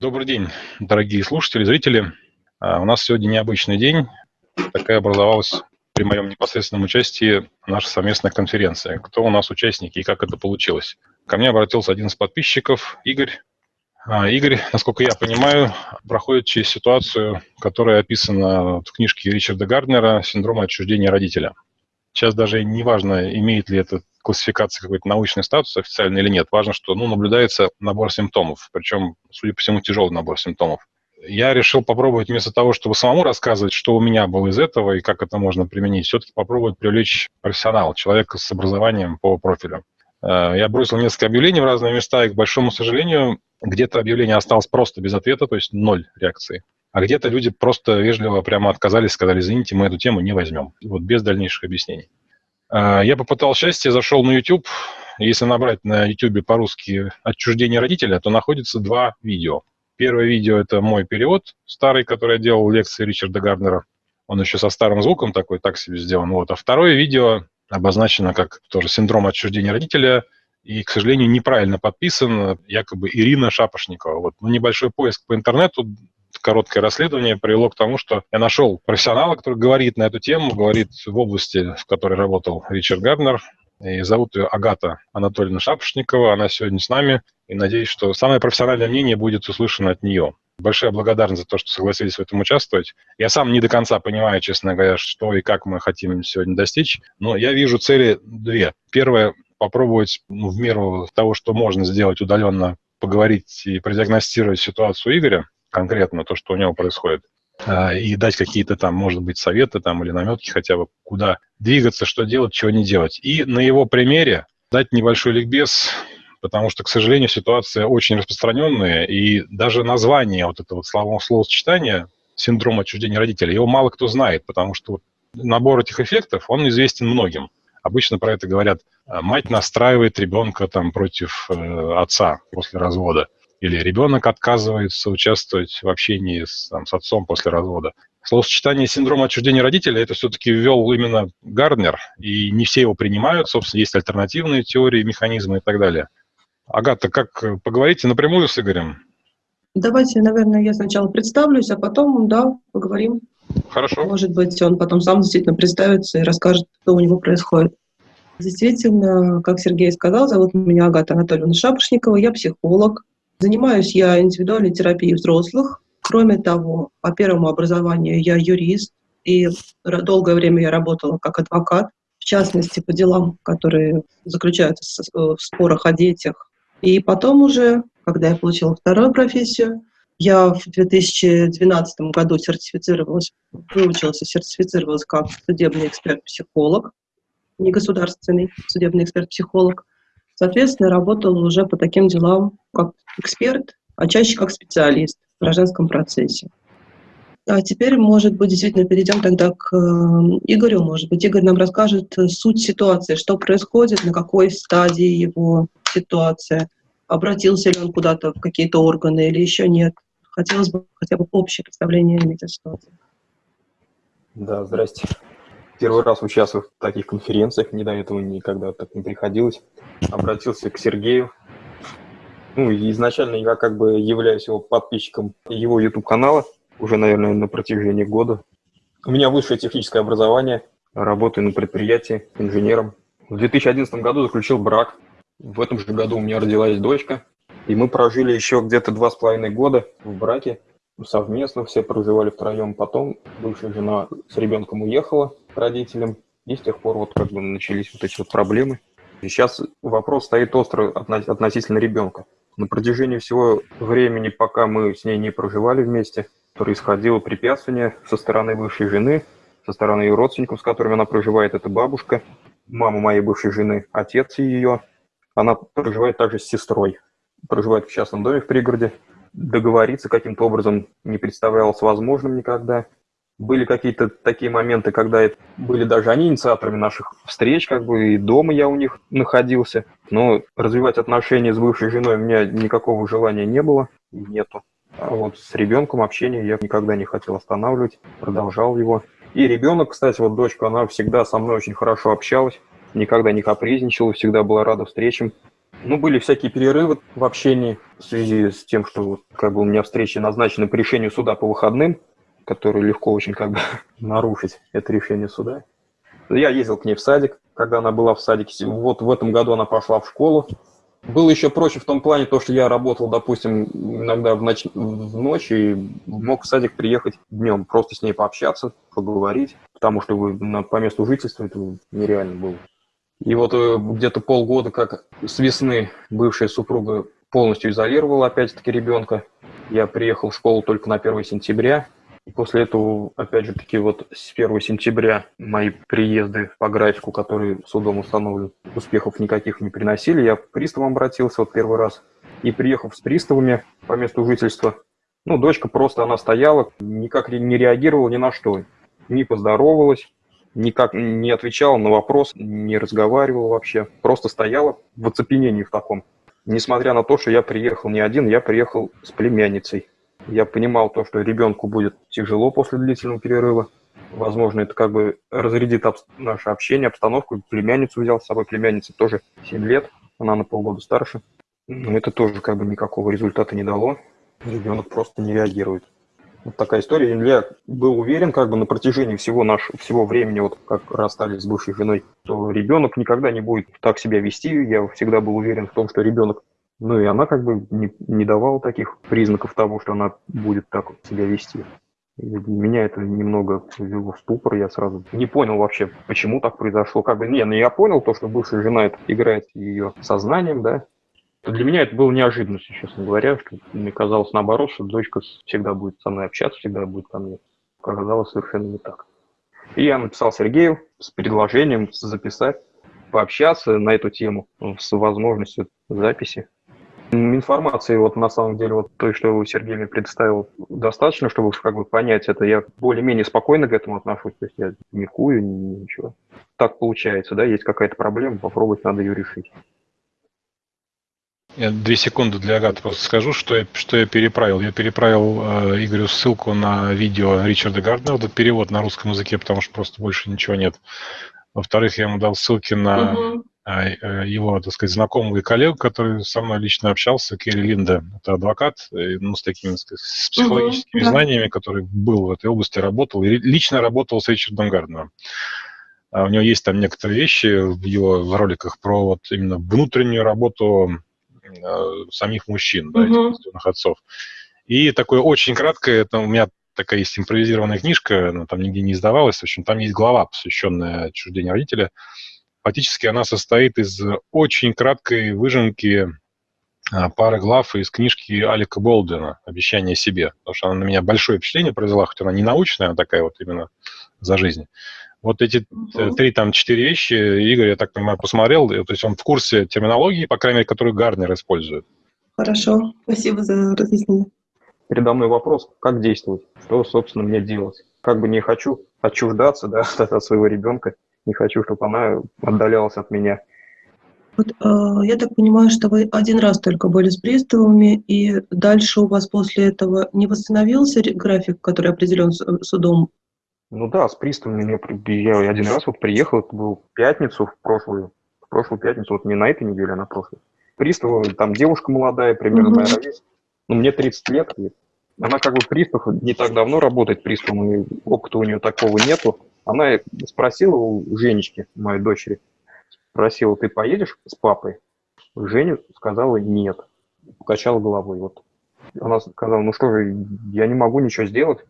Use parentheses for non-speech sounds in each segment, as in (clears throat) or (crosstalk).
Добрый день, дорогие слушатели, зрители. А, у нас сегодня необычный день. Такая образовалась при моем непосредственном участии наша совместная конференция. Кто у нас участники и как это получилось? Ко мне обратился один из подписчиков, Игорь. А, Игорь, насколько я понимаю, проходит через ситуацию, которая описана в книжке Ричарда Гарднера «Синдром отчуждения родителя». Сейчас даже не важно, имеет ли это классификация какой-то научный статус официальный или нет. Важно, что ну, наблюдается набор симптомов, причем, судя по всему, тяжелый набор симптомов. Я решил попробовать вместо того, чтобы самому рассказывать, что у меня было из этого и как это можно применить, все-таки попробовать привлечь профессионала, человека с образованием по профилю. Э, я бросил несколько объявлений в разные места, и, к большому сожалению, где-то объявление осталось просто без ответа, то есть ноль реакции. А где-то люди просто вежливо прямо отказались, сказали, извините, мы эту тему не возьмем. Вот без дальнейших объяснений. А, я попытал счастье, зашел на YouTube. Если набрать на YouTube по-русски «Отчуждение родителя», то находится два видео. Первое видео – это мой перевод старый, который я делал лекции Ричарда Гарднера. Он еще со старым звуком такой, так себе сделан. Вот. А второе видео обозначено как тоже синдром отчуждения родителя и, к сожалению, неправильно подписан, якобы Ирина Шапошникова. Вот. Ну, небольшой поиск по интернету короткое расследование привело к тому, что я нашел профессионала, который говорит на эту тему, говорит в области, в которой работал Ричард Гарднер, и зовут ее Агата Анатольевна Шапошникова. Она сегодня с нами, и надеюсь, что самое профессиональное мнение будет услышано от нее. Большая благодарность за то, что согласились в этом участвовать. Я сам не до конца понимаю, честно говоря, что и как мы хотим сегодня достичь, но я вижу цели две. Первое – попробовать ну, в меру того, что можно сделать удаленно, поговорить и продиагностировать ситуацию Игоря, конкретно то, что у него происходит, а, и дать какие-то там, может быть, советы там или наметки хотя бы, куда двигаться, что делать, чего не делать. И на его примере дать небольшой ликбез, потому что, к сожалению, ситуация очень распространенная, и даже название вот этого слово, словосочетания синдром отчуждения родителей, его мало кто знает, потому что набор этих эффектов, он известен многим. Обычно про это говорят, «А, мать настраивает ребенка там против э, отца после развода или ребенок отказывается участвовать в общении с, там, с отцом после развода. Словосочетание синдрома отчуждения родителя это все-таки ввел именно Гарднер, и не все его принимают, собственно, есть альтернативные теории, механизмы и так далее. Агата, как поговорите напрямую с Игорем? Давайте, наверное, я сначала представлюсь, а потом, да, поговорим. Хорошо. Может быть, он потом сам действительно представится и расскажет, что у него происходит. Действительно, как Сергей сказал, зовут меня Агата Анатольевна Шапошникова, я психолог, Занимаюсь я индивидуальной терапией взрослых. Кроме того, по первому образованию я юрист, и долгое время я работала как адвокат, в частности, по делам, которые заключаются в спорах о детях. И потом уже, когда я получила вторую профессию, я в 2012 году сертифицировалась, выучилась и сертифицировалась как судебный эксперт-психолог, не государственный судебный эксперт-психолог. Соответственно, работала уже по таким делам как эксперт, а чаще как специалист в гражданском процессе. А теперь, может быть, действительно перейдем тогда к э, Игорю. Может быть, Игорь нам расскажет суть ситуации, что происходит, на какой стадии его ситуация, обратился ли он куда-то в какие-то органы или еще нет. Хотелось бы хотя бы общее представление иметь о ситуации. Да, здрасте. Первый раз участвую в таких конференциях, не до этого никогда так не приходилось. Обратился к Сергею. Ну, изначально я как бы являюсь его подписчиком его YouTube-канала, уже, наверное, на протяжении года. У меня высшее техническое образование, работаю на предприятии инженером. В 2011 году заключил брак. В этом же году у меня родилась дочка. И мы прожили еще где-то два с половиной года в браке совместно, все проживали втроем. Потом бывшая жена с ребенком уехала родителям, и с тех пор вот как бы начались вот эти вот проблемы. И сейчас вопрос стоит остро относительно ребенка. На протяжении всего времени, пока мы с ней не проживали вместе, происходило препятствие со стороны бывшей жены, со стороны ее родственников, с которыми она проживает, это бабушка, мама моей бывшей жены, отец ее. Она проживает также с сестрой, проживает в частном доме в пригороде договориться каким-то образом не представлялось возможным никогда. Были какие-то такие моменты, когда это были даже они инициаторами наших встреч, как бы и дома я у них находился. Но развивать отношения с бывшей женой у меня никакого желания не было нету. А вот с ребенком общение я никогда не хотел останавливать, продолжал его. И ребенок, кстати, вот дочка, она всегда со мной очень хорошо общалась, никогда не капризничала, всегда была рада встречам. Ну, были всякие перерывы в общении в связи с тем, что как бы у меня встречи назначены по решению суда по выходным, которые легко очень как бы (laughs) нарушить это решение суда. Я ездил к ней в садик, когда она была в садике. Вот в этом году она пошла в школу. Было еще проще в том плане, то, что я работал, допустим, иногда в ночь, в ночь и мог в садик приехать днем, просто с ней пообщаться, поговорить, потому что вы на, по месту жительства это нереально было. И вот э, где-то полгода, как с весны бывшая супруга полностью изолировала опять-таки ребенка. Я приехал в школу только на 1 сентября. И после этого, опять же таки, вот с 1 сентября мои приезды по графику, которые судом установлены, успехов никаких не приносили. Я к приставам обратился вот первый раз. И приехав с приставами по месту жительства, ну, дочка просто, она стояла, никак не реагировала ни на что. Не поздоровалась, никак не отвечала на вопрос, не разговаривала вообще, просто стояла в оцепенении в таком. Несмотря на то, что я приехал не один, я приехал с племянницей. Я понимал то, что ребенку будет тяжело после длительного перерыва. Возможно, это как бы разрядит об... наше общение, обстановку. Племянницу взял с собой, племянница тоже 7 лет, она на полгода старше. Но это тоже как бы никакого результата не дало. Ребенок просто не реагирует. Вот такая история. Я был уверен как бы на протяжении всего нашего всего времени, вот как расстались с бывшей женой, что ребенок никогда не будет так себя вести. Я всегда был уверен в том, что ребенок ну и она как бы не, не давала таких признаков того, что она будет так себя вести. Меня это немного ввело в ступор, я сразу не понял вообще, почему так произошло. Как бы, не, ну я понял то, что бывшая жена это играет ее сознанием, да, для меня это было неожиданностью, честно говоря, что мне казалось наоборот, что дочка всегда будет со мной общаться, всегда будет ко мне. Оказалось совершенно не так. И я написал Сергею с предложением записать, пообщаться на эту тему с возможностью записи. Информации вот на самом деле вот той, что Сергей мне предоставил, достаточно, чтобы как бы понять это. Я более-менее спокойно к этому отношусь, то есть я не кую, ничего. Так получается, да, есть какая-то проблема, попробовать надо ее решить. Я две секунды для Агаты просто скажу, что я, что я переправил. Я переправил э, Игорю ссылку на видео Ричарда Гарднера, этот перевод на русском языке, потому что просто больше ничего нет. Во-вторых, я ему дал ссылки на угу. Э, его, так сказать, знакомого и коллегу, который со мной лично общался, Керри Линда. Это адвокат, э, ну, с такими, сказать, с психологическими угу, знаниями, который был в этой области, работал, и лично работал с Ричардом Гарднером. А у него есть там некоторые вещи в его роликах про вот именно внутреннюю работу Э, самих мужчин, да, этих конституционных отцов. И такое очень краткое, это у меня такая есть импровизированная книжка, она там нигде не издавалась, в общем, там есть глава, посвященная отчуждению родителя. Фактически она состоит из очень краткой выжимки а, пары глав из книжки Алика Болдена «Обещание себе», потому что она на меня большое впечатление произвела, хоть она не научная, она такая вот именно за жизнь. Вот эти угу. три, там, четыре вещи Игорь, я так понимаю, посмотрел, то есть он в курсе терминологии, по крайней мере, которую Гарнер использует. Хорошо, спасибо за разъяснение. Передо мной вопрос, как действовать, что, собственно, мне делать. Как бы не хочу отчуждаться да, (laughs) от своего ребенка, не хочу, чтобы она отдалялась от меня. Вот, э, я так понимаю, что вы один раз только были с приставами, и дальше у вас после этого не восстановился график, который определен судом ну да, с приставами я, я один раз вот приехал, это был пятницу, в прошлую, в прошлую пятницу, вот не на этой неделе, а на прошлой. Пристава, там девушка молодая, примерно моя ровесница, ну мне 30 лет, и она как бы пристав не так давно работает приставом, и опыта у нее такого нету. Она спросила у Женечки, моей дочери, спросила, ты поедешь с папой? Женя сказала нет, покачала головой. Вот. Она сказала, ну что же, я не могу ничего сделать,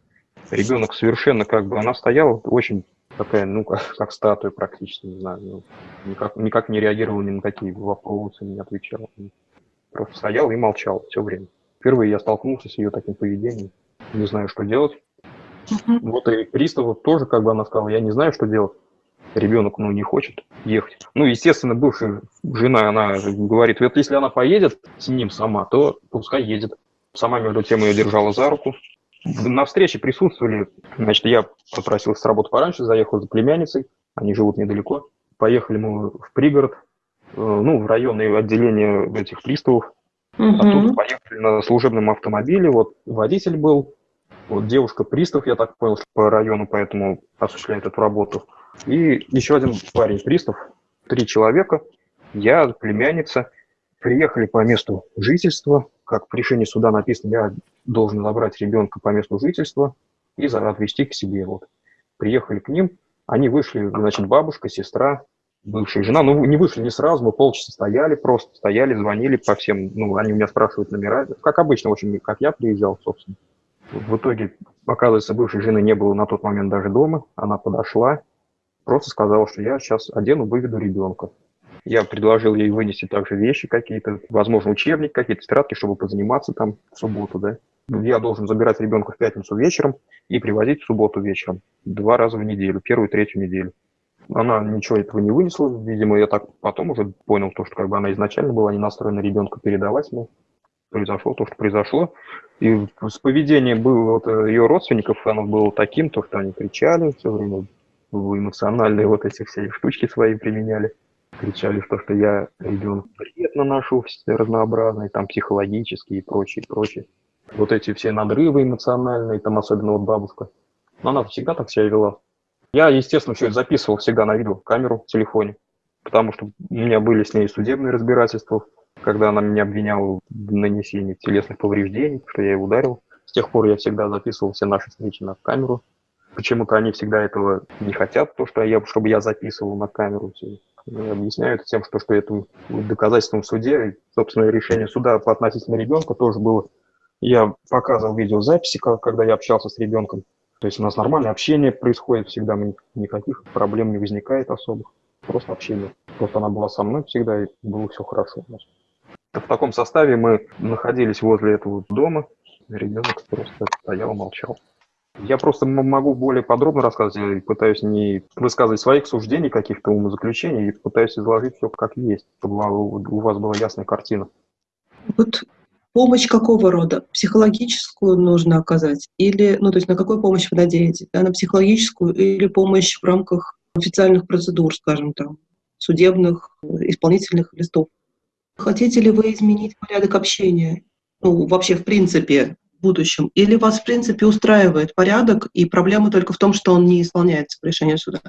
ребенок совершенно как бы, она стояла очень такая, ну, как, как статуя практически, не знаю, ну, никак, никак не реагировала ни на какие вопросы, не отвечала. Просто стоял и молчал все время. Впервые я столкнулся с ее таким поведением, не знаю, что делать. Uh-huh. Вот и приставу тоже, как бы она сказала, я не знаю, что делать. Ребенок, ну, не хочет ехать. Ну, естественно, бывшая жена, она говорит, вот если она поедет с ним сама, то пускай едет. Сама, между тем, ее держала за руку, на встрече присутствовали, значит, я попросил с работы пораньше, заехал за племянницей, они живут недалеко. Поехали мы в пригород, э, ну, в районное отделение этих приставов. Угу. Оттуда поехали на служебном автомобиле, вот водитель был, вот девушка пристав, я так понял, по району, поэтому осуществляет эту работу. И еще один парень пристав, три человека, я, племянница. Приехали по месту жительства, как в решении суда написано, я должен забрать ребенка по месту жительства и отвезти к себе. Вот. Приехали к ним, они вышли, значит, бабушка, сестра, бывшая жена. Ну, не вышли не сразу, мы полчаса стояли просто, стояли, звонили по всем, ну, они у меня спрашивают номера. Как обычно, в общем, как я приезжал, собственно. В итоге, оказывается, бывшей жены не было на тот момент даже дома. Она подошла, просто сказала, что я сейчас одену, выведу ребенка. Я предложил ей вынести также вещи какие-то, возможно, учебник, какие-то тетрадки, чтобы позаниматься там в субботу, да. Я должен забирать ребенка в пятницу вечером и привозить в субботу вечером. Два раза в неделю, первую и третью неделю. Она ничего этого не вынесла, видимо, я так потом уже понял, то, что как бы она изначально была не настроена ребенка передавать мне. Произошло то, что произошло. И с поведением было вот э, ее родственников, оно было таким, то, что они кричали все время, эмоциональные вот эти все штучки свои применяли кричали, что, что я ребенок бред наношу разнообразный, там психологический и прочее, прочее. Вот эти все надрывы эмоциональные, там особенно вот бабушка. Но она всегда так себя вела. Я, естественно, все записывал всегда на видеокамеру в телефоне, потому что у меня были с ней судебные разбирательства, когда она меня обвиняла в нанесении телесных повреждений, что я ее ударил. С тех пор я всегда записывал все наши встречи на камеру. Почему-то они всегда этого не хотят, то, что я, чтобы я записывал на камеру все это тем, что, что это доказательством в суде. И, собственно, решение суда по относительно ребенка тоже было. Я показывал видеозаписи, когда я общался с ребенком. То есть у нас нормальное общение происходит всегда, никаких проблем не возникает особых. Просто общение. Просто она была со мной всегда, и было все хорошо у нас. В таком составе мы находились возле этого дома. Ребенок просто стоял, молчал. Я просто могу более подробно рассказать, я пытаюсь не высказывать своих суждений, каких-то умозаключений, и пытаюсь изложить все как есть, чтобы у вас была ясная картина. Вот помощь какого рода? Психологическую нужно оказать? Или, ну, то есть на какую помощь вы надеетесь? Да, на психологическую или помощь в рамках официальных процедур, скажем там, судебных, исполнительных листов? Хотите ли вы изменить порядок общения? Ну, вообще, в принципе, будущем? Или вас, в принципе, устраивает порядок, и проблема только в том, что он не исполняется по решению суда?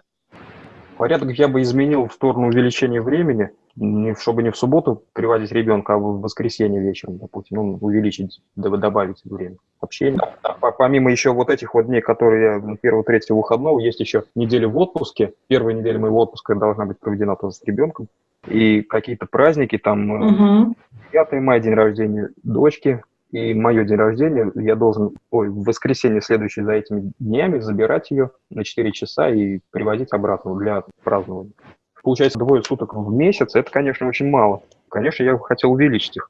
Порядок я бы изменил в сторону увеличения времени, чтобы не в субботу приводить ребенка, а в воскресенье вечером, допустим, ну, увеличить, добавить время общения. Помимо еще вот этих вот дней, которые ну, первого, третьего выходного, есть еще неделя в отпуске. Первая неделя моего отпуска должна быть проведена тоже с ребенком. И какие-то праздники, там угу. 5 мая, день рождения дочки, и мое день рождения, я должен ой, в воскресенье, следующее за этими днями, забирать ее на 4 часа и привозить обратно для празднования. Получается, двое суток в месяц, это, конечно, очень мало. Конечно, я хотел увеличить их.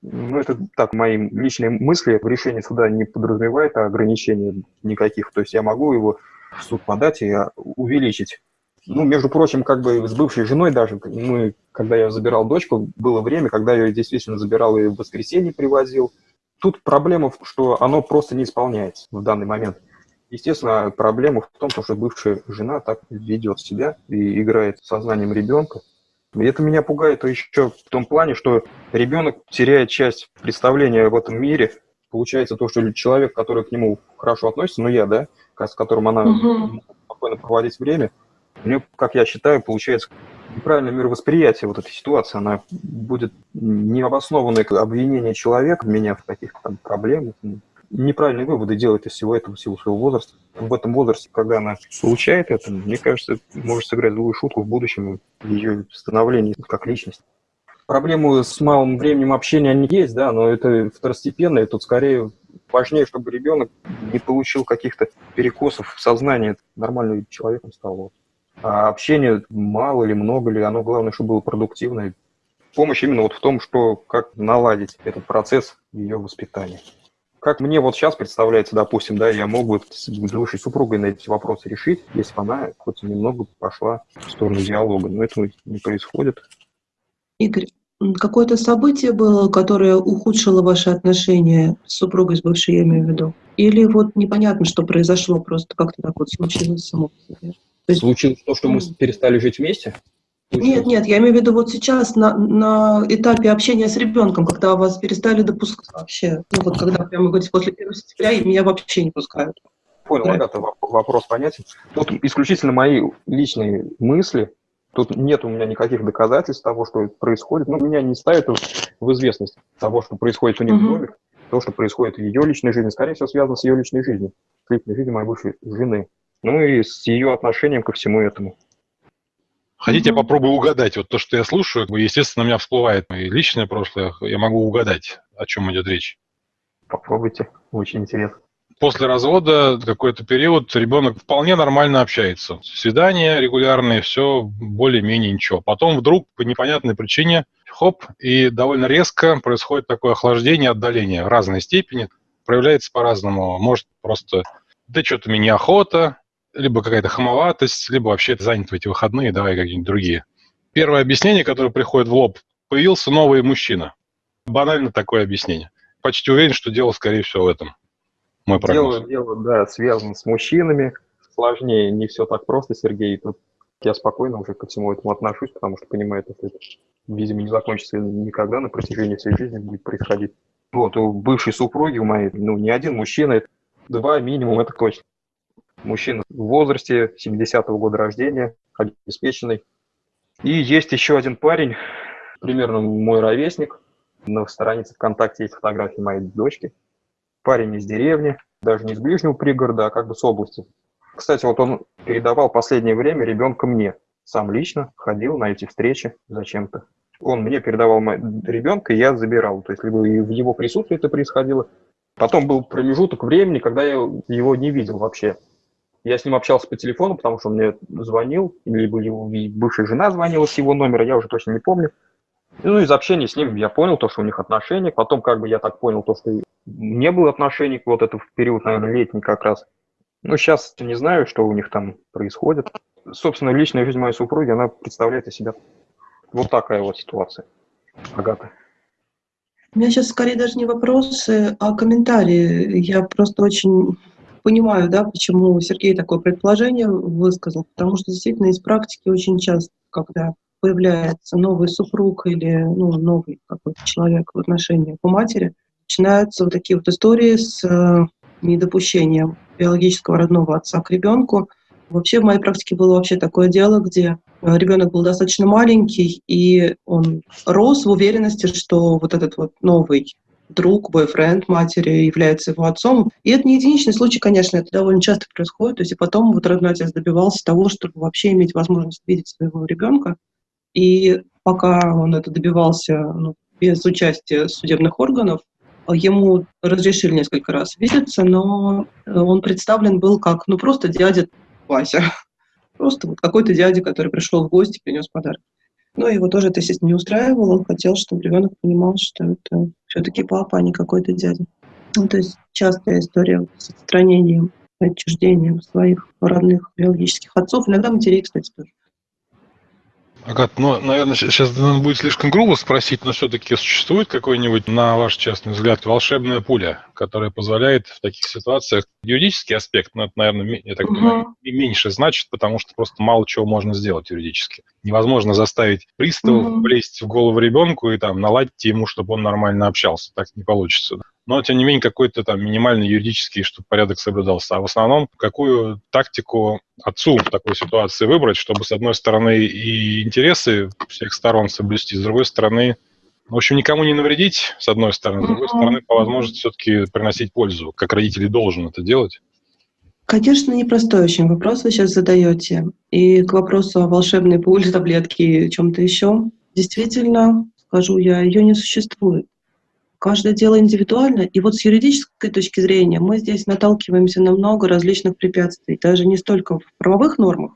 Ну, это так, мои личные мысли. В решении суда не подразумевает ограничений никаких. То есть я могу его в суд подать и увеличить. Ну, между прочим, как бы с бывшей женой даже, мы, когда я забирал дочку, было время, когда я ее действительно забирал и в воскресенье привозил, Тут проблема, что оно просто не исполняется в данный момент. Естественно, проблема в том, что бывшая жена так ведет себя и играет сознанием ребенка. И это меня пугает еще в том плане, что ребенок теряет часть представления об этом мире. Получается то, что человек, который к нему хорошо относится, ну я, да, с которым она угу. спокойно проводить время, у нее, как я считаю, получается неправильное мировосприятие вот этой ситуации, она будет необоснованное обвинение человека, меня в каких-то там проблемах, неправильные выводы делает из всего этого в силу своего возраста. В этом возрасте, когда она получает это, мне кажется, может сыграть злую шутку в будущем в ее становлении как личность. Проблемы с малым временем общения они есть, да, но это второстепенно, и тут скорее важнее, чтобы ребенок не получил каких-то перекосов в сознании, нормальным человеком стал. А общение мало или много ли, оно главное, чтобы было продуктивное. Помощь именно вот в том, что как наладить этот процесс ее воспитания. Как мне вот сейчас представляется, допустим, да, я мог бы с бывшей супругой на эти вопросы решить, если бы она хоть немного пошла в сторону диалога. Но этого не происходит. Игорь, какое-то событие было, которое ухудшило ваши отношения с супругой, с бывшей, я имею в виду? Или вот непонятно, что произошло, просто как-то так вот случилось само по себе? Есть... Случилось то, что мы перестали жить вместе? Случилось? Нет, нет, я имею в виду вот сейчас на, на этапе общения с ребенком, когда вас перестали допускать вообще. Ну вот когда, прямо говорите, после 1 сентября меня вообще не пускают. Понял, да. Агата, вопрос понятен. Тут исключительно мои личные мысли. Тут нет у меня никаких доказательств того, что происходит. Ну, меня не ставят в известность того, что происходит у них в доме, то, что происходит в ее личной жизни. Скорее всего, связано с ее личной жизнью, с личной жизнью моей бывшей жены. Ну и с ее отношением ко всему этому. Хотите, я попробую угадать? Вот то, что я слушаю, естественно, у меня всплывает мое личное прошлое. Я могу угадать, о чем идет речь. Попробуйте, очень интересно. После развода какой-то период ребенок вполне нормально общается. Свидания регулярные, все более-менее ничего. Потом вдруг по непонятной причине, хоп, и довольно резко происходит такое охлаждение, отдаление в разной степени. Проявляется по-разному. Может просто, да что-то мне неохота, либо какая-то хамоватость, либо вообще занят в эти выходные, давай какие-нибудь другие. Первое объяснение, которое приходит в лоб, появился новый мужчина. Банально такое объяснение. Почти уверен, что дело, скорее всего, в этом. Мой прогноз. Дело, дело, да, связано с мужчинами. Сложнее, не все так просто, Сергей. Тут я спокойно уже ко всему этому отношусь, потому что понимаю, что это, видимо, не закончится никогда на протяжении всей жизни будет происходить. Вот, у бывшей супруги у моей, ну, не один мужчина, два минимум, это точно. Мужчина в возрасте, 70-го года рождения, обеспеченный. И есть еще один парень, примерно мой ровесник. На странице ВКонтакте есть фотографии моей дочки. Парень из деревни, даже не из ближнего пригорода, а как бы с области. Кстати, вот он передавал последнее время ребенка мне. Сам лично ходил на эти встречи зачем-то. Он мне передавал ребенка, и я забирал. То есть либо в его присутствии это происходило. Потом был промежуток времени, когда я его не видел вообще. Я с ним общался по телефону, потому что он мне звонил, либо его бывшая жена звонила с его номера, я уже точно не помню. Ну, из общения с ним я понял то, что у них отношения. Потом, как бы, я так понял то, что не было отношений, вот это в период, наверное, летний как раз. Ну, сейчас не знаю, что у них там происходит. Собственно, личная жизнь моей супруги, она представляет из себя вот такая вот ситуация. Агата. У меня сейчас скорее даже не вопросы, а комментарии. Я просто очень понимаю, да, почему Сергей такое предположение высказал, потому что действительно из практики очень часто, когда появляется новый супруг или ну, новый какой-то человек в отношениях у матери, начинаются вот такие вот истории с э, недопущением биологического родного отца к ребенку. Вообще в моей практике было вообще такое дело, где ребенок был достаточно маленький, и он рос в уверенности, что вот этот вот новый друг, бойфренд матери является его отцом. И это не единичный случай, конечно, это довольно часто происходит. То есть и потом вот родной отец добивался того, чтобы вообще иметь возможность видеть своего ребенка. И пока он это добивался ну, без участия судебных органов, ему разрешили несколько раз видеться, но он представлен был как, ну, просто дядя Вася. (laughs) Просто вот какой-то дядя, который пришел в гости, принес подарок. Но его тоже это, естественно, не устраивало. Он хотел, чтобы ребенок понимал, что это все-таки папа, а не какой-то дядя. Ну, то есть частая история с отстранением, отчуждением своих родных биологических отцов, иногда матерей, кстати, тоже. Агат, ну, наверное, сейчас будет слишком грубо спросить, но все-таки существует какой-нибудь, на ваш частный взгляд, волшебная пуля, которая позволяет в таких ситуациях юридический аспект, ну, это, наверное, я так понимаю, меньше значит, потому что просто мало чего можно сделать юридически. Невозможно заставить приставов угу. влезть в голову ребенку и там наладить ему, чтобы он нормально общался. Так не получится но, тем не менее, какой-то там минимальный юридический, чтобы порядок соблюдался. А в основном, какую тактику отцу в такой ситуации выбрать, чтобы, с одной стороны, и интересы всех сторон соблюсти, с другой стороны, в общем, никому не навредить, с одной стороны, с другой стороны, по возможности все-таки приносить пользу, как родители должен это делать. Конечно, непростой очень вопрос вы сейчас задаете. И к вопросу о волшебной пуле, (laughs) таблетке и чем-то еще, действительно, скажу я, ее не существует. Каждое дело индивидуально. И вот с юридической точки зрения мы здесь наталкиваемся на много различных препятствий, даже не столько в правовых нормах,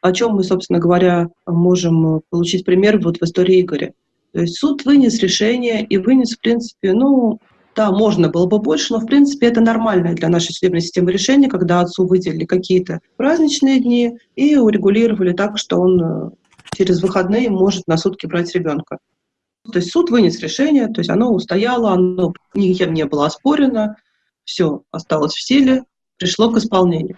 о чем мы, собственно говоря, можем получить пример вот в истории Игоря. То есть суд вынес решение и вынес, в принципе, ну, да, можно было бы больше, но, в принципе, это нормальное для нашей судебной системы решение, когда отцу выделили какие-то праздничные дни и урегулировали так, что он э, через выходные может на сутки брать ребенка. То есть суд вынес решение, то есть оно устояло, оно никем не было оспорено, все осталось в силе, пришло к исполнению.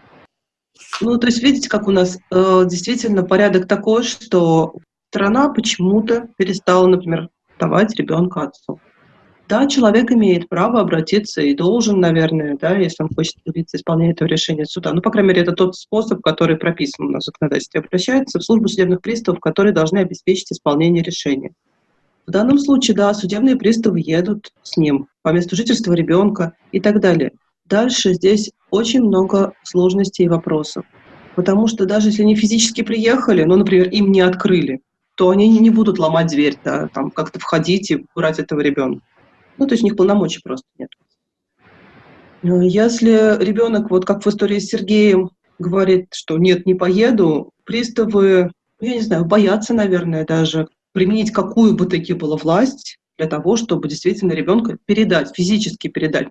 Ну, то есть видите, как у нас э, действительно порядок такой, что страна почему-то перестала, например, давать ребенка отцу. Да, человек имеет право обратиться и должен, наверное, да, если он хочет добиться исполнения этого решения суда. Ну, по крайней мере, это тот способ, который прописан на законодательстве. Обращается в службу судебных приставов, которые должны обеспечить исполнение решения. В данном случае, да, судебные приставы едут с ним по месту жительства ребенка и так далее. Дальше здесь очень много сложностей и вопросов. Потому что даже если они физически приехали, ну, например, им не открыли, то они не будут ломать дверь, да, там как-то входить и брать этого ребенка. Ну, то есть у них полномочий просто нет. Если ребенок, вот как в истории с Сергеем, говорит, что нет, не поеду, приставы, ну, я не знаю, боятся, наверное, даже применить какую бы таки было власть для того, чтобы действительно ребенка передать, физически передать.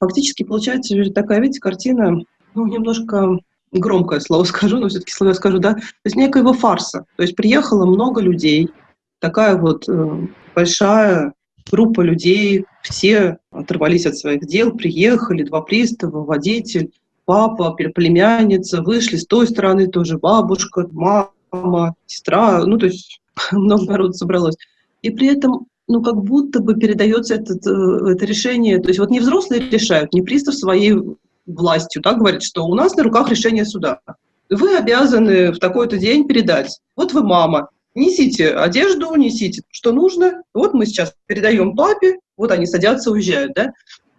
Фактически получается такая, видите, картина, ну, немножко громкое слово (laughs) скажу, но все-таки слово скажу, да, то есть некоего фарса. То есть приехало много людей, такая вот э, большая группа людей, все оторвались от своих дел, приехали, два пристава, водитель, папа, племянница, вышли с той стороны тоже бабушка, мама, сестра, ну, то есть (laughs) много народу собралось. И при этом, ну, как будто бы передается этот, э, это решение, то есть вот не взрослые решают, не пристав своей властью, да, говорит, что у нас на руках решение суда. Вы обязаны в такой-то день передать. Вот вы мама, несите одежду, несите, что нужно. Вот мы сейчас передаем папе, вот они садятся, уезжают, да?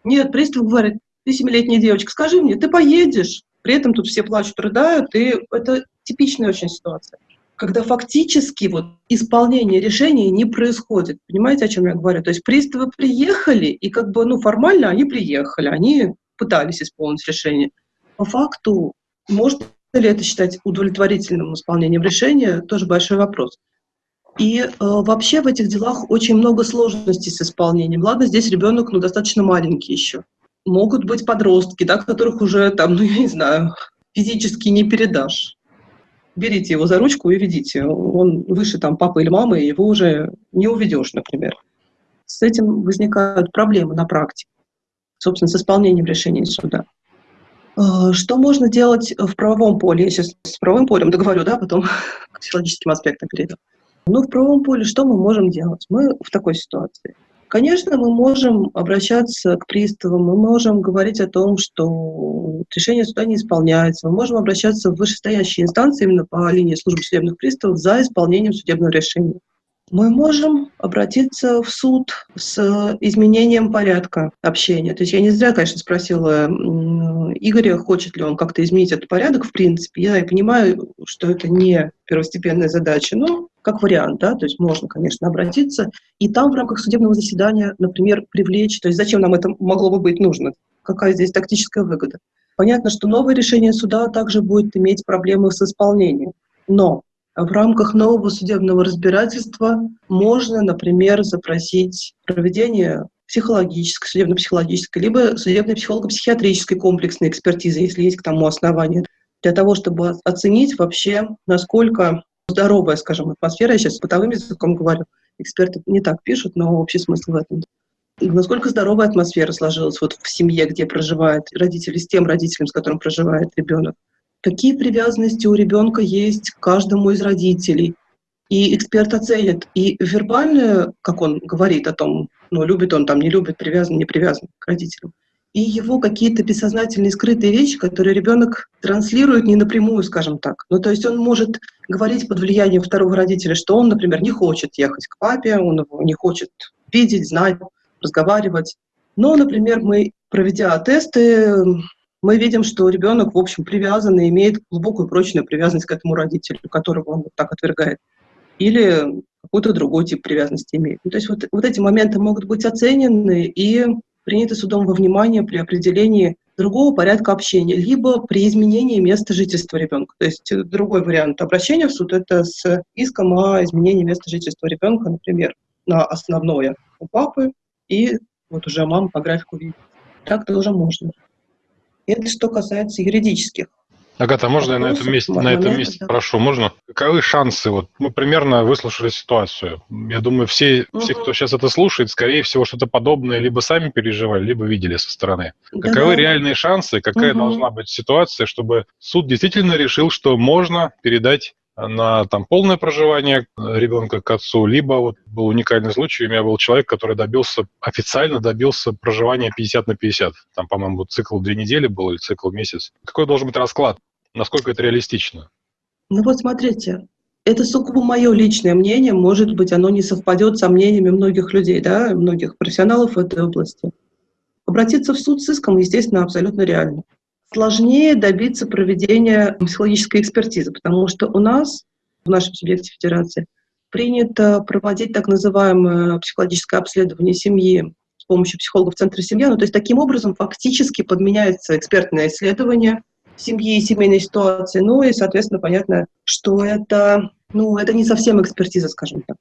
Нет, пристав говорит, ты семилетняя девочка, скажи мне, ты поедешь? При этом тут все плачут, рыдают, и это типичная очень ситуация. Когда фактически вот исполнение решения не происходит. Понимаете, о чем я говорю? То есть приставы приехали, и как бы, ну, формально они приехали, они пытались исполнить решение. По факту, может ли это считать удовлетворительным исполнением решения, тоже большой вопрос. И э, вообще в этих делах очень много сложностей с исполнением. Ладно, здесь ребенок ну, достаточно маленький еще. Могут быть подростки, да, которых уже там, ну я не знаю, физически не передашь. Берите его за ручку и ведите. Он выше там папы или мамы, его уже не уведешь, например. С этим возникают проблемы на практике, собственно, с исполнением решений суда. Э, что можно делать в правовом поле? Я сейчас с правовым полем договорю, да, потом (laughs) к психологическим аспектам перейду. Ну, в правовом поле что мы можем делать? Мы в такой ситуации. Конечно, мы можем обращаться к приставам, мы можем говорить о том, что решение суда не исполняется, мы можем обращаться в вышестоящие инстанции именно по линии службы судебных приставов за исполнением судебного решения мы можем обратиться в суд с изменением порядка общения. То есть я не зря, конечно, спросила Игоря, хочет ли он как-то изменить этот порядок, в принципе. Я понимаю, что это не первостепенная задача, но как вариант, да, то есть можно, конечно, обратиться, и там в рамках судебного заседания, например, привлечь, то есть зачем нам это могло бы быть нужно, какая здесь тактическая выгода. Понятно, что новое решение суда также будет иметь проблемы с исполнением, но в рамках нового судебного разбирательства можно, например, запросить проведение психологической, судебно-психологической, либо судебно психолого-психиатрической комплексной экспертизы, если есть к тому основания, для того, чтобы оценить вообще, насколько здоровая, скажем, атмосфера, я сейчас бытовым языком говорю, эксперты не так пишут, но общий смысл в этом. Насколько здоровая атмосфера сложилась вот в семье, где проживает родители, с тем родителем, с которым проживает ребенок какие привязанности у ребенка есть к каждому из родителей. И эксперт оценит и вербальное, как он говорит о том, ну, любит он там, не любит, привязан, не привязан к родителям, и его какие-то бессознательные скрытые вещи, которые ребенок транслирует не напрямую, скажем так. Ну, то есть он может говорить под влиянием второго родителя, что он, например, не хочет ехать к папе, он его не хочет видеть, знать, разговаривать. Но, например, мы, проведя тесты, мы видим, что ребенок, в общем, привязан и имеет глубокую прочную привязанность к этому родителю, которого он вот так отвергает. Или какой-то другой тип привязанности имеет. Ну, то есть вот, вот эти моменты могут быть оценены и приняты судом во внимание при определении другого порядка общения, либо при изменении места жительства ребенка. То есть другой вариант обращения в суд – это с иском о изменении места жительства ребенка, например, на основное у папы, и вот уже мама по графику видит. Так тоже можно. Это что касается юридических. Агата, можно я на этом месте, на этом месте да. прошу, можно? Каковы шансы? Вот мы примерно выслушали ситуацию. Я думаю, все, угу. все, кто сейчас это слушает, скорее всего, что-то подобное либо сами переживали, либо видели со стороны. Да, Каковы да. реальные шансы? Какая угу. должна быть ситуация, чтобы суд действительно решил, что можно передать на там, полное проживание ребенка к отцу, либо вот был уникальный случай, у меня был человек, который добился, официально добился проживания 50 на 50. Там, по-моему, цикл две недели был или цикл месяц. Какой должен быть расклад? Насколько это реалистично? Ну вот смотрите, это сугубо мое личное мнение, может быть, оно не совпадет со мнениями многих людей, да, многих профессионалов в этой области. Обратиться в суд с иском, естественно, абсолютно реально. Сложнее добиться проведения психологической экспертизы, потому что у нас, в нашем субъекте федерации, принято проводить так называемое психологическое обследование семьи с помощью психологов Центра семьи. Ну, то есть таким образом фактически подменяется экспертное исследование семьи и семейной ситуации. Ну и, соответственно, понятно, что это, ну, это не совсем экспертиза, скажем так.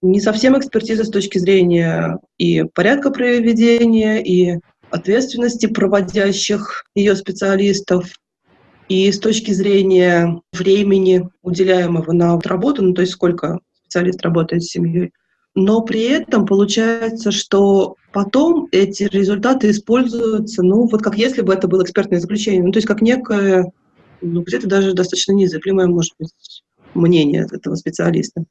Не совсем экспертиза с точки зрения и порядка проведения, и ответственности проводящих ее специалистов, и с точки зрения времени, уделяемого на работу, ну то есть сколько специалист работает с семьей, но при этом получается, что потом эти результаты используются, ну, вот как если бы это было экспертное заключение, ну, то есть как некое, ну, где-то даже достаточно незыблемое, может быть, мнение этого специалиста.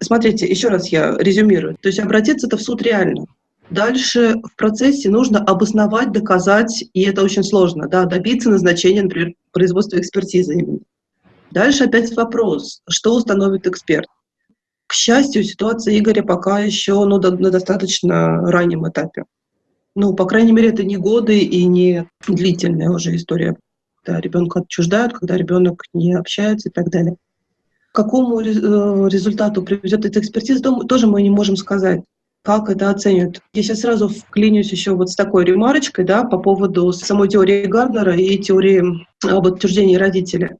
Смотрите, еще раз я резюмирую. То есть обратиться-то в суд реально. Дальше в процессе нужно обосновать, доказать, и это очень сложно, да, добиться назначения, например, производства экспертизы именно. Дальше опять вопрос, что установит эксперт. К счастью, ситуация Игоря пока еще ну, на достаточно раннем этапе. Ну, по крайней мере, это не годы и не длительная уже история, когда ребенка отчуждают, когда ребенок не общается и так далее. К какому э, результату приведет эта экспертиза, тоже мы не можем сказать как это оценят. Я сейчас сразу вклинюсь еще вот с такой ремарочкой, да, по поводу самой теории Гарднера и теории об отчуждении родителя.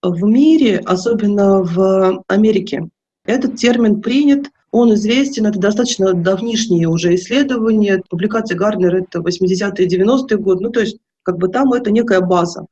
В мире, особенно в Америке, этот термин принят, он известен, это достаточно давнишние уже исследования. Публикация Гарднера — это 80-е 90-е годы, ну то есть как бы там это некая база.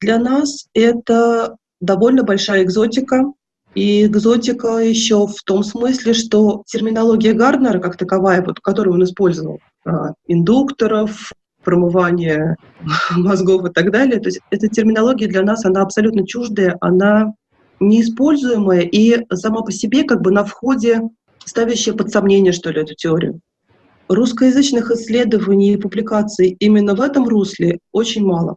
Для нас это довольно большая экзотика, и экзотика еще в том смысле, что терминология Гарднера, как таковая, вот, которую он использовал, а, индукторов, промывание (laughs) мозгов и так далее, то есть эта терминология для нас, она абсолютно чуждая, она неиспользуемая и сама по себе как бы на входе ставящая под сомнение, что ли, эту теорию. Русскоязычных исследований и публикаций именно в этом русле очень мало.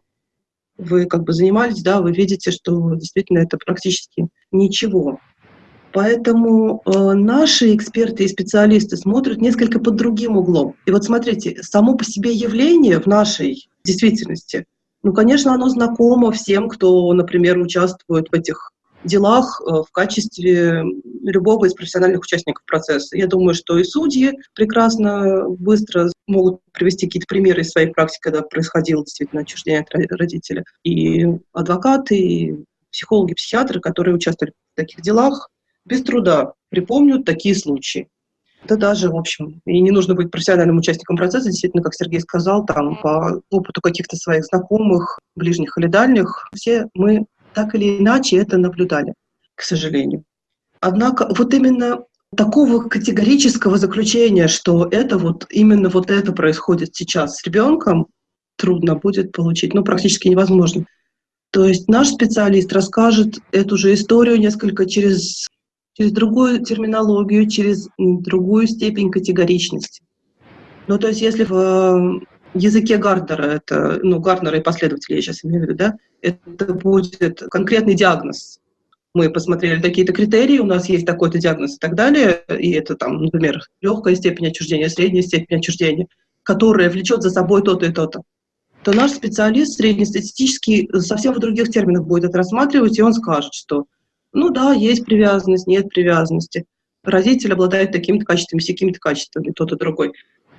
Вы как бы занимались, да, вы видите, что действительно это практически ничего. Поэтому э, наши эксперты и специалисты смотрят несколько под другим углом. И вот смотрите, само по себе явление в нашей действительности, ну, конечно, оно знакомо всем, кто, например, участвует в этих делах э, в качестве любого из профессиональных участников процесса. Я думаю, что и судьи прекрасно, быстро могут привести какие-то примеры из своей практики, когда происходило действительно отчуждение от родителя. И адвокаты, и психологи, психиатры, которые участвовали в таких делах, без труда припомнят такие случаи. Это даже, в общем, и не нужно быть профессиональным участником процесса, действительно, как Сергей сказал, там, по опыту каких-то своих знакомых, ближних или дальних, все мы так или иначе это наблюдали, к сожалению. Однако вот именно такого категорического заключения, что это вот именно вот это происходит сейчас с ребенком, трудно будет получить, ну практически невозможно. То есть наш специалист расскажет эту же историю несколько через, через другую терминологию, через другую степень категоричности. Ну, то есть если в языке Гарднера, это, ну, Гарднера и последователей я сейчас имею в виду, да, это будет конкретный диагноз. Мы посмотрели такие-то критерии, у нас есть такой-то диагноз и так далее, и это там, например, легкая степень отчуждения, средняя степень отчуждения, которая влечет за собой то-то и то-то то наш специалист среднестатистический совсем в других терминах будет это рассматривать, и он скажет, что ну да, есть привязанность, нет привязанности. Родитель обладает такими-то качествами, всякими-то качествами, тот и другой.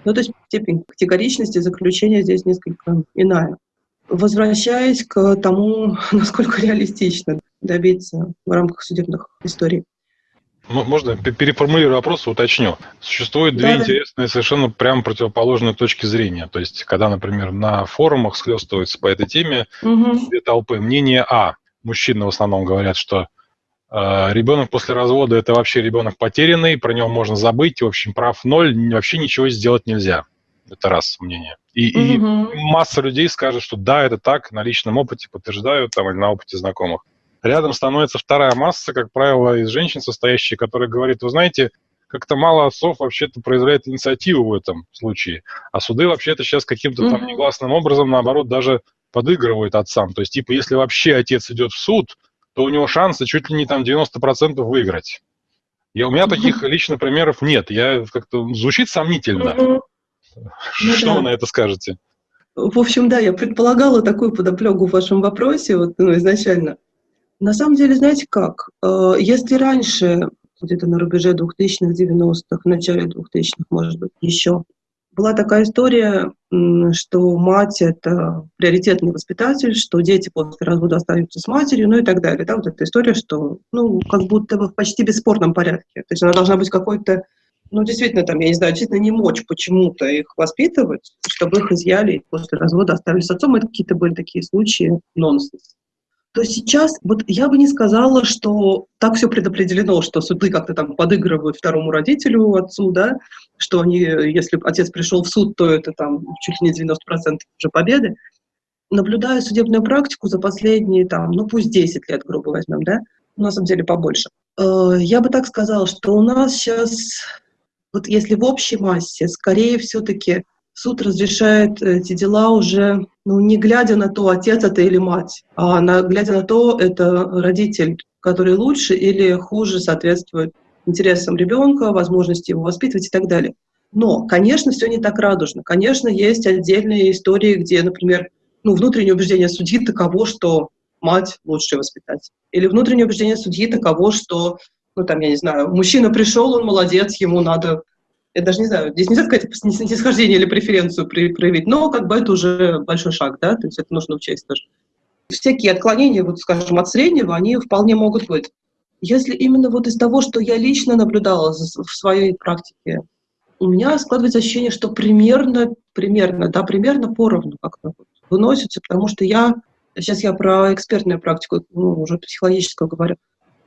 Ну, то есть степень категоричности заключения здесь несколько иная. Возвращаясь к тому, (laughs) насколько реалистично добиться в рамках судебных историй. Можно переформулирую вопрос, уточню. Существует две да, интересные, совершенно прямо противоположные точки зрения. То есть, когда, например, на форумах схлестываются по этой теме угу. две толпы. Мнение А. Мужчины в основном говорят, что э, ребенок после развода – это вообще ребенок потерянный, про него можно забыть, в общем, прав ноль, вообще ничего сделать нельзя. Это раз мнение. И, угу. и масса людей скажет, что да, это так, на личном опыте подтверждаю, там, или на опыте знакомых. рядом становится вторая масса, как правило, из женщин состоящая, которая говорит, вы знаете, как-то мало отцов вообще-то проявляет инициативу в этом случае. А суды вообще-то сейчас каким-то там негласным образом, наоборот, даже подыгрывают отцам. То есть, типа, если вообще отец идет в суд, то у него шансы чуть ли не там 90% выиграть. Я, у меня таких (laughs) лично примеров нет. Я как-то звучит сомнительно. (laughs) Что ну, вы на это скажете? В общем, да, я предполагала такую подоплеку в вашем вопросе вот, ну, изначально. На самом деле, знаете как? Э, если раньше, где-то на рубеже 2000-х, 90-х, в начале 2000-х, может быть, еще, была такая история, что мать — это приоритетный воспитатель, что дети после развода остаются с матерью, ну и так далее. Да, вот эта история, что, ну, как будто бы в почти бесспорном порядке. То есть она должна быть какой-то, ну, действительно, там, я не знаю, действительно не мочь почему-то их воспитывать, чтобы их изъяли и после развода оставили с отцом. Это какие-то были такие случаи нонсенс то сейчас вот я бы не сказала, что так все предопределено, что суды как-то там подыгрывают второму родителю, отцу, да, что они, если отец пришел в суд, то это там чуть ли не 90% уже победы. Наблюдая судебную практику за последние, там, ну пусть 10 лет, грубо возьмем, да, на самом деле побольше, э, я бы так сказала, что у нас сейчас, вот если в общей массе, скорее все-таки суд разрешает эти дела уже, ну, не глядя на то, отец это или мать, а на, глядя на то, это родитель, который лучше или хуже соответствует интересам ребенка, возможности его воспитывать и так далее. Но, конечно, все не так радужно. Конечно, есть отдельные истории, где, например, ну, внутреннее убеждение судьи таково, что мать лучший воспитатель. Или внутреннее убеждение судьи таково, что, ну, там, я не знаю, мужчина пришел, он молодец, ему надо я даже не знаю, здесь нельзя сказать снисхождение или преференцию проявить, но как бы это уже большой шаг, да, то есть это нужно учесть тоже. Всякие отклонения, вот скажем, от среднего, они вполне могут быть. Если именно вот из того, что я лично наблюдала в своей практике, у меня складывается ощущение, что примерно, примерно, да, примерно поровну как-то выносится, потому что я, сейчас я про экспертную практику, ну, уже психологическую говорю,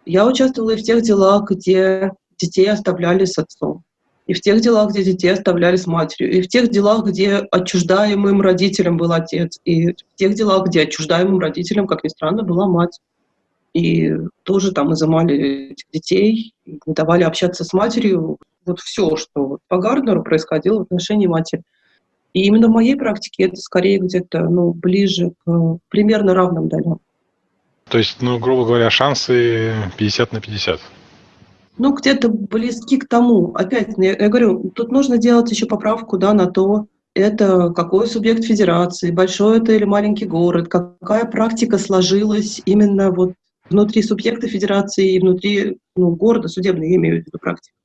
я участвовала и в тех делах, где детей оставляли с отцом и в тех делах, где детей оставляли с матерью, и в тех делах, где отчуждаемым родителем был отец, и в тех делах, где отчуждаемым родителем, как ни странно, была мать. И тоже там изымали этих детей, не давали общаться с матерью. Вот все, что по Гарднеру происходило в отношении матери. И именно в моей практике это скорее где-то ну, ближе к примерно равным долям. То есть, ну, грубо говоря, шансы 50 на 50 ну, где-то близки к тому. Опять, я, я говорю, тут нужно делать еще поправку да, на то, это какой субъект федерации, большой это или маленький город, какая практика сложилась именно вот внутри субъекта федерации и внутри ну, города, судебной, я имею в виду практику.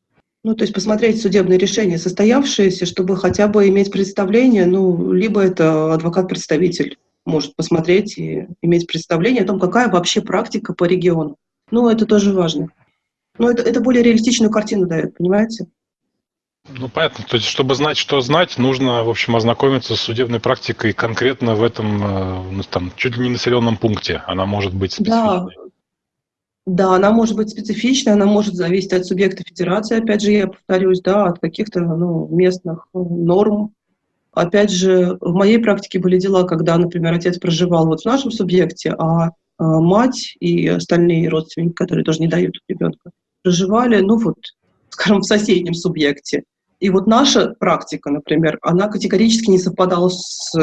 Ну, то есть посмотреть судебные решения, состоявшиеся, чтобы хотя бы иметь представление, ну, либо это адвокат-представитель может посмотреть и иметь представление о том, какая вообще практика по региону. Ну, это тоже важно. Но это, это более реалистичную картину дает, понимаете? Ну, понятно. То есть, чтобы знать, что знать, нужно, в общем, ознакомиться с судебной практикой конкретно в этом, э, ну, там, чуть ли не населенном пункте. Она может быть специфичной. Да. Да, она может быть специфичной, она может зависеть от субъекта федерации, опять же, я повторюсь, да, от каких-то ну, местных норм. Опять же, в моей практике были дела, когда, например, отец проживал вот в нашем субъекте, а, а мать и остальные родственники, которые тоже не дают ребенка, проживали, ну вот, (laughs) скажем, в соседнем субъекте. И вот наша практика, например, она категорически не совпадала с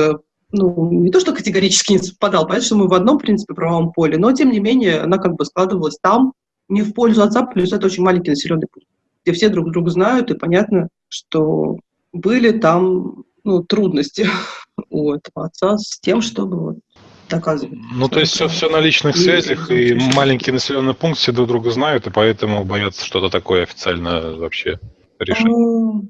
ну, не то, что категорически не совпадала, понятно, что мы в одном, принципе, правовом поле, но, тем не менее, она как бы складывалась там, не в пользу отца, плюс это очень маленький населенный пункт, где все друг друга знают, и понятно, что были там ну, трудности у этого отца с тем, чтобы вот доказывать. Ну, то есть все, все на личных связях, и маленький населенный пункт все друг друга знают, и поэтому боятся что-то такое официально вообще решить. Ну,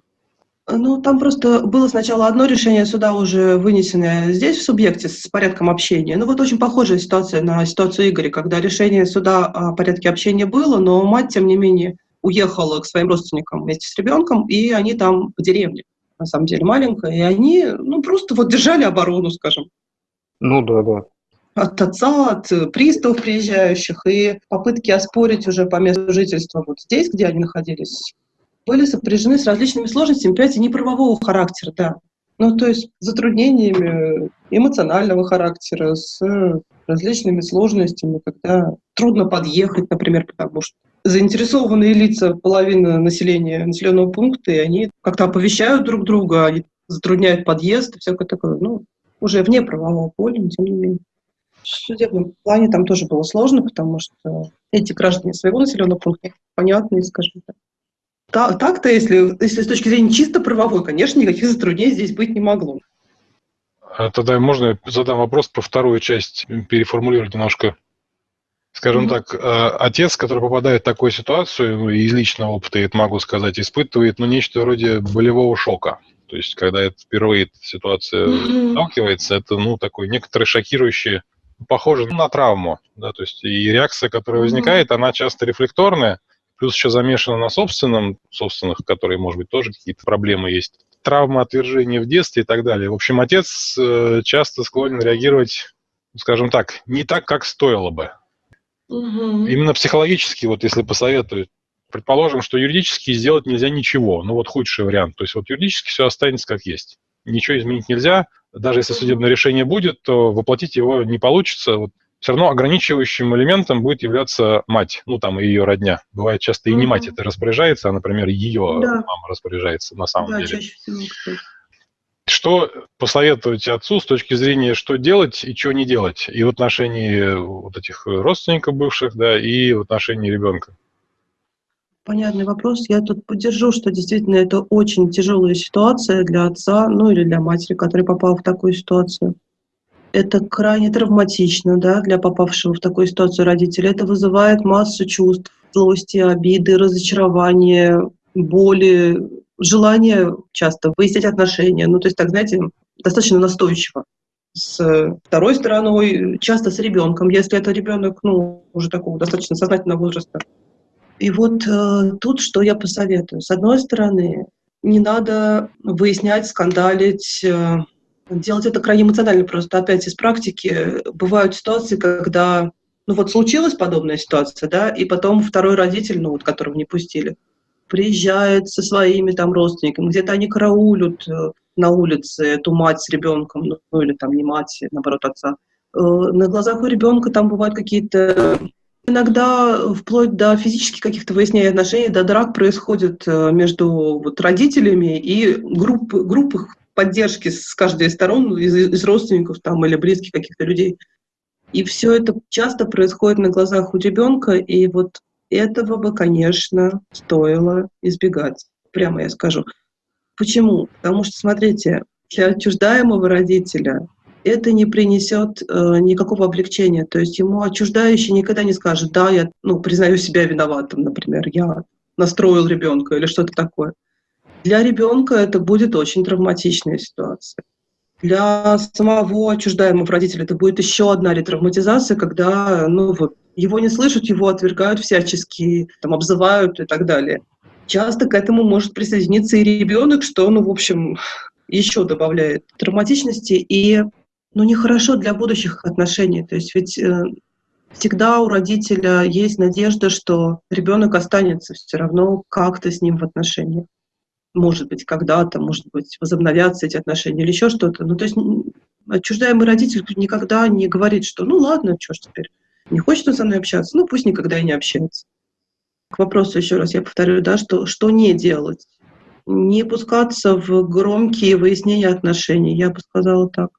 ну, там просто было сначала одно решение суда уже вынесенное здесь, в субъекте, с порядком общения. Ну, вот очень похожая ситуация на ситуацию Игоря, когда решение суда о порядке общения было, но мать, тем не менее, уехала к своим родственникам вместе с ребенком, и они там в деревне, на самом деле маленькая, и они, ну, просто вот держали оборону, скажем. Ну да, да. От отца, от приставов приезжающих, и попытки оспорить уже по месту жительства вот здесь, где они находились, были сопряжены с различными сложностями, понимаете, не правового характера, да. Ну, то есть затруднениями эмоционального характера, с различными сложностями, когда трудно подъехать, например, потому что заинтересованные лица половины населения населенного пункта, и они как-то оповещают друг друга, они затрудняют подъезд и всякое такое. Ну, уже вне правового поля, но тем не менее. В судебном плане там тоже было сложно, потому что эти граждане своего населенного пункта понятные, скажем так. Так-то, если, если с точки зрения чисто правовой, конечно, никаких затруднений здесь быть не могло. А тогда можно задам вопрос про вторую часть, переформулировать немножко. Скажем mm-hmm. так, э, отец, который попадает в такую ситуацию, ну, из личного опыта, я это могу сказать, испытывает ну, нечто вроде болевого шока. То есть, когда это впервые эта ситуация mm-hmm. сталкивается, это ну, такой некоторый шокирующий, похоже на травму. Да, то есть, и реакция, которая mm-hmm. возникает, она часто рефлекторная, плюс еще замешана на собственном, собственных, которые, может быть, тоже какие-то проблемы есть. Травма отвержения в детстве и так далее. В общем, отец э, часто склонен реагировать, скажем так, не так, как стоило бы. Угу. Именно психологически, вот если посоветовать, предположим, что юридически сделать нельзя ничего, ну вот худший вариант. То есть вот юридически все останется как есть. Ничего изменить нельзя. Даже если судебное решение будет, то воплотить его не получится. Вот все равно ограничивающим элементом будет являться мать, ну там ее родня. Бывает часто и не мать это распоряжается, а, например, ее да. мама распоряжается на самом да, деле. Чаще всего, что посоветовать отцу с точки зрения, что делать и что не делать, и в отношении вот этих родственников бывших, да, и в отношении ребенка? Понятный вопрос. Я тут поддержу, что действительно это очень тяжелая ситуация для отца, ну или для матери, который попал в такую ситуацию это крайне травматично да, для попавшего в такую ситуацию родителя. Это вызывает массу чувств, злости, обиды, разочарования, боли, желание часто выяснять отношения. Ну, то есть, так, знаете, достаточно настойчиво. С второй стороной, часто с ребенком, если это ребенок, ну, уже такого достаточно сознательного возраста. И вот э, тут что я посоветую. С одной стороны, не надо выяснять, скандалить, э, делать это крайне эмоционально. Просто опять из практики бывают ситуации, когда ну вот случилась подобная ситуация, да, и потом второй родитель, ну вот которого не пустили, приезжает со своими там родственниками, где-то они караулят э, на улице эту мать с ребенком, ну, или там не мать, наоборот, отца. Э, на глазах у ребенка там бывают какие-то Иногда вплоть до физических каких-то выяснений отношений, до драк происходит э, между вот, родителями и групп, групп поддержки с каждой из сторон, из, из родственников там, или близких каких-то людей. И все это часто происходит на глазах у ребенка, и вот этого бы, конечно, стоило избегать. Прямо я скажу. Почему? Потому что, смотрите, для отчуждаемого родителя это не принесет э, никакого облегчения. То есть ему отчуждающий никогда не скажет, да, я ну, признаю себя виноватым, например, я настроил ребенка или что-то такое. Для ребенка это будет очень травматичная ситуация. Для самого отчуждаемого родителя это будет еще одна ретравматизация, когда ну, вот, его не слышат, его отвергают всячески, там, обзывают и так далее. Часто к этому может присоединиться и ребенок, что, ну, в общем, еще добавляет травматичности и ну, нехорошо для будущих отношений. То есть ведь э, всегда у родителя есть надежда, что ребенок останется все равно как-то с ним в отношениях может быть, когда-то, может быть, возобновятся эти отношения или еще что-то. Ну, то есть отчуждаемый родитель никогда не говорит, что ну ладно, что ж теперь, не хочет он со мной общаться, ну пусть никогда и не общается. К вопросу еще раз я повторю, да, что, что не делать? Не пускаться в громкие выяснения отношений, я бы сказала так.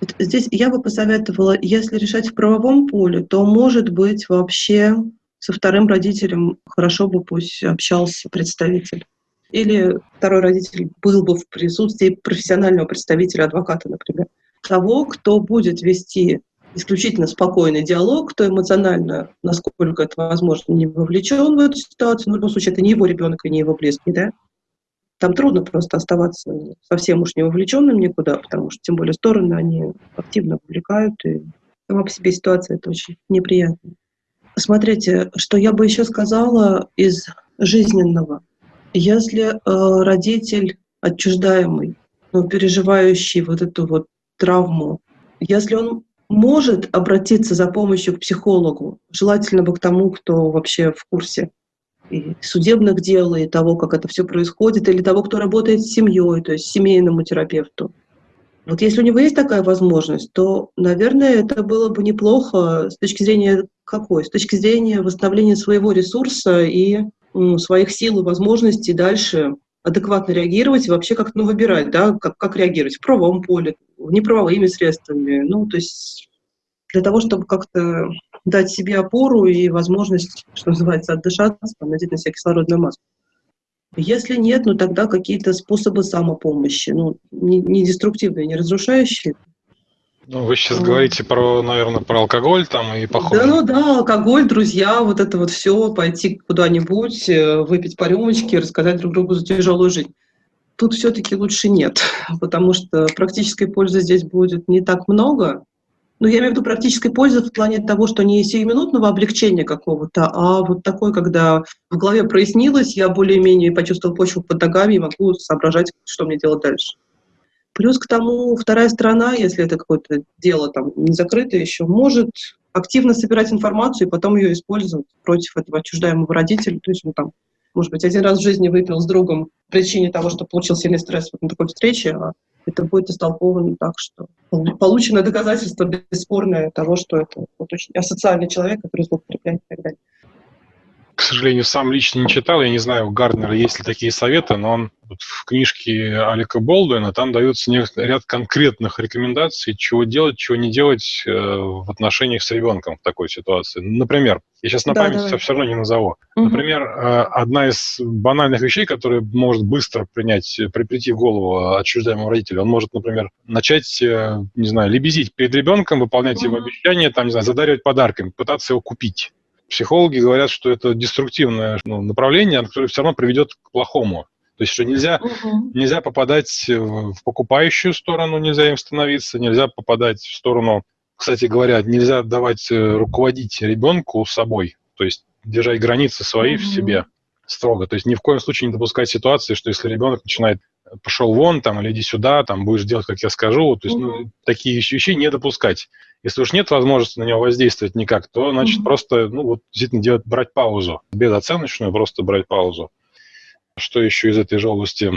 Вот здесь я бы посоветовала, если решать в правовом поле, то, может быть, вообще со вторым родителем хорошо бы пусть общался представитель или второй родитель был бы в присутствии профессионального представителя, адвоката, например, того, кто будет вести исключительно спокойный диалог, кто эмоционально, насколько это возможно, не вовлечен в эту ситуацию. Но в любом случае, это не его ребенок и не его близкий, да? Там трудно просто оставаться совсем уж не вовлеченным никуда, потому что, тем более, стороны, они активно вовлекают, и сама по себе ситуация это очень неприятно. Смотрите, что я бы еще сказала из жизненного. Если э, родитель отчуждаемый, ну, переживающий вот эту вот травму, если он может обратиться за помощью к психологу, желательно бы к тому, кто вообще в курсе и судебных дел, и того, как это все происходит, или того, кто работает с семьей, то есть семейному терапевту, Вот если у него есть такая возможность, то, наверное, это было бы неплохо с точки зрения какой? С точки зрения восстановления своего ресурса и м, своих сил и возможностей дальше адекватно реагировать и вообще как-то ну, выбирать, да, как, как реагировать в правовом поле, неправовыми средствами. Ну, то есть для того, чтобы как-то дать себе опору и возможность, что называется, отдышаться, надеть на себя кислородную маску. Если нет, ну тогда какие-то способы самопомощи, ну, не, не деструктивные, не разрушающие. Ну, вы сейчас говорите про, наверное, про алкоголь там и похоже. Да, ну да, алкоголь, друзья, вот это вот все, пойти куда-нибудь, э, выпить по рюмочке, рассказать друг другу за тяжелую жизнь. Тут все-таки лучше нет, потому что практической пользы здесь будет не так много, ну, я имею в виду практической пользы в плане того, что не сиюминутного облегчения какого-то, а вот такой, когда в голове прояснилось, я более-менее почувствовал почву под ногами и могу соображать, что мне делать дальше. Плюс к тому, вторая сторона, если это какое-то дело там не закрытое еще, может активно собирать информацию и потом ее использовать против этого отчуждаемого родителя. То есть он там, может быть, один раз в жизни выпил с другом по причине того, что получил сильный стресс вот на такой встрече, а это будет истолковано так, что получено доказательство бесспорное того, что это вот очень асоциальный человек, который злоупотребляет и так далее. К сожалению, сам лично не читал, я не знаю, у Гарднера есть ли такие советы, но он вот в книжке Алика Болдуина там дается ряд конкретных рекомендаций, чего делать, чего не делать э, в отношениях с ребенком в такой ситуации. Например, я сейчас на да, память все, все равно не назову. Угу. Например, э, одна из банальных вещей, которая может быстро принять, прийти в голову отчуждаемому родителю, он может, например, начать, э, не знаю, лебезить перед ребенком, выполнять угу. его обещания, там, не знаю, задаривать подарками, пытаться его купить. Психологи говорят, что это деструктивное ну, направление, которое все равно приведет к плохому. То есть, что нельзя, угу. нельзя попадать в покупающую сторону, нельзя им становиться, нельзя попадать в сторону, кстати говоря, нельзя давать э, руководить ребенку собой, то есть держать границы свои угу. в себе строго. То есть ни в коем случае не допускать ситуации, что если ребенок начинает пошел вон, там, или иди сюда, там, будешь делать, как я скажу. То есть, ну, такие вещи не допускать. Если уж нет возможности на него воздействовать никак, то, значит, mm-hmm. просто, ну, вот, действительно делать, брать паузу. Безоценочную, просто брать паузу. Что еще из этой же области?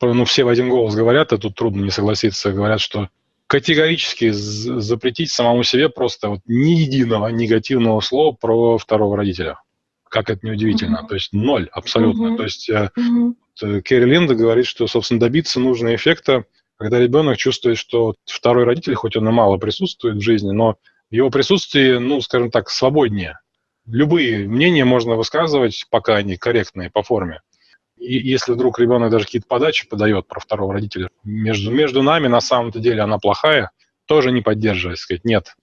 Ну, все в один голос говорят, а тут трудно не согласиться, говорят, что категорически запретить самому себе просто вот ни единого негативного слова про второго родителя. Как это неудивительно. Mm-hmm. То есть ноль абсолютно. Mm-hmm. То есть mm-hmm Керри Линда говорит, что, собственно, добиться нужного эффекта, когда ребенок чувствует, что второй родитель, хоть он и мало присутствует в жизни, но его присутствии, ну, скажем так, свободнее. Любые мнения можно высказывать, пока они корректные по форме. И если вдруг ребенок даже какие-то подачи подает про второго родителя, между, между нами на самом-то деле она плохая, тоже не поддерживать, сказать, нет,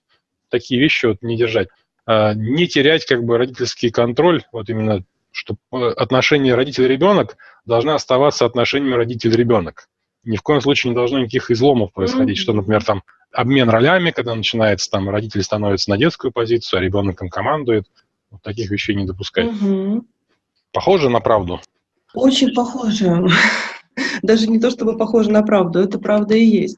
такие вещи вот не держать. А, не терять как бы родительский контроль, вот именно что э, отношения родитель-ребенок должны оставаться отношениями родитель-ребенок. Ни в коем случае не должно никаких изломов происходить, mm-hmm. что, например, там обмен ролями, когда начинается, там, родитель становится на детскую позицию, а ребенок им командует. Вот таких вещей не допускать. Mm-hmm. Похоже на правду? Очень похоже. (laughs) Даже не то, чтобы похоже на правду, это правда и есть.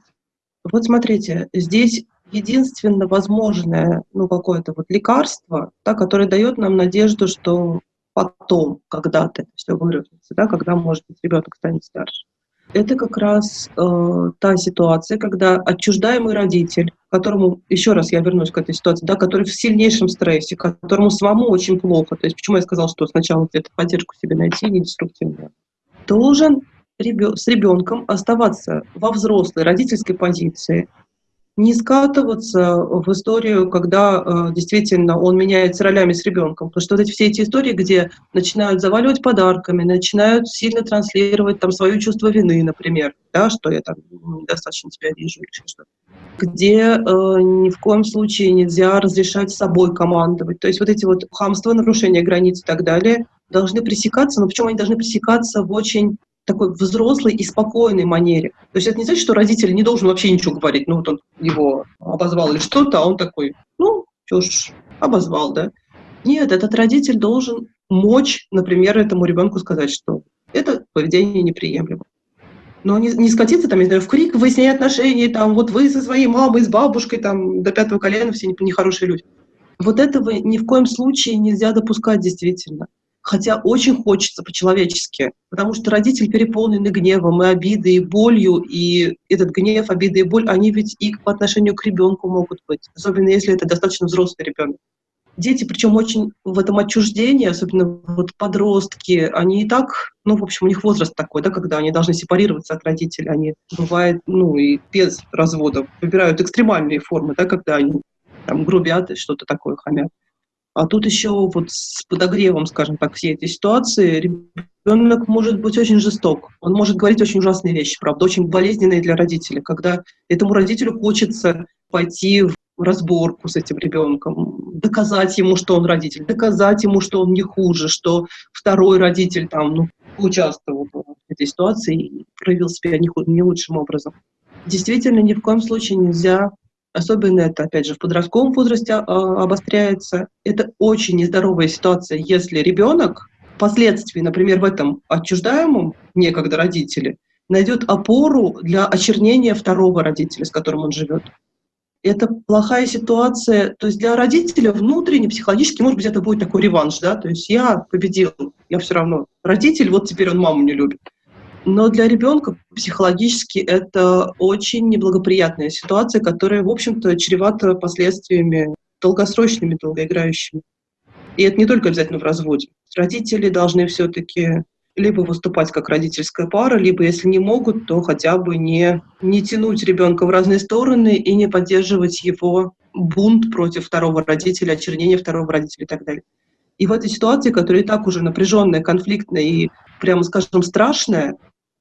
Вот смотрите, здесь единственно возможное ну, какое-то вот лекарство, да, которое дает нам надежду, что потом, когда-то все выровняется, да, когда, может быть, ребенок станет старше. Это как раз э, та ситуация, когда отчуждаемый родитель, которому, еще раз я вернусь к этой ситуации, да, который в сильнейшем стрессе, которому самому очень плохо, то есть почему я сказала, что сначала где-то поддержку себе найти, не деструктивную, должен ребё с ребенком оставаться во взрослой родительской позиции, не скатываться в историю, когда э, действительно он меняется ролями с ребенком. Потому что вот эти, все эти истории, где начинают заваливать подарками, начинают сильно транслировать там свое чувство вины, например, да, что я там недостаточно тебя вижу или что-то где э, ни в коем случае нельзя разрешать собой командовать. То есть вот эти вот хамства, нарушения границ и так далее должны пресекаться, но почему они должны пресекаться в очень такой взрослой и спокойной манере. То есть это не значит, что родитель не должен вообще ничего говорить. Ну, вот он его обозвал или что-то, а он такой, ну, что ж, обозвал, да. Нет, этот родитель должен мочь, например, этому ребенку сказать, что это поведение неприемлемо. Но не, не скатиться там, не знаю, в крик, выяснение отношений, там, вот вы со своей мамой, с бабушкой, там, до пятого колена все нехорошие люди. Вот этого ни в коем случае нельзя допускать действительно. Хотя очень хочется по-человечески, потому что родитель переполнены гневом и обидой, и болью, и этот гнев, обида и боль, они ведь и по отношению к ребенку могут быть, особенно если это достаточно взрослый ребенок. Дети, причем очень в этом отчуждении, особенно вот подростки, они и так, ну, в общем, у них возраст такой, да, когда они должны сепарироваться от родителей, они, бывает, ну, и без разводов, выбирают экстремальные формы, да, когда они там грубят и что-то такое хамят. А тут еще вот с подогревом, скажем так, всей этой ситуации ребенок может быть очень жесток. Он может говорить очень ужасные вещи, правда, очень болезненные для родителей, когда этому родителю хочется пойти в разборку с этим ребенком, доказать ему, что он родитель, доказать ему, что он не хуже, что второй родитель там, ну, участвовал в этой ситуации и проявил себя не, не лучшим образом. Действительно, ни в коем случае нельзя Особенно это, опять же, в подростковом возрасте а, обостряется. Это очень нездоровая ситуация, если ребенок впоследствии, например, в этом отчуждаемом некогда родителе, найдет опору для очернения второго родителя, с которым он живет. Это плохая ситуация. То есть для родителя внутренне, психологически, может быть, это будет такой реванш, да, то есть я победил, я все равно родитель, вот теперь он маму не любит. Но для ребенка психологически это очень неблагоприятная ситуация, которая, в общем-то, чревата последствиями долгосрочными, долгоиграющими. И это не только обязательно в разводе. Родители должны все-таки либо выступать как родительская пара, либо, если не могут, то хотя бы не, не тянуть ребенка в разные стороны и не поддерживать его бунт против второго родителя, очернение второго родителя и так далее. И в этой ситуации, которая и так уже напряженная, конфликтная и, прямо скажем, страшная,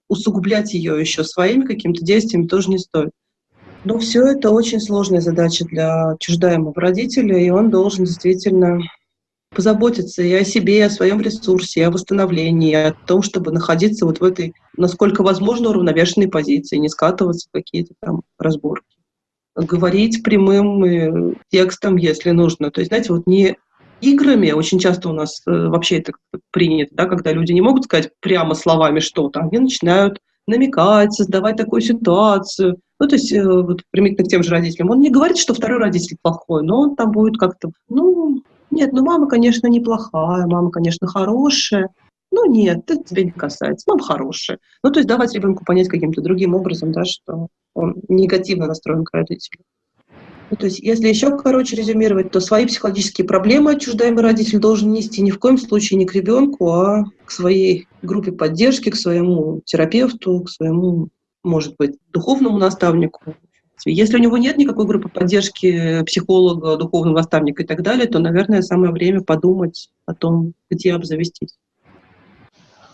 усугублять ее еще своими какими-то действиями тоже не стоит. Но все это очень сложная задача для чуждаемого родителя, и он должен действительно позаботиться и о себе, и о своем ресурсе, и о восстановлении, и о том, чтобы находиться вот в этой, насколько возможно, уравновешенной позиции, не скатываться в какие-то там разборки. Говорить прямым э, текстом, если нужно. То есть, знаете, вот не играми, очень часто у нас э, вообще это принято, да, когда люди не могут сказать прямо словами что-то, они начинают намекать, создавать такую ситуацию. Ну, то есть, э, вот, примитивно к тем же родителям. Он не говорит, что второй родитель плохой, но он там будет как-то, ну, нет, ну, мама, конечно, неплохая, мама, конечно, хорошая. Ну, нет, это тебя не касается, мама хорошая. Ну, то есть давать ребенку понять каким-то другим образом, да, что он негативно настроен к родителю. Ну, то есть, если еще короче резюмировать, то свои психологические проблемы отчуждаемый родитель должен нести ни в коем случае не к ребенку, а к своей группе поддержки, к своему терапевту, к своему, может быть, духовному наставнику. Если у него нет никакой группы поддержки психолога, духовного наставника и так далее, то, наверное, самое время подумать о том, где обзавестись.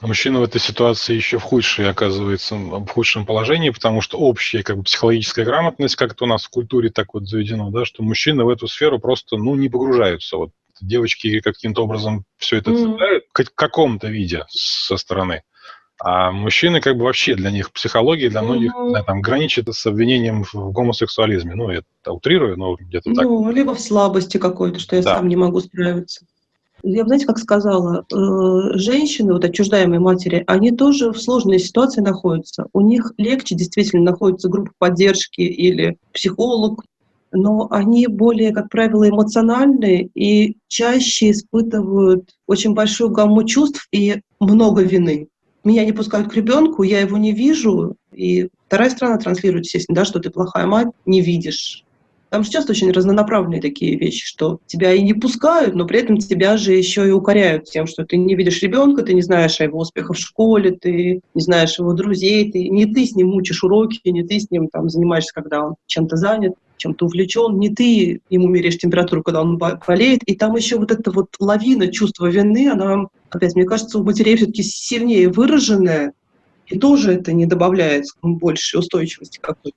Мужчина в этой ситуации еще в худшей оказывается, в худшем положении, потому что общая как бы, психологическая грамотность, как это у нас в культуре так вот заведено, да, что мужчины в эту сферу просто ну, не погружаются. Вот девочки каким-то образом все это цепляют mm. в каком-то виде со стороны. А мужчины как бы вообще для них психология для многих mm-hmm. да, там граничит с обвинением в гомосексуализме. Ну, я это утрирую, но где-то ну, так. Ну, либо в слабости какой-то, что я да. сам не могу справиться я бы, знаете, как сказала, э, женщины, вот отчуждаемые матери, они тоже в сложной ситуации находятся. У них легче действительно находится группа поддержки или психолог, но они более, как правило, эмоциональные и чаще испытывают очень большую гамму чувств и много вины. Меня не пускают к ребенку, я его не вижу, и вторая сторона транслирует, естественно, да, что ты плохая мать, не видишь там же часто очень разнонаправленные такие вещи, что тебя и не пускают, но при этом тебя же еще и укоряют тем, что ты не видишь ребенка, ты не знаешь о его успехах в школе, ты не знаешь его друзей, ты, не ты с ним учишь уроки, не ты с ним там занимаешься, когда он чем-то занят, чем-то увлечен, не ты ему меряешь температуру, когда он болеет, и там еще вот эта вот лавина чувства вины, она, опять, мне кажется, у матерей все-таки сильнее выраженная, и тоже это не добавляет больше устойчивости какой-то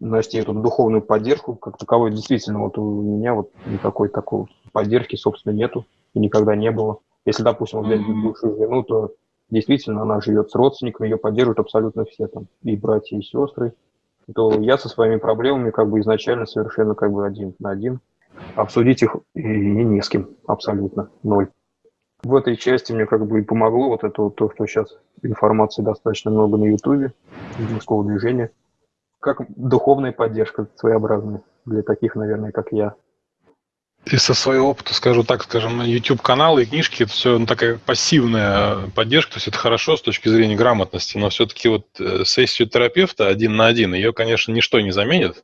значит, эту духовную поддержку как таковой действительно вот у меня вот никакой такой поддержки, собственно, нету и никогда не было. Если, допустим, взять mm-hmm. бывшую жену, то действительно она живет с родственниками, ее поддерживают абсолютно все там, и братья, и сестры, то я со своими проблемами как бы изначально совершенно как бы один на один. Обсудить их и, и не с кем, абсолютно, ноль. В этой части мне как бы и помогло вот это вот то, что сейчас информации достаточно много на Ютубе, мужского движения – как духовная поддержка своеобразная для таких, наверное, как я. И со своего опыта скажу так, скажем, YouTube-каналы и книжки – это все ну, такая пассивная поддержка, то есть это хорошо с точки зрения грамотности, но все-таки вот э, сессию терапевта один на один, ее, конечно, ничто не заменит.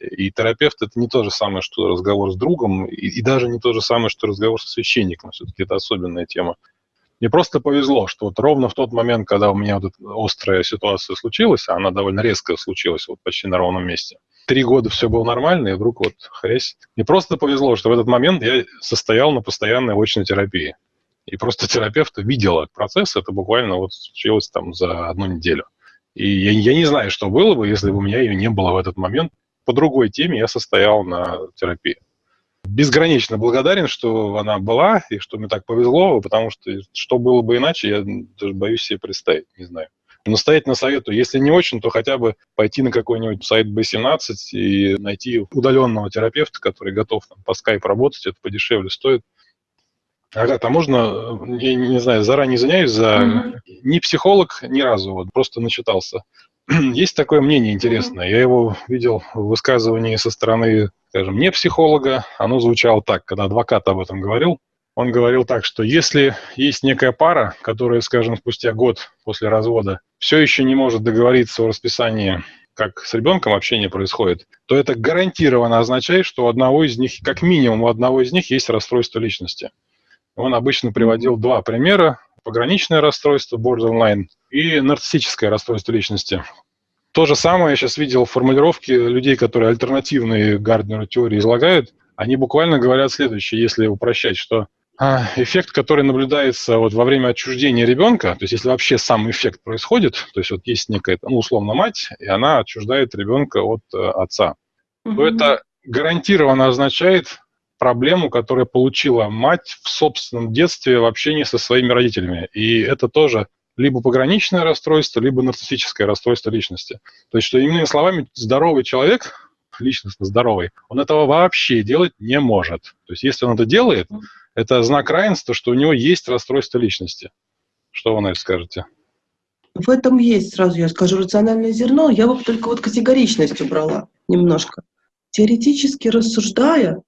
И терапевт – это не то же самое, что разговор с другом, и, и даже не то же самое, что разговор со священником. Все-таки это особенная тема. Мне просто повезло, что вот ровно в тот момент, когда у меня вот эта острая ситуация случилась, а она довольно резко случилась, вот почти на ровном месте – три года все было нормально, и вдруг вот хрясь. Мне просто повезло, что в этот момент я состоял на постоянной очной терапии. И просто терапевт видела процесс, это буквально вот случилось там за одну неделю. И я, я не знаю, что было бы, если бы у меня ее не было в этот момент. По другой теме я состоял на терапии. Безгранично благодарен, что она была, и что мне так повезло, потому что что было бы иначе, я даже боюсь себе представить, не знаю. Настоятельно советую, если не очень, то хотя бы пойти на какой-нибудь сайт B17 и найти удаленного терапевта, который готов там, по скайпу работать, это подешевле стоит. Агата, а можно, я не знаю, заранее извиняюсь за... Mm-hmm. Не психолог ни разу, вот просто начитался. (clears throat) Есть такое мнение интересное, я его видел в высказывании со стороны, скажем, не психолога, оно звучало так, когда адвокат об этом говорил, он говорил так, что если есть некая пара, которая, скажем, спустя год после развода все еще не может договориться о расписании, как с ребенком общение происходит, то это гарантированно означает, что у одного из них, как минимум у одного из них есть расстройство личности. Он обычно приводил два примера. Пограничное расстройство, borderline, и нарциссическое расстройство личности. То же самое я сейчас видел в формулировке людей, которые альтернативные Гарднеру теории излагают. Они буквально говорят следующее, если упрощать, что а, эффект, который наблюдается вот во время отчуждения ребенка, то есть если вообще сам эффект происходит, то есть вот есть некая, ну, условно, мать, и она отчуждает ребенка от э, отца, угу. то это гарантированно означает проблему, которую получила мать в собственном детстве в общении со своими родителями. И это тоже либо пограничное расстройство, либо нарциссическое расстройство личности. То есть, что иными словами, здоровый человек, личностно здоровый, он этого вообще делать не может. То есть, если он это делает, это знак равенства, что у него есть расстройство личности. Что вы на это скажете? В этом есть, сразу я скажу, рациональное зерно. Я бы только вот категоричность убрала немножко. Теоретически рассуждая,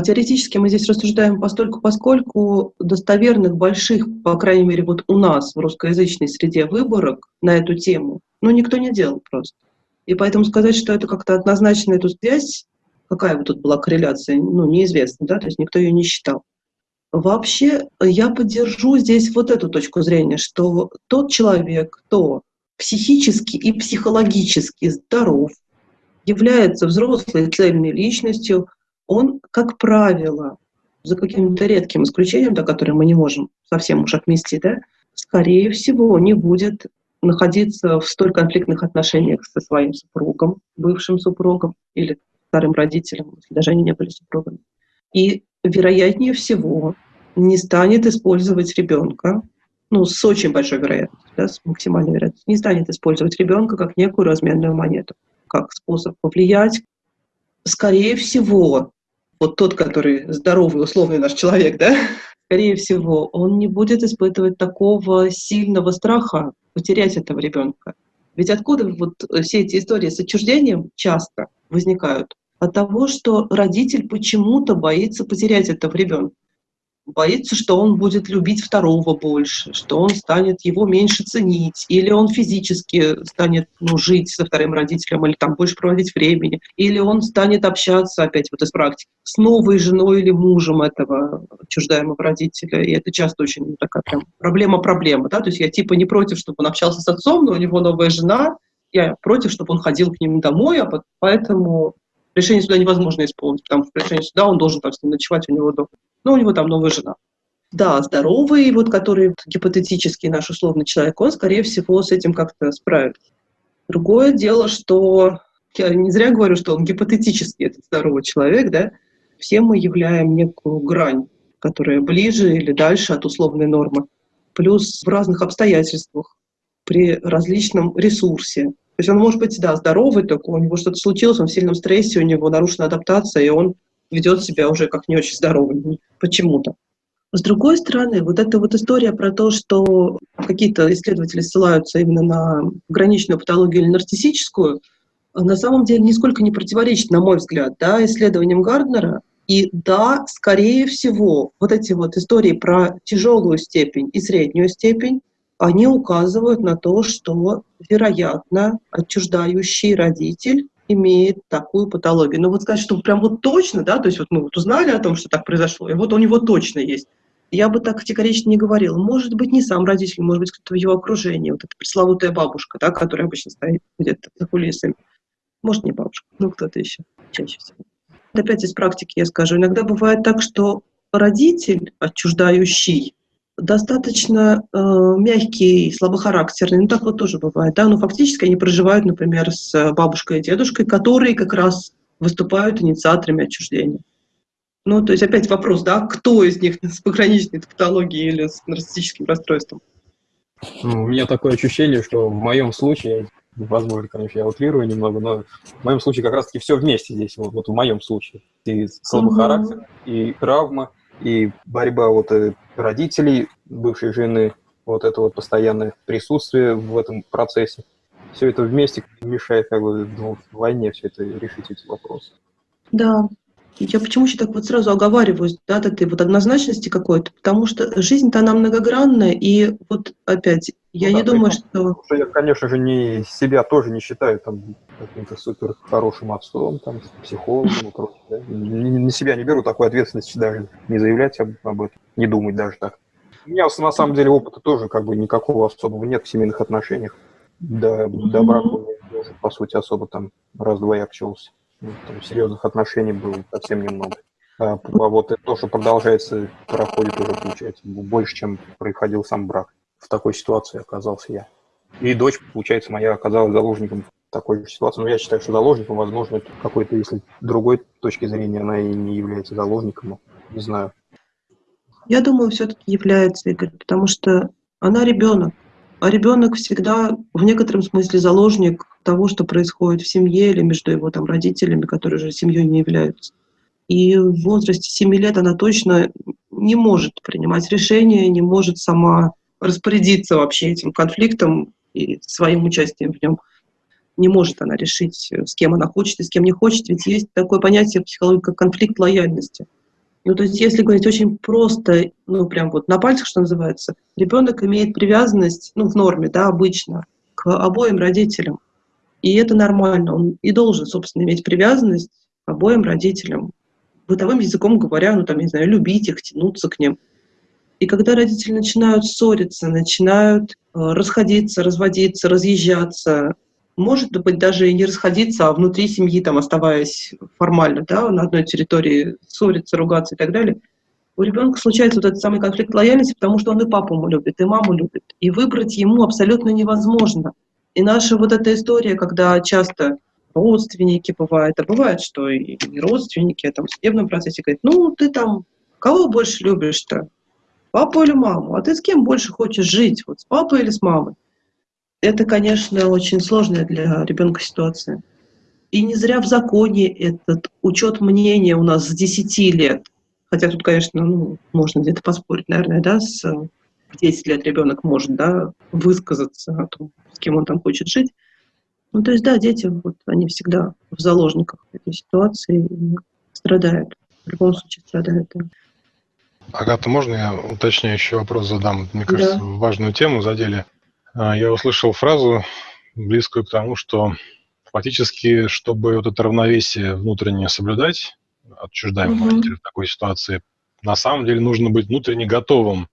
теоретически мы здесь рассуждаем постольку, поскольку достоверных больших, по крайней мере, вот у нас в русскоязычной среде выборок на эту тему, ну, никто не делал просто. И поэтому сказать, что это как-то однозначно эту связь, какая бы тут была корреляция, ну, неизвестно, да, то есть никто ее не считал. Вообще я поддержу здесь вот эту точку зрения, что тот человек, кто психически и психологически здоров, является взрослой цельной личностью, он, как правило, за каким-то редким исключением, до которого мы не можем совсем уж отмести, да, скорее всего, не будет находиться в столь конфликтных отношениях со своим супругом, бывшим супругом или старым родителем, если даже они не были супругами. И вероятнее всего, не станет использовать ребенка, ну, с очень большой вероятностью, да, с максимальной вероятностью, не станет использовать ребенка как некую разменную монету, как способ повлиять. Скорее всего, вот тот, который здоровый, условный наш человек, да, скорее всего, он не будет испытывать такого сильного страха потерять этого ребенка. Ведь откуда вот все эти истории с отчуждением часто возникают? от того, что родитель почему-то боится потерять этого ребенка. Боится, что он будет любить второго больше, что он станет его меньше ценить, или он физически станет ну, жить со вторым родителем, или там больше проводить времени, или он станет общаться, опять вот из практики, с новой женой или мужем этого отчуждаемого родителя. И это часто очень такая прям проблема-проблема. Да? То есть я типа не против, чтобы он общался с отцом, но у него новая жена, я против, чтобы он ходил к ним домой, а поэтому решение суда невозможно исполнить, потому что решение суда он должен там с ним ночевать у него дома. Но у него там новая жена. Да, здоровый, вот который гипотетический наш условный человек, он, скорее всего, с этим как-то справится. Другое дело, что я не зря говорю, что он гипотетический, этот здоровый человек, да, все мы являем некую грань, которая ближе или дальше от условной нормы. Плюс в разных обстоятельствах, при различном ресурсе, то есть он может быть, да, здоровый, только у него что-то случилось, он в сильном стрессе, у него нарушена адаптация, и он ведет себя уже как не очень здоровый почему-то. С другой стороны, вот эта вот история про то, что какие-то исследователи ссылаются именно на граничную патологию или нарциссическую, на самом деле нисколько не противоречит, на мой взгляд, да, исследованиям Гарднера, И да, скорее всего, вот эти вот истории про тяжелую степень и среднюю степень, они указывают на то, что, вероятно, отчуждающий родитель имеет такую патологию. Но вот сказать, что прям вот точно, да, то есть вот мы вот узнали о том, что так произошло, и вот у него точно есть. Я бы так категорично не говорила. Может быть, не сам родитель, может быть, кто-то в его окружении, вот эта пресловутая бабушка, да, которая обычно стоит где-то за кулисами. Может, не бабушка, ну кто-то еще, чаще всего. Опять из практики я скажу. Иногда бывает так, что родитель, отчуждающий, достаточно э, мягкий, слабохарактерный. Ну, так вот тоже бывает. Да? Но фактически они проживают, например, с бабушкой и дедушкой, которые как раз выступают инициаторами отчуждения. Ну, то есть опять вопрос, да, кто из них (laughs) с пограничной патологией или с нарциссическим расстройством? Ну, у меня такое ощущение, что в моем случае, возможно, конечно, я утрирую немного, но в моем случае как раз-таки все вместе здесь, вот, вот в моем случае. И слабый характер, и травма, и борьба вот э, родителей, бывшей жены, вот это вот постоянное присутствие в этом процессе. Все это вместе мешает как бы ну, в войне все это решить эти вопросы. Да, я почему еще так вот сразу оговариваюсь, да, от этой вот однозначности какой-то, потому что жизнь-то она многогранная, и вот опять, я ну, не да, думаю, что... Я, конечно же, не себя тоже не считаю там каким-то супер хорошим отцом, там, психологом и прочее. Да? На себя не беру такой ответственности даже не заявлять об, об этом, не думать даже так. У меня на самом деле опыта тоже как бы никакого особого нет в семейных отношениях. До, до брака тоже, по сути, особо там раз-два я общался. Ну, там, серьезных отношений было совсем немного. А, а вот то, что продолжается, проходит уже, получается, больше, чем происходил сам брак. В такой ситуации оказался я. И дочь, получается, моя оказалась заложником такой же ситуации. Но я считаю, что заложником, возможно, какой-то, если другой точки зрения, она и не является заложником. Не знаю. Я думаю, все-таки является, Игорь, потому что она ребенок. А ребенок всегда в некотором смысле заложник того, что происходит в семье или между его там родителями, которые же семьей не являются. И в возрасте 7 лет она точно не может принимать решения, не может сама распорядиться вообще этим конфликтом и своим участием в нем. Не может она решить, с кем она хочет и с кем не хочет, ведь есть такое понятие в психологии, как конфликт лояльности. Ну, то есть, если говорить очень просто, ну, прям вот на пальцах, что называется, ребенок имеет привязанность, ну, в норме, да, обычно, к обоим родителям. И это нормально. Он и должен, собственно, иметь привязанность к обоим родителям. Бытовым языком говоря, ну, там, не знаю, любить их, тянуться к ним. И когда родители начинают ссориться, начинают э, расходиться, разводиться, разъезжаться, может быть, даже и не расходиться, а внутри семьи, там, оставаясь формально, да, на одной территории, ссориться, ругаться и так далее, у ребенка случается вот этот самый конфликт лояльности, потому что он и папу любит, и маму любит. И выбрать ему абсолютно невозможно. И наша вот эта история, когда часто родственники бывают, а бывает, что и родственники там, в судебном процессе говорят, ну, ты там кого больше любишь-то? Папу или маму? А ты с кем больше хочешь жить? Вот с папой или с мамой? Это, конечно, очень сложная для ребенка ситуация. И не зря в законе этот учет мнения у нас с 10 лет. Хотя тут, конечно, ну, можно где-то поспорить, наверное, да, с 10 лет ребенок может, да, высказаться о том, с кем он там хочет жить. Ну, то есть, да, дети, вот, они всегда в заложниках этой ситуации страдают. В любом случае страдают, да. Агата, можно я уточняющий вопрос задам? Мне кажется, да. важную тему задели. А, я услышал фразу, близкую к тому, что фактически, чтобы вот это равновесие внутреннее соблюдать, отчуждаемого родителя в такой ситуации, на самом деле нужно быть внутренне готовым э,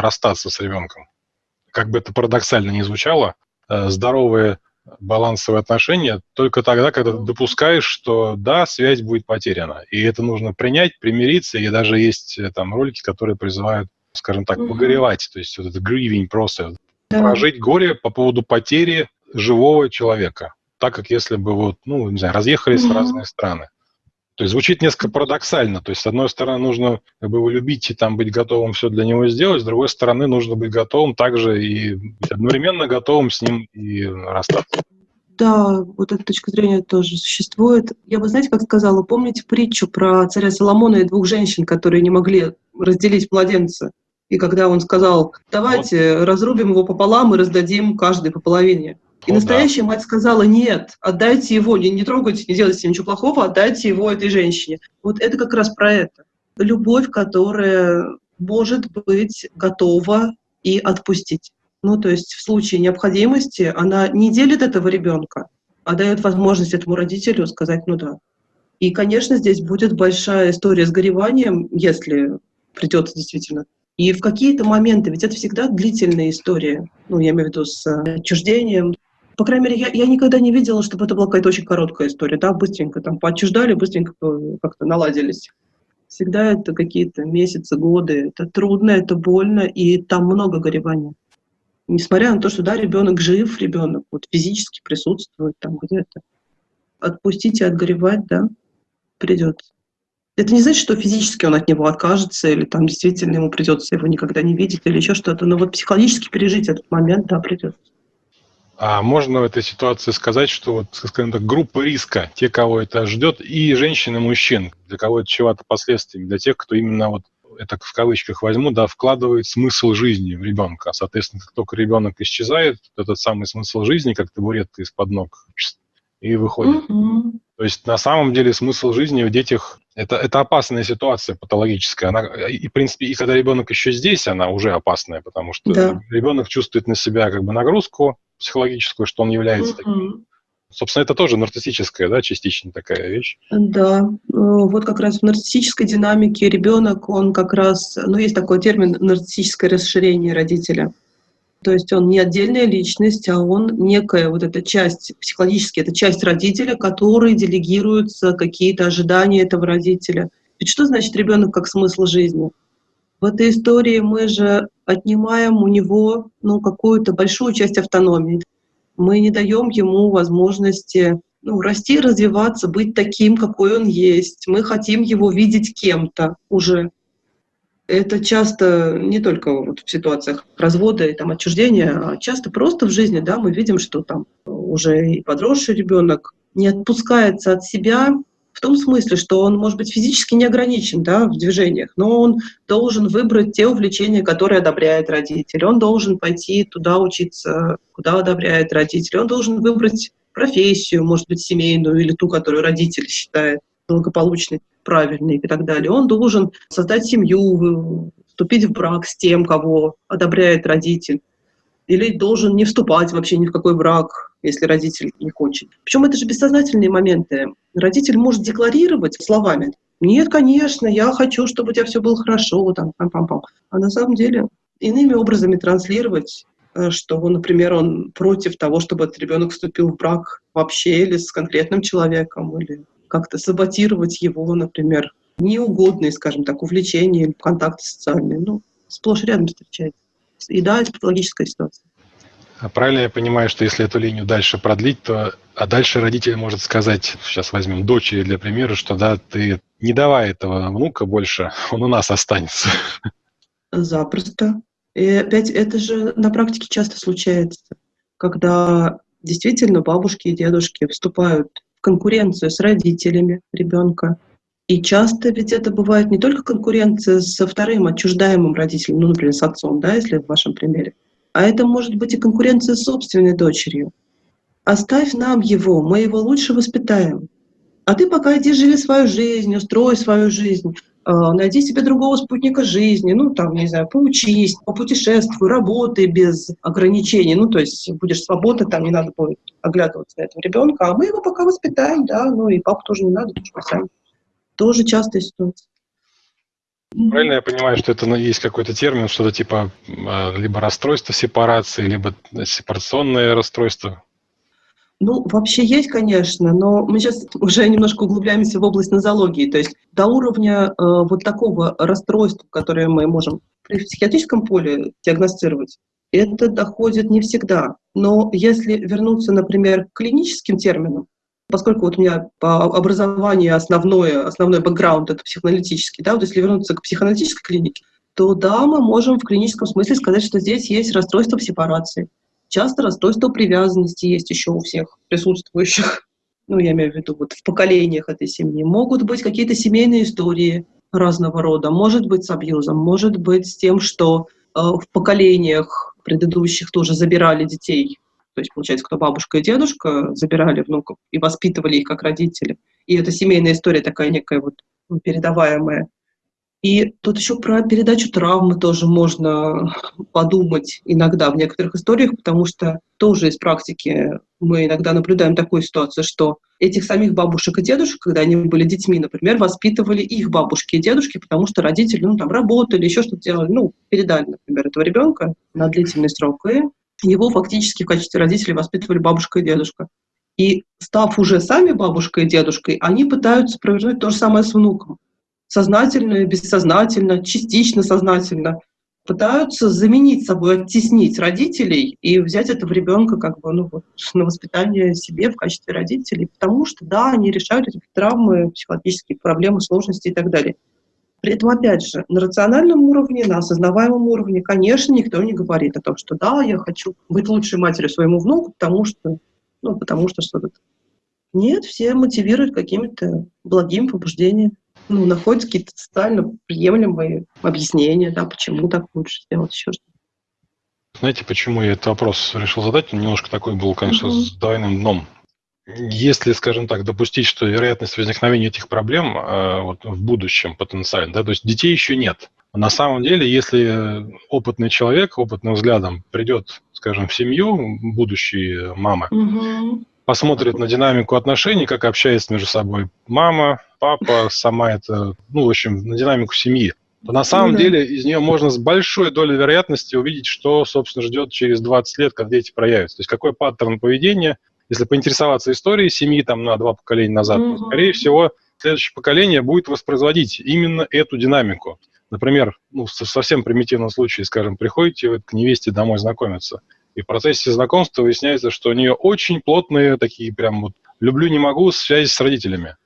расстаться с ребенком. Как бы это парадоксально ни звучало, э, здоровые балансовые отношения только тогда, когда ты допускаешь, что да, связь будет потеряна. И это нужно принять, примириться, и даже есть э, там ролики, которые призывают, скажем так, погоревать, то есть вот этот grieving process, да. прожить горе по поводу потери живого человека, так как если бы вот, ну, не знаю, разъехались угу. в разные страны. То есть звучит несколько парадоксально. То есть, с одной стороны, нужно как бы его любить и там быть готовым все для него сделать, с другой стороны, нужно быть готовым также и быть одновременно готовым с ним и расстаться. Да, вот эта точка зрения тоже существует. Я бы, знаете, как сказала, помните притчу про царя Соломона и двух женщин, которые не могли разделить младенца? И когда он сказал, давайте вот. разрубим его пополам и раздадим каждый по половине. И О, настоящая да. мать сказала, нет, отдайте его, не, не трогайте, не делайте ничего плохого, отдайте его этой женщине. Вот это как раз про это. Любовь, которая может быть готова и отпустить. Ну, то есть в случае необходимости она не делит этого ребенка, а дает возможность этому родителю сказать «ну да». И, конечно, здесь будет большая история с гореванием, если придется действительно. И в какие-то моменты, ведь это всегда длительная история, ну, я имею в виду с отчуждением. По крайней мере, я, я никогда не видела, чтобы это была какая-то очень короткая история, да, быстренько там поотчуждали, быстренько как-то наладились. Всегда это какие-то месяцы, годы, это трудно, это больно, и там много горевания несмотря на то, что да, ребенок жив, ребенок вот физически присутствует там где-то, отпустить и отгоревать, да, придется. Это не значит, что физически он от него откажется, или там действительно ему придется его никогда не видеть, или еще что-то, но вот психологически пережить этот момент, да, придется. А можно в этой ситуации сказать, что вот, скажем так, группа риска, те, кого это ждет, и женщин, и мужчин, для кого это чего-то последствиями, для тех, кто именно вот это в кавычках возьму, да, вкладывает смысл жизни в ребенка. Соответственно, как только ребенок исчезает, этот самый смысл жизни, как табуретка из-под ног, и выходит. Mm-hmm. То есть на самом деле смысл жизни в детях это, это опасная ситуация патологическая. Она, и, в принципе, и когда ребенок еще здесь, она уже опасная, потому что да. ребенок чувствует на себя как бы нагрузку психологическую, что он является mm-hmm. таким Собственно, это тоже нарциссическая, да, частично такая вещь. Да, э, вот как раз в нарциссической динамике ребенок, он как раз, ну, есть такой термин нарциссическое расширение родителя. То есть он не отдельная личность, а он некая вот эта часть, психологически, это часть родителя, который делегируются какие-то ожидания этого родителя. Ведь что значит ребенок как смысл жизни? В этой истории мы же отнимаем у него ну, какую-то большую часть автономии мы не даем ему возможности ну, расти, развиваться, быть таким, какой он есть. Мы хотим его видеть кем-то уже. Это часто не только вот в ситуациях развода и там, отчуждения, а часто просто в жизни да, мы видим, что там уже и подросший ребенок не отпускается от себя, в том смысле, что он может быть физически не ограничен да, в движениях, но он должен выбрать те увлечения, которые одобряет родитель. Он должен пойти туда учиться, куда одобряет родитель. Он должен выбрать профессию, может быть, семейную или ту, которую родитель считает благополучной, правильной и так далее. Он должен создать семью, вступить в брак с тем, кого одобряет родитель или должен не вступать вообще ни в какой брак, если родитель не хочет. Причем это же бессознательные моменты. Родитель может декларировать словами, нет, конечно, я хочу, чтобы у тебя все было хорошо, там, пам -пам -пам. а на самом деле иными образами транслировать, э, что, например, он против того, чтобы этот ребенок вступил в брак вообще или с конкретным человеком, или как-то саботировать его, например, неугодные, скажем так, увлечения или контакты социальные. Ну, сплошь рядом встречается. И да, это патологическая ситуация. А правильно я понимаю, что если эту линию дальше продлить, то а дальше родитель может сказать, сейчас возьмем дочери для примера, что да, ты не давай этого внука больше, он у нас останется. Запросто. И опять это же на практике часто случается, когда действительно бабушки и дедушки вступают в конкуренцию с родителями ребенка, и часто ведь это бывает не только конкуренция со вторым отчуждаемым родителем, ну, например, с отцом, да, если в вашем примере, а это может быть и конкуренция с собственной дочерью. Оставь нам его, мы его лучше воспитаем. А ты пока иди живи свою жизнь, устрой свою жизнь, найди себе другого спутника жизни, ну, там, не знаю, поучись, попутешествуй, работай без ограничений, ну, то есть будешь свободна, там не надо будет оглядываться на этого ребенка, а мы его пока воспитаем, да, ну, и папу тоже не надо, сами тоже частая ситуация. Правильно я понимаю, что это ну, есть какой-то термин, что-то типа а, либо расстройство сепарации, либо сепарационное расстройство? Ну, вообще есть, конечно, но мы сейчас уже немножко углубляемся в область нозологии. То есть до уровня э, вот такого расстройства, которое мы можем при психиатрическом поле диагностировать, это доходит не всегда. Но если вернуться, например, к клиническим терминам, Поскольку вот у меня по образованию основное, основной бэкграунд — это психоаналитический, да, вот если вернуться к психоаналитической клинике, то да, мы можем в клиническом смысле сказать, что здесь есть расстройство сепарации. Часто расстройство привязанности есть еще у всех присутствующих, (laughs) ну, я имею в виду вот в поколениях этой семьи. Могут быть какие-то семейные истории разного рода, может быть с абьюзом, может быть с тем, что э, в поколениях предыдущих тоже забирали детей То есть, получается, кто бабушка и дедушка забирали внуков и воспитывали их как родители. И это семейная история такая некая вот передаваемая. И тут еще про передачу травмы тоже можно подумать иногда в некоторых историях, потому что тоже из практики мы иногда наблюдаем такую ситуацию, что этих самих бабушек и дедушек, когда они были детьми, например, воспитывали их бабушки и дедушки, потому что родители, ну, там, работали, еще что-то делали, ну, передали, например, этого ребенка на длительный срок, и его фактически в качестве родителей воспитывали бабушка и дедушка. И став уже сами бабушкой и дедушкой, они пытаются провернуть то же самое с внуком сознательно, бессознательно, частично сознательно пытаются заменить собой, оттеснить родителей и взять этого ребенка как бы ну, вот, на воспитание себе в качестве родителей, потому что, да, они решают эти травмы, психологические проблемы, сложности и так далее. При этом, опять же, на рациональном уровне, на осознаваемом уровне, конечно, никто не говорит о том, что да, я хочу быть лучшей матерью своему внуку, потому что, ну, потому что что-то. Нет, все мотивируют какими-то благими побуждениями ну, находят какие-то социально приемлемые объяснения, да, почему так лучше сделать, еще что-то. Знаете, почему я этот вопрос решил задать? Он немножко такой был, конечно, mm-hmm. с двойным дном. Если, скажем так, допустить, что вероятность возникновения этих проблем э, вот, в будущем потенциально, да, то есть детей еще нет. На самом деле, если опытный человек, опытным взглядом придет, скажем, в семью, будущие мамы, mm-hmm посмотрит на динамику отношений, как общается между собой мама, папа, сама это, ну, в общем, на динамику семьи, то на самом mm-hmm. деле из нее можно с большой долей вероятности увидеть, что, собственно, ждет через 20 лет, когда дети проявятся. То есть какой паттерн поведения, если поинтересоваться историей семьи там на два поколения назад, mm-hmm. то, скорее всего, следующее поколение будет воспроизводить именно эту динамику. Например, ну, в совсем примитивном случае, скажем, приходите вы к невесте домой знакомиться – и в процессе знакомства выясняется, что у нее очень плотные такие прям вот «люблю, не могу» связи с родителями.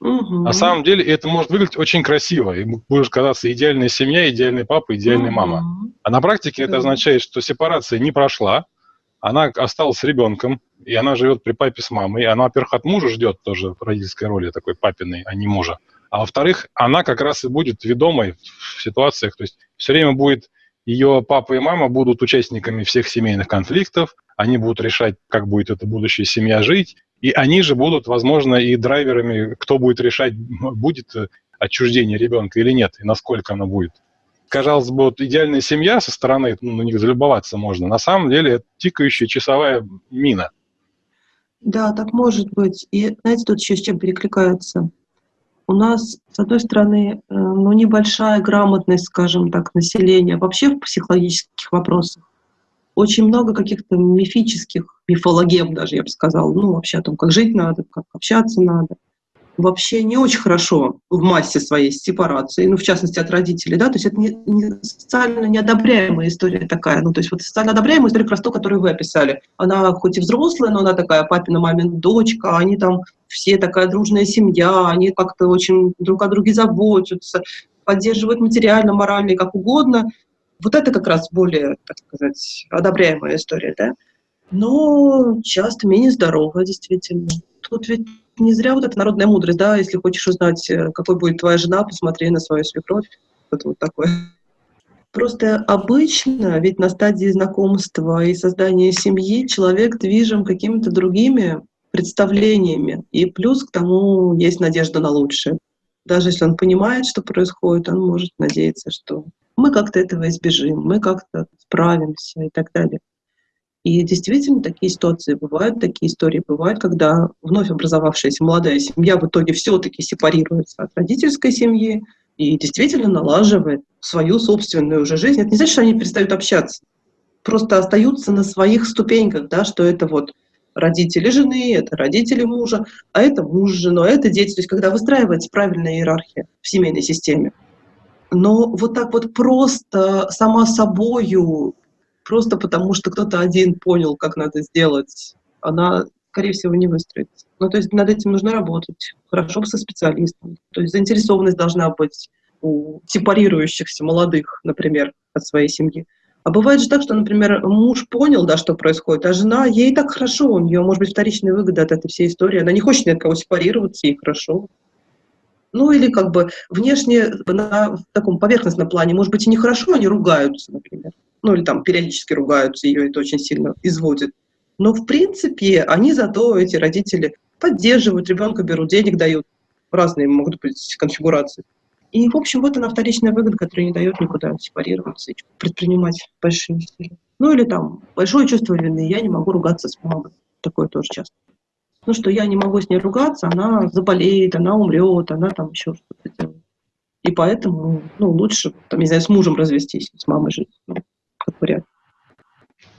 Угу. На самом деле это может выглядеть очень красиво, и будешь казаться идеальная семья, идеальный папа, идеальная угу. мама. А на практике это означает, что сепарация не прошла, она осталась с ребенком, и она живет при папе с мамой. И она, во-первых, от мужа ждет тоже родительской роли такой папиной, а не мужа. А во-вторых, она как раз и будет ведомой в ситуациях, то есть все время будет ее папа и мама будут участниками всех семейных конфликтов, они будут решать, как будет эта будущая семья жить, и они же будут, возможно, и драйверами, кто будет решать, будет отчуждение ребенка или нет, и насколько оно будет. Казалось бы, вот идеальная семья со стороны, ну, на них залюбоваться можно. На самом деле это тикающая часовая мина. Да, так может быть. И знаете, тут еще с чем перекликается? У нас, с одной стороны, э, ну, небольшая грамотность, скажем так, населения вообще в психологических вопросах. Очень много каких-то мифических, мифологем даже, я бы сказала, ну, вообще о том, как жить надо, как общаться надо вообще не очень хорошо в массе своей сепарации, ну, в частности, от родителей, да, то есть это не, не социально неодобряемая история такая, ну, то есть вот социально одобряемая история как раз то, которую вы описали. Она хоть и взрослая, но она такая папина, мамина дочка, они там все такая дружная семья, они как-то очень друг о друге заботятся, поддерживают материально, морально и как угодно. Вот это как раз более, так сказать, одобряемая история, да? Но часто менее здоровая, действительно. Тут ведь не зря вот эта народная мудрость, да, если хочешь узнать, э, какой будет твоя жена, посмотри на свою свекровь. Это вот такое. Просто обычно, ведь на стадии знакомства и создания семьи человек движим какими-то другими представлениями. И плюс к тому есть надежда на лучшее. Даже если он понимает, что происходит, он может надеяться, что мы как-то этого избежим, мы как-то справимся и так далее. И действительно такие ситуации бывают, такие истории бывают, когда вновь образовавшаяся молодая семья в итоге все-таки сепарируется от родительской семьи и действительно налаживает свою собственную уже жизнь. Это не значит, что они перестают общаться, просто остаются на своих ступеньках, да, что это вот родители жены, это родители мужа, а это муж с женой, а это дети. То есть когда выстраивается правильная иерархия в семейной системе. Но вот так вот просто сама собою просто потому, что кто-то один понял, как надо сделать, она, скорее всего, не выстроится. Ну, то есть над этим нужно работать, хорошо бы со специалистом. То есть заинтересованность должна быть у сепарирующихся молодых, например, от своей семьи. А бывает же так, что, например, муж понял, да, что происходит, а жена, ей так хорошо, у нее может быть вторичная выгода от этой всей истории, она не хочет ни от кого сепарироваться, ей хорошо. Ну или как бы внешне на таком поверхностном плане, может быть, и нехорошо, они ругаются, например ну или там периодически ругаются, ее это очень сильно изводит. Но, в принципе, они зато, эти родители, поддерживают ребенка, берут денег, дают. Разные могут быть конфигурации. И, в общем, вот она вторичная выгода, которая не дает никуда сепарироваться и предпринимать большие усилия. Ну или там большое чувство вины, я не могу ругаться с мамой. Такое тоже часто. Ну что я не могу с ней ругаться, она заболеет, она умрет, она там еще что-то делает. И поэтому, ну, лучше, там, не знаю, с мужем развестись, с мамой жить, ну, как вариант.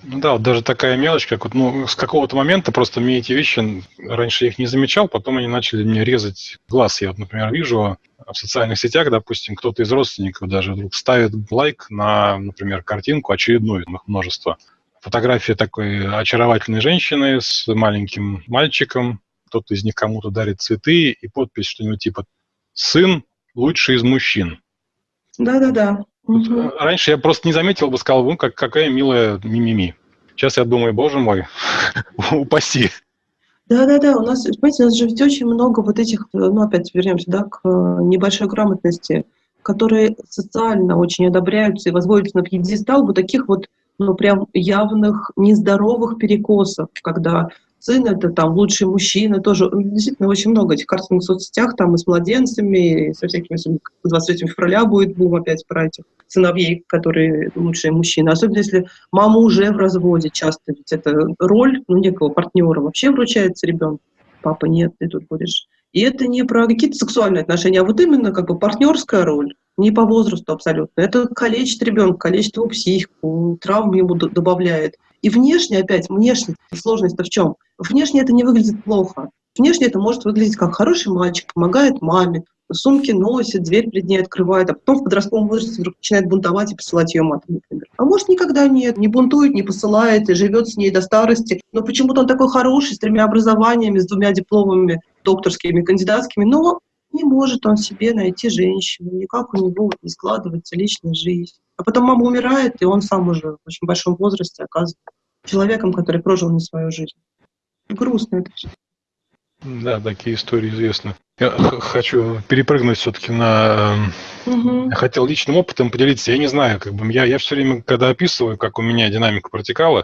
Ну да, вот даже такая мелочь, как вот, ну, с какого-то момента просто мне эти вещи, раньше я их не замечал, потом они начали мне резать глаз. Я вот, например, вижу в социальных сетях, допустим, кто-то из родственников даже вдруг ставит лайк на, например, картинку очередную, их множество. Фотография такой очаровательной женщины с маленьким мальчиком, кто-то из них кому-то дарит цветы и подпись что-нибудь типа «Сын лучший из мужчин». Да-да-да. Угу. Раньше я просто не заметил бы, сказал, ну, как, какая милая мимими. Сейчас я думаю, боже мой, (laughs) упаси. Да-да-да, у нас, понимаете, у нас же ведь очень много вот этих, ну, опять вернемся, да, к небольшой грамотности, которые социально очень одобряются и возводятся на пьедестал вот таких вот, ну, прям явных нездоровых перекосов, когда сын это там лучший мужчина, тоже действительно очень много этих картинок в соцсетях, там и с младенцами, и со всякими, 23 февраля будет бум опять про этих сыновей, которые лучшие мужчины. Особенно если мама уже в разводе, часто ведь это роль ну, некого партнера вообще вручается ребенку. Папа, нет, ты тут будешь. И это не про какие-то сексуальные отношения, а вот именно как бы партнерская роль не по возрасту абсолютно. Это калечит ребенка, калечит его психику, травм ему добавляет. И внешне, опять, внешне, сложность-то в чем? Внешне это не выглядит плохо. Внешне это может выглядеть как хороший мальчик, помогает маме, сумки носит, дверь перед ней открывает, а потом в подростковом возрасте вдруг начинает бунтовать и посылать ее матом, например. А может, никогда нет, не бунтует, не посылает и живет с ней до старости. Но почему-то он такой хороший, с тремя образованиями, с двумя дипломами докторскими, кандидатскими, но не может он себе найти женщину, никак у него не складывается личная жизнь. А потом мама умирает, и он сам уже в очень большом возрасте оказывается человеком, который прожил не свою жизнь. Грустно это все. Да, такие истории известны. Я хочу перепрыгнуть все-таки на... Угу. Я хотел личным опытом поделиться. Я не знаю, как бы я, я все время, когда описываю, как у меня динамика протекала,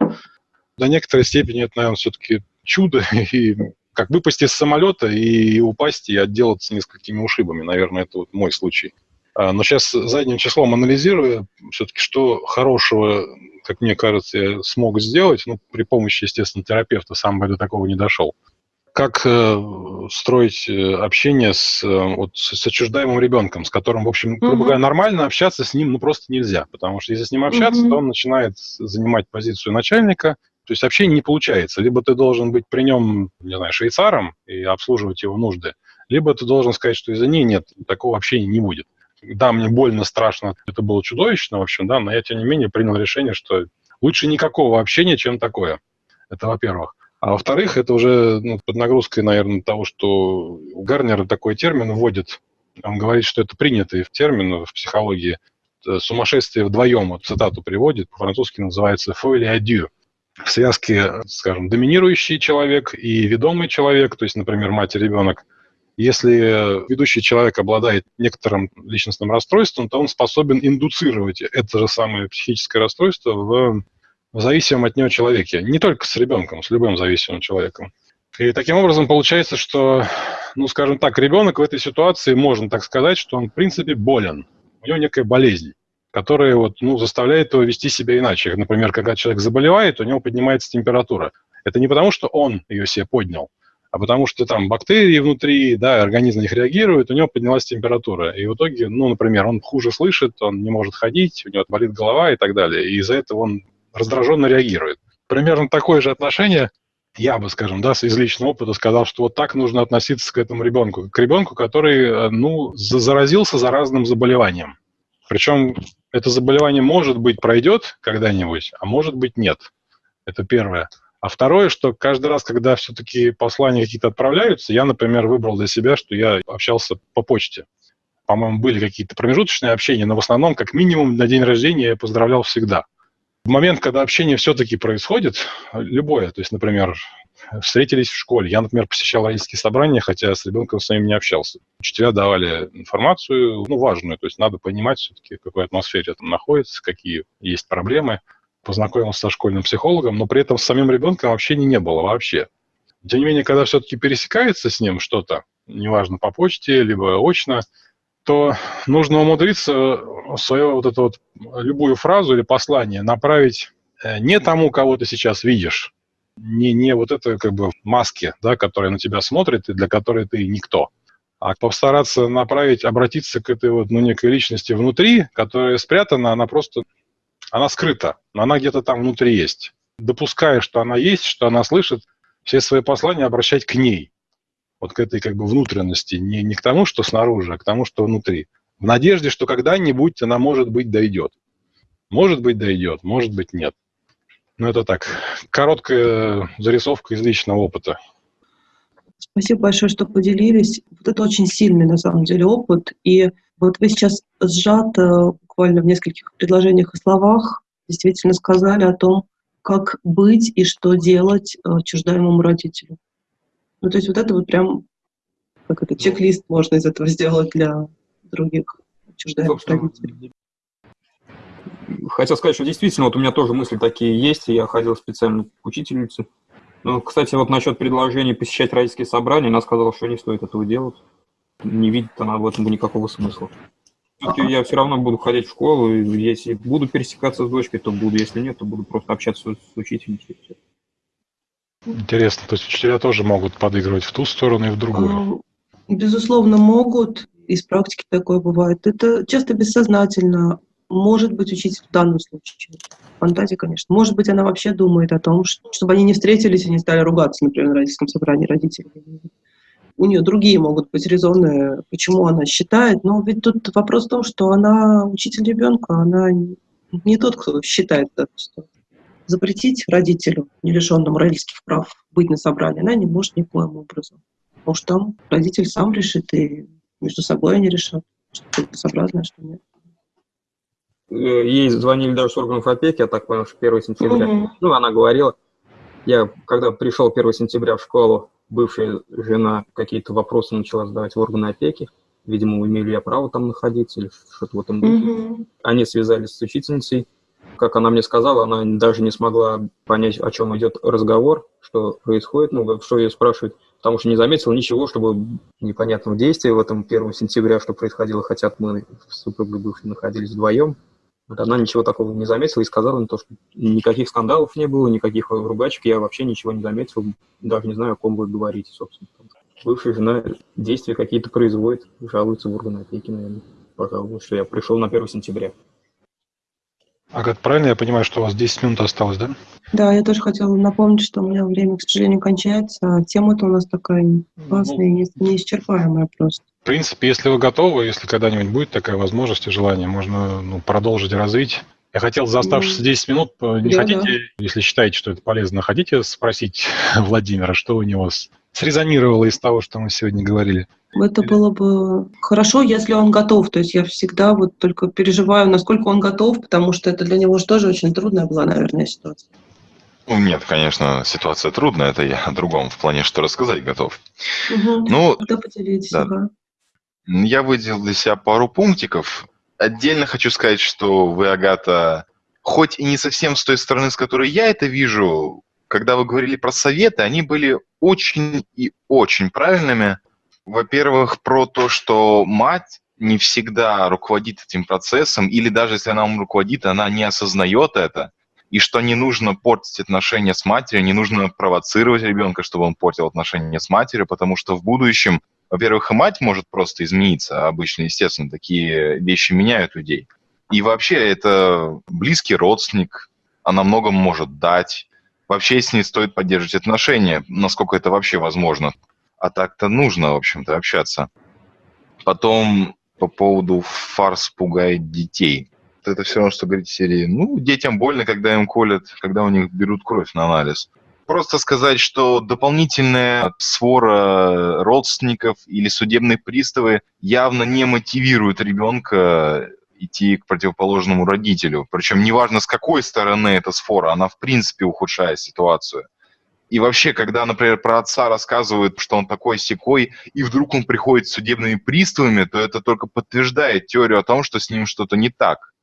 до некоторой степени это, наверное, все-таки чудо (laughs) и как выпасть из самолета и упасть и отделаться несколькими ушибами. Наверное, это вот мой случай. А, но сейчас задним числом анализируя, все-таки что хорошего, как мне кажется, я смог сделать, ну, при помощи, естественно, терапевта, сам бы до такого не дошел. Как э, строить э, общение с, э, вот, с отчуждаемым ребенком, с которым, в общем, грубо говоря, нормально общаться с ним ну, просто нельзя. Потому что если с ним общаться, mm-hmm. то он начинает занимать позицию начальника, то есть общение не получается. Либо ты должен быть при нем, не знаю, швейцаром и обслуживать его нужды, либо ты должен сказать, что извини, нет, такого общения не будет. Да, мне больно, страшно, это было чудовищно, в общем, да, но я, тем не менее, принял решение, что лучше никакого общения, чем такое. Это во-первых. А во-вторых, это уже ну, под нагрузкой, наверное, того, что Гарнер такой термин вводит. Он говорит, что это принятый термин в психологии. Сумасшествие вдвоем, вот цитату приводит, по-французски называется «folie à deux» в связке, скажем, доминирующий человек и ведомый человек, то есть, например, мать и ребенок, если ведущий человек обладает некоторым личностным расстройством, то он способен индуцировать это же самое психическое расстройство в, в зависимом от него человеке. Не только с ребенком, с любым зависимым человеком. И таким образом получается, что, ну, скажем так, ребенок в этой ситуации, можно так сказать, что он, в принципе, болен. У него некая болезнь которые вот, ну, заставляют его вести себя иначе. Например, когда человек заболевает, у него поднимается температура. Это не потому, что он ее себе поднял, а потому что там бактерии внутри, да, организм на них реагирует, у него поднялась температура. И в итоге, ну, например, он хуже слышит, он не может ходить, у него болит голова и так далее. И из-за этого он раздраженно реагирует. Примерно такое же отношение я бы, скажем, да, из личного опыта сказал, что вот так нужно относиться к этому ребенку. К ребенку, который, э, ну, заразился заразным заболеванием. Причем это заболевание, может быть, пройдет когда-нибудь, а может быть, нет. Это первое. А второе, что каждый раз, когда все-таки послания какие-то отправляются, я, например, выбрал для себя, что я общался по почте. По-моему, были какие-то промежуточные общения, но в основном, как минимум, на день рождения я поздравлял всегда. В момент, когда общение все-таки происходит, любое, то есть, например, встретились в школе. Я, например, посещал родительские собрания, хотя с ребенком своим не общался. Учителя давали информацию, ну, важную, то есть надо понимать все-таки, в какой атмосфере там находится, какие есть проблемы. Познакомился со школьным психологом, но при этом с самим ребенком общения не было вообще. Тем не менее, когда все-таки пересекается с ним что-то, неважно, по почте, либо очно, то нужно умудриться свою вот эту вот любую фразу или послание направить э, не тому, кого ты сейчас видишь, не, не вот это как бы маски, да, которая на тебя смотрит и для которой ты никто, а постараться направить, обратиться к этой вот, ну, некой личности внутри, которая спрятана, она просто, она скрыта, но она где-то там внутри есть. Допуская, что она есть, что она слышит, все свои послания обращать к ней, вот к этой как бы внутренности, не, не к тому, что снаружи, а к тому, что внутри. В надежде, что когда-нибудь она, может быть, дойдет. Может быть, дойдет, может быть, нет. Ну, это так, короткая зарисовка из личного опыта. Спасибо большое, что поделились. Вот это очень сильный, на самом деле, опыт. И вот вы сейчас сжато, буквально в нескольких предложениях и словах, действительно сказали о том, как быть и что делать э, чуждаемому родителю. Ну, то есть вот это вот прям, как это, чек-лист можно из этого сделать для других чуждаемых родителей. Хотел сказать, что действительно, вот у меня тоже мысли такие есть, и я ходил специально к учительнице. Ну, кстати, вот насчет предложения посещать родительские собрания, она сказала, что не стоит этого делать. Не видит она в этом никакого смысла. Я все равно буду ходить в школу, и если буду пересекаться с дочкой, то буду, если нет, то буду просто общаться с учительницей. Интересно, то есть учителя тоже могут подыгрывать в ту сторону и в другую? А, безусловно, могут. Из практики такое бывает. Это часто бессознательно. Может быть, учитель в данном случае. Фантазия, конечно. Может быть, она вообще думает о том, чтобы они не встретились и не стали ругаться, например, на родительском собрании родителей. У нее другие могут быть резоны, почему она считает. Но ведь тут вопрос в том, что она учитель ребенка, она не тот, кто считает это. Запретить родителю, не лишенному родительских прав, быть на собрании, она не может никоим образом. Потому что там родитель сам решит, и между собой они решат, что целесообразно, а что нет. Э, ей звонили даже с органов опеки, я так понял, что 1 сентября. Угу. Ну, она говорила, я когда пришел 1 сентября в школу, бывшая жена какие-то вопросы начала задавать в органы опеки. Видимо, имею ли я право там находиться или что-то в этом духе. Угу. Они связались с учительницей. Как она мне сказала, она даже не смогла понять, о чем идет разговор, что происходит, ну, что ее спрашивают, потому что не заметила ничего, чтобы непонятного действия в этом 1 сентября, что происходило, хотя мы с супругой бывшей находились вдвоем. Вот она ничего такого не заметила и сказала, то, что никаких скандалов не было, никаких ругачек, я вообще ничего не заметил, даже не знаю, о ком вы говорите, собственно. Бывшая жена действия какие-то производит, жалуется в органы опеки, наверное, пожалуйста, что я пришел на 1 сентября. Агат, правильно я понимаю, что у вас 10 минут осталось, да? Да, я тоже хотела напомнить, что у меня время, к сожалению, кончается. А тема-то у нас такая классная, ну, неисчерпаемая просто. В принципе, если вы готовы, если когда-нибудь будет такая возможность и желание, можно ну, продолжить развить. Я хотел за оставшиеся 10 ну, минут, э, не да, хотите, да. если считаете, что это полезно, хотите спросить (laughs) Владимира, что у него срезонировало из того, что мы сегодня говорили? Это было бы хорошо, если он готов. То есть я всегда вот только переживаю, насколько он готов, потому что это для него же тоже очень трудная была, наверное, ситуация. Ну, нет, конечно, ситуация трудная, это я о другом, в плане, что рассказать готов. Угу. Ну, Тогда поделитесь. Да. Ага. Я выделил для себя пару пунктиков. Отдельно хочу сказать, что вы, Агата, хоть и не совсем с той стороны, с которой я это вижу, когда вы говорили про советы, они были очень и очень правильными. Во-первых, про то, что мать не всегда руководит этим процессом, или даже если она им руководит, она не осознает это, и что не нужно портить отношения с матерью, не нужно провоцировать ребенка, чтобы он портил отношения с матерью, потому что в будущем, во-первых, и мать может просто измениться, обычно, естественно, такие вещи меняют людей. И вообще это близкий родственник, она многом может дать. Вообще с ней стоит поддерживать отношения, насколько это вообще возможно. А так-то нужно, в общем-то, общаться. Потом по поводу фарс пугает детей. Это все равно, что говорить серии. Ну, детям больно, когда им колят, когда у них берут кровь на анализ. Просто сказать, что дополнительная свора родственников или судебные приставы явно не мотивируют ребенка идти к противоположному родителю. Причем неважно, с какой стороны эта сфора, она в принципе ухудшает ситуацию. И вообще, когда, например, про отца рассказывают, что он такой секой, и вдруг он приходит с судебными приставами, то это только подтверждает теорию о том, что с ним что-то не так.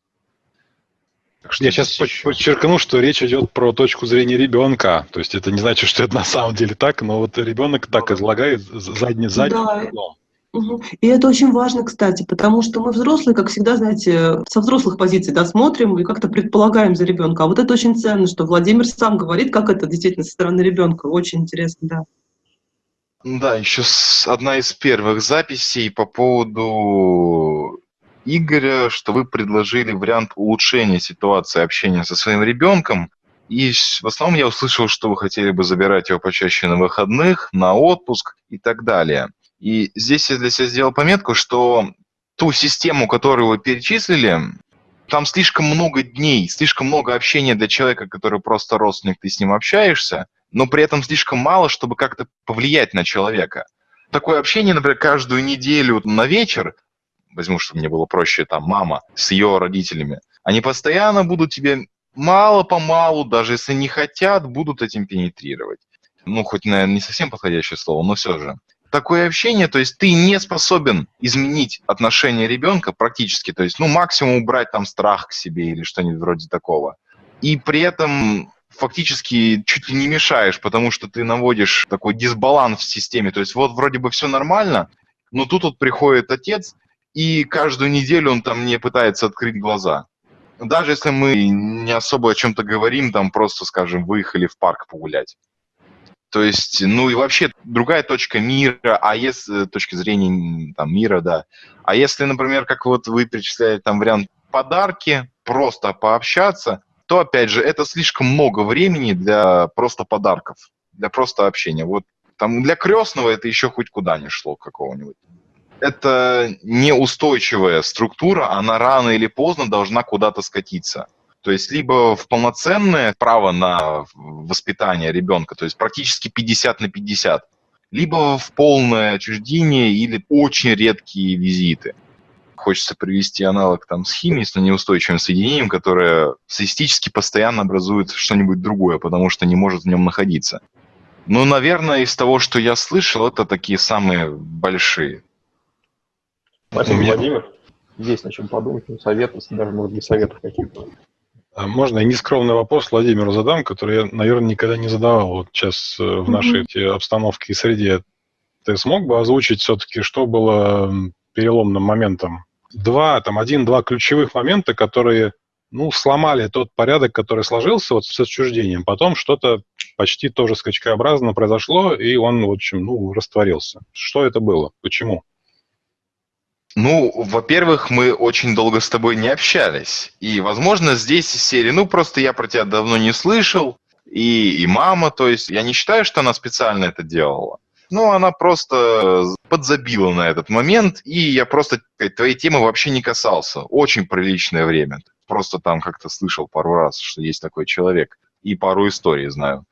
Я сейчас подчеркну, что речь идет про точку зрения ребенка. То есть это не значит, что это на самом деле так, но вот ребенок так излагает задний задний. Да. И это очень важно, кстати, потому что мы взрослые, как всегда, знаете, со взрослых позиций да, смотрим и как-то предполагаем за ребенка. А вот это очень ценно, что Владимир сам говорит, как это действительно со стороны ребенка. Очень интересно, да. Да, еще одна из первых записей по поводу Игоря, что вы предложили вариант улучшения ситуации общения со своим ребенком. И в основном я услышал, что вы хотели бы забирать его почаще на выходных, на отпуск и так далее. И здесь я для себя сделал пометку, что ту систему, которую вы перечислили, там слишком много дней, слишком много общения для человека, который просто родственник, ты с ним общаешься, но при этом слишком мало, чтобы как-то повлиять на человека. Такое общение, например, каждую неделю на вечер, возьму, чтобы мне было проще, там, мама с ее родителями, они постоянно будут тебе мало-помалу, даже если не хотят, будут этим пенетрировать. Ну, хоть, наверное, не совсем подходящее слово, но все же такое общение, то есть ты не способен изменить отношение ребенка практически, то есть, ну, максимум убрать там страх к себе или что-нибудь вроде такого. И при этом фактически чуть ли не мешаешь, потому что ты наводишь такой дисбаланс в системе. То есть вот вроде бы все нормально, но тут вот приходит отец, и каждую неделю он там не пытается открыть глаза. Даже если мы не особо о чем-то говорим, там просто, скажем, выехали в парк погулять. То есть, ну и вообще другая точка мира, а если э, точки зрения там, мира, да. А если, например, как вот вы перечисляли там вариант подарки, просто пообщаться, то, опять же, это слишком много времени для просто подарков, для просто общения. Вот там для крестного это еще хоть куда не шло какого-нибудь. Это неустойчивая структура, она рано или поздно должна куда-то скатиться. То есть либо в полноценное право на воспитание ребенка, то есть практически 50 на 50, либо в полное отчуждение или очень редкие визиты. Хочется привести аналог там, с химией, с неустойчивым соединением, которое статистически постоянно образует что-нибудь другое, потому что не может в нем находиться. Ну, наверное, из того, что я слышал, это такие самые большие. Спасибо, Владимир. Есть на чем подумать, ну, советы, даже, может быть, советов каких-то. А можно я нескромный вопрос Владимиру задам, который я, наверное, никогда не задавал вот сейчас э, в нашей mm-hmm. обстановке и среде. Ты смог бы озвучить все-таки, что было переломным моментом? Два, там, один-два ключевых момента, которые, ну, сломали тот порядок, который сложился вот с отчуждением. Потом что-то почти тоже скачкообразно произошло, и он, в общем, ну, растворился. Что это было? Почему? Ну, во-первых, мы очень долго с тобой не общались. И, возможно, здесь из серии, ну, просто я про тебя давно не слышал, и, и мама, то есть я не считаю, что она специально это делала. Ну, она просто подзабила на этот момент, и я просто твоей темы вообще не касался. Очень приличное время. Просто там как-то слышал пару раз, что есть такой человек, и пару историй знаю.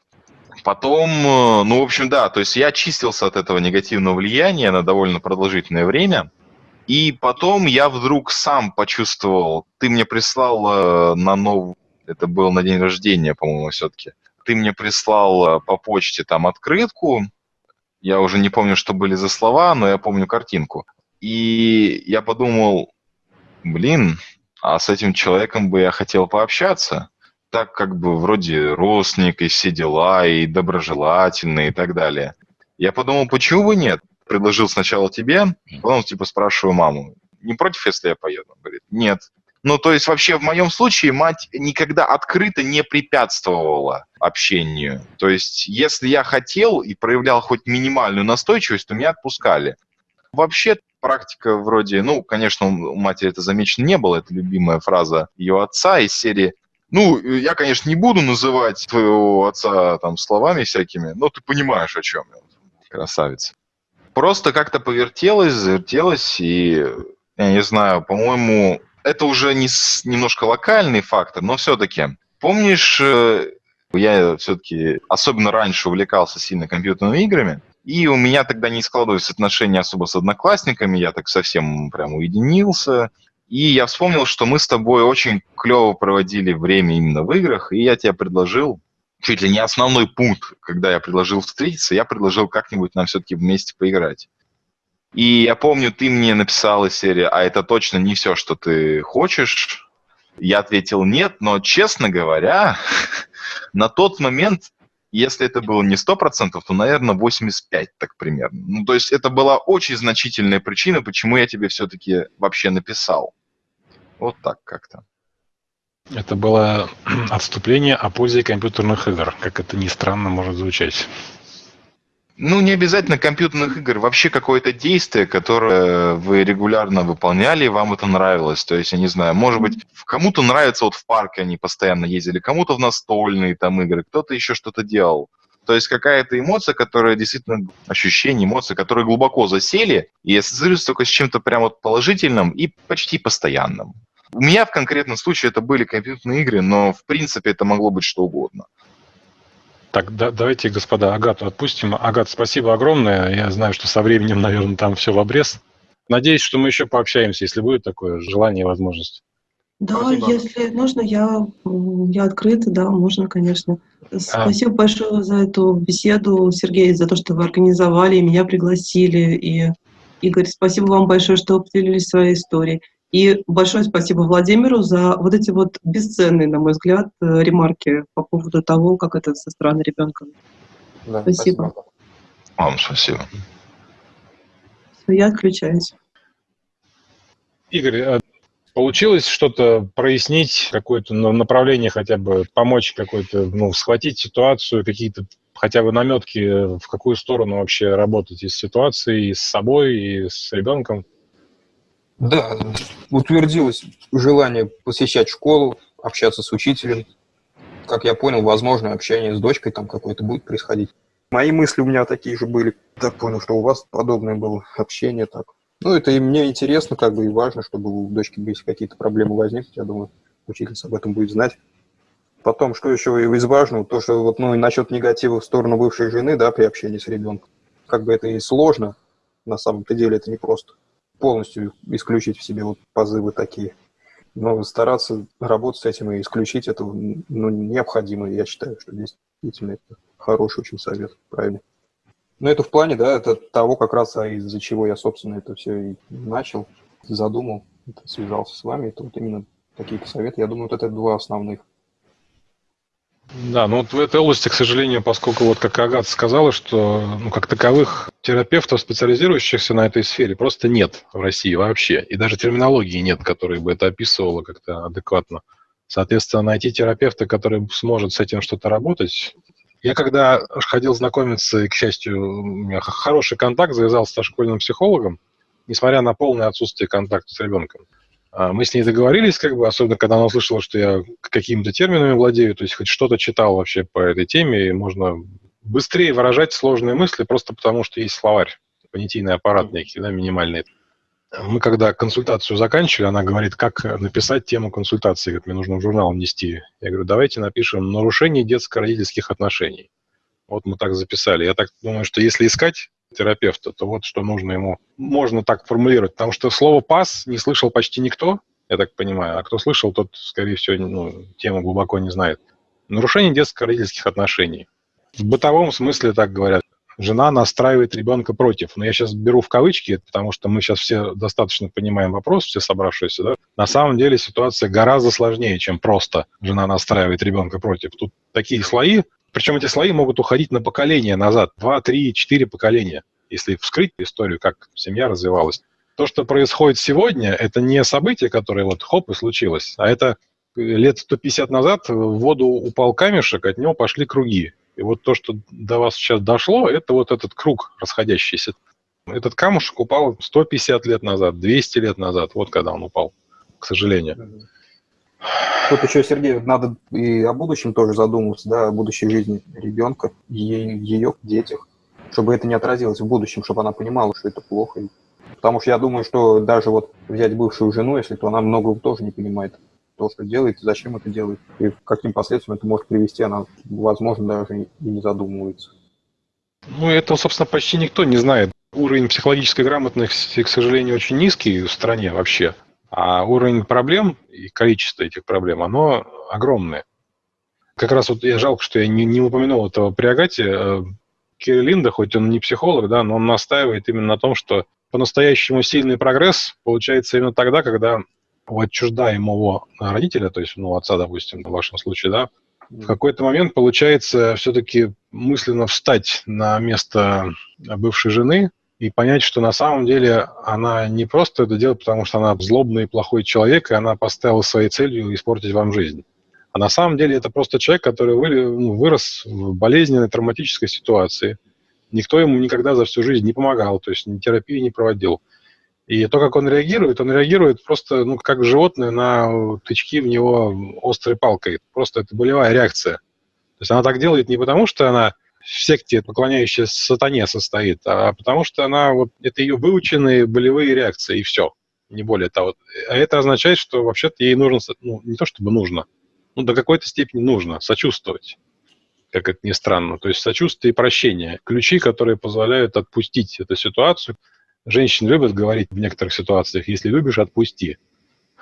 Потом, э, ну, в общем, да, то есть я очистился от этого негативного влияния на довольно продолжительное время – и потом я вдруг сам почувствовал, ты мне прислал э, на новый, это был на день рождения, по-моему, все-таки, ты мне прислал э, по почте там открытку, я уже не помню, что были за слова, но я помню картинку. И я подумал, блин, а с этим человеком бы я хотел пообщаться, так как бы вроде родственник и все дела, и доброжелательный и так далее. Я подумал, почему бы нет? Предложил сначала тебе, потом типа спрашиваю маму, не против, если я поеду? Он говорит, нет. Ну, то есть вообще в моем случае мать никогда открыто не препятствовала общению. То есть если я хотел и проявлял хоть минимальную настойчивость, то меня отпускали. Вообще практика вроде, ну, конечно, у матери это замечено не было, это любимая фраза ее отца из серии ну, я, конечно, не буду называть твоего отца там словами всякими, но ты понимаешь, о чем я. Красавец просто как-то повертелось, завертелось, и, я не знаю, по-моему, это уже не немножко локальный фактор, но все-таки. Помнишь, э, я все-таки особенно раньше увлекался сильно компьютерными играми, и у меня тогда не складывались отношения особо с одноклассниками, я так совсем прям уединился. И я вспомнил, что мы с тобой очень клево проводили время именно в играх, и я тебе предложил чуть ли не основной пункт, когда я предложил встретиться, я предложил как-нибудь нам все-таки вместе поиграть. И я помню, ты мне написал из серии, а это точно не все, что ты хочешь. Я ответил нет, но, честно говоря, (laughs) на тот момент, если это было не 100%, то, наверное, 85% так примерно. Ну, то есть это была очень значительная причина, почему я тебе все-таки вообще написал. Вот так как-то. Это было (clears throat) отступление о пользе компьютерных игр, как это ни странно может звучать. Ну, не обязательно компьютерных игр, вообще какое-то действие, которое вы регулярно выполняли, и вам это нравилось. То есть, я не знаю, может быть, кому-то нравится, вот в парке они постоянно ездили, кому-то в настольные там игры, кто-то еще что-то делал. То есть какая-то эмоция, которая действительно, ощущение, эмоции, которые глубоко засели и ассоциируются только с чем-то прям вот положительным и почти постоянным. У меня в конкретном случае это были компьютерные игры, но в принципе это могло быть что угодно. Так, да, давайте, господа, Агату отпустим. Агат, спасибо огромное. Я знаю, что со временем, наверное, там все в обрез. Надеюсь, что мы еще пообщаемся, если будет такое желание и возможность. Да, Спасибо. если нужно, я, я открыта, да, можно, конечно. А. Спасибо а... большое за эту беседу, Сергей, за то, что вы организовали, меня пригласили. И, Игорь, спасибо вам большое, что поделились своей историей. И большое спасибо Владимиру за вот эти вот бесценные, на мой взгляд, э, ремарки по поводу того, как это со стороны ребенка. Да, спасибо. спасибо. Вам спасибо. Я отключаюсь. Игорь, а получилось что-то прояснить, какое-то направление хотя бы, помочь какой-то, ну, схватить ситуацию, какие-то хотя бы наметки, в какую сторону вообще работать и с ситуацией, и с собой, и с ребенком? Да, утвердилось желание посещать школу, общаться с учителем. Как я понял, возможно, общение с дочкой там какое-то будет происходить. Мои мысли у меня такие же были. Так понял, что у вас подобное было общение так. Ну, это и мне интересно, как бы, и важно, чтобы у дочки, если какие-то проблемы возникнут, я думаю, учительница об этом будет знать. Потом, что еще из важного, то, что вот, ну, и насчет негатива в сторону бывшей жены, да, при общении с ребенком. Как бы это и сложно, на самом-то деле это не просто полностью исключить в себе вот позывы такие. Но стараться работать с этим и исключить это ну, необходимо. Я считаю, что действительно это хороший очень совет, правильно. Но это в плане, да, это того как раз, а из-за чего я, собственно, это все и начал, задумал, связался с вами. Это вот именно какие-то советы. Я думаю, вот это два основных. Да, ну вот в этой области, к сожалению, поскольку вот как Агата сказала, что ну, как таковых терапевтов, специализирующихся на этой сфере, просто нет в России вообще. И даже терминологии нет, которая бы это описывала как-то адекватно. Соответственно, найти терапевта, который сможет с этим что-то работать. Я когда ходил знакомиться, и, к счастью, у меня хороший контакт завязался со школьным психологом, несмотря на полное отсутствие контакта с ребенком. А, мы с ней договорились, как бы, особенно когда она услышала, что я какими-то терминами владею, то есть хоть что-то читал вообще по этой теме, и можно быстрее выражать сложные мысли, просто потому что есть словарь, понятийный аппарат некий, да, минимальный. Мы когда консультацию заканчивали, она говорит, как написать тему консультации, как мне нужно в журнал внести. Я говорю, давайте напишем «Нарушение детско-родительских отношений». Вот мы так записали. Я так думаю, что если искать терапевта, то вот что нужно ему, можно так формулировать, потому что слово «пас» не слышал почти никто, я так понимаю, а кто слышал, тот, скорее всего, ну, тему глубоко не знает. Нарушение детско-родительских отношений. В бытовом смысле так говорят. Жена настраивает ребенка против. Но я сейчас беру в кавычки, потому что мы сейчас все достаточно понимаем вопрос, все собравшиеся. Да? На самом деле ситуация гораздо сложнее, чем просто жена настраивает ребенка против. Тут такие слои, причем эти слои могут уходить на поколение назад, два, три, четыре поколения, если вскрыть историю, как семья развивалась. То, что происходит сегодня, это не событие, которое вот хоп и случилось, а это лет 150 назад в воду упал камешек, от него пошли круги. И вот то, что до вас сейчас дошло, это вот этот круг расходящийся. Этот камушек упал 150 лет назад, 200 лет назад, вот когда он упал, к сожалению. Тут еще, Сергей, надо и о будущем тоже задумываться, да, о будущей жизни ребенка, ее, ее детях, чтобы это не отразилось в будущем, чтобы она понимала, что это плохо. Потому что я думаю, что даже вот взять бывшую жену, если то она многого тоже не понимает, то, что делает, зачем это делает, и к каким последствиям это может привести, она, возможно, даже и не задумывается. Ну, это, собственно, почти никто не знает. Уровень психологической грамотности, к сожалению, очень низкий в стране вообще. А уровень проблем и количество этих проблем, оно огромное. Как раз вот я жалко, что я не, не упомянул этого при Агате. Э, Керри Линда, хоть он не психолог, да, но он настаивает именно на том, что по-настоящему сильный прогресс получается именно тогда, когда у отчуждаемого родителя, то есть, ну, отца, допустим, в вашем случае, да, в какой-то момент получается все-таки мысленно встать на место бывшей жены и понять, что на самом деле она не просто это делает, потому что она злобный и плохой человек, и она поставила своей целью испортить вам жизнь. А на самом деле это просто человек, который ну, вырос в болезненной, травматической ситуации. Никто ему никогда за всю жизнь не помогал, то есть ни терапии не проводил. И то, как он реагирует, он реагирует просто, ну, как животное на тычки в него острой палкой. Просто это болевая реакция. То есть она так делает не потому, что она в секте, поклоняющаяся сатане, состоит, а потому что она, вот, это ее выученные болевые реакции, и все, не более того. А это означает, что вообще-то ей нужно, ну, не то чтобы нужно, ну, до какой-то степени нужно сочувствовать, как это ни странно. То есть сочувствие и прощение – ключи, которые позволяют отпустить эту ситуацию – Женщины любят говорить в некоторых ситуациях, если любишь, отпусти.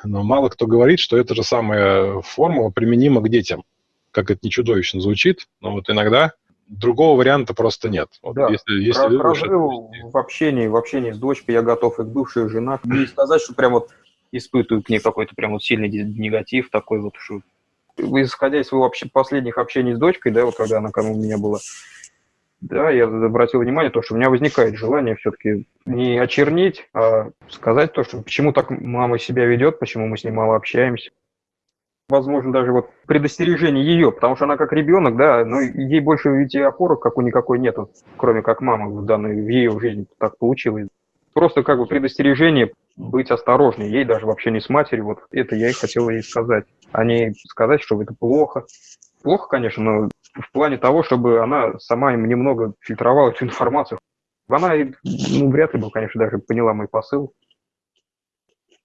Но мало кто говорит, что эта же самая формула применима к детям. Как это не чудовищно звучит, но вот иногда другого варианта просто нет. Вот да. Если, если любишь, в общении, в общении с дочкой я готов и к бывшей жене. Не сказать, что прям вот испытываю к ней какой-то прям вот сильный негатив такой вот, что исходя из своего последних общений с дочкой, да, вот когда она у меня была, да, я обратил внимание, то, что у меня возникает желание все-таки не очернить, а сказать то, что почему так мама себя ведет, почему мы с ней мало общаемся. Возможно, даже вот предостережение ее, потому что она как ребенок, да, но ей больше ведь и опоры какой никакой нету, кроме как мама в данной, в ее жизни так получилось. Просто как бы предостережение быть осторожнее, ей даже вообще не с матерью, вот это я и хотел ей сказать, а не сказать, что это плохо. Плохо, конечно, но в плане того, чтобы она сама им немного фильтровала эту информацию. Она ну, вряд ли бы, конечно, даже поняла мой посыл.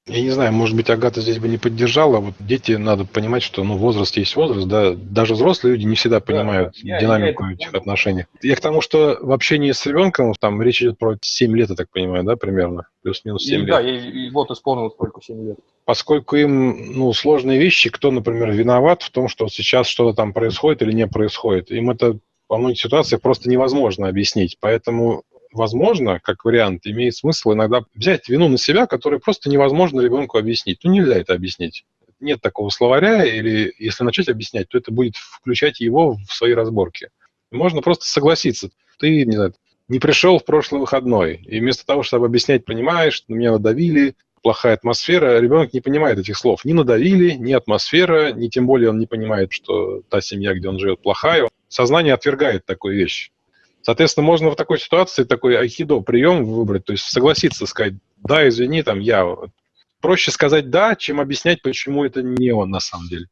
Я не знаю, может быть, Агата здесь бы не поддержала. Вот дети, надо понимать, что ну, возраст есть возраст, да. Даже взрослые люди не всегда понимают да, динамику я, я этих отношений. Я к тому, что в общении с ребенком, там речь идет про 7 лет, я так понимаю, да, примерно? Плюс-минус 7 и, лет. Да, и, и вот исполнилось только 7 лет. Поскольку им, ну, сложные вещи, кто, например, виноват в том, что сейчас что-то там происходит или не происходит, им это во многих ситуациях просто невозможно объяснить. Поэтому возможно, как вариант, имеет смысл иногда взять вину на себя, которую просто невозможно ребенку объяснить. Ну, нельзя это объяснить. Нет такого словаря, или если начать объяснять, то это будет включать его в свои разборки. Можно просто согласиться. Ты, не знаю, не пришел в прошлый выходной, и вместо того, чтобы объяснять, понимаешь, меня надавили, плохая атмосфера, ребенок не понимает этих слов. Ни надавили, ни атмосфера, ни тем более он не понимает, что та семья, где он живет, плохая. Сознание отвергает такую вещь. Соответственно, можно в такой ситуации такой айкидо прием выбрать, то есть согласиться, сказать, да, извини, там я. Проще сказать да, чем объяснять, почему это не он на самом деле.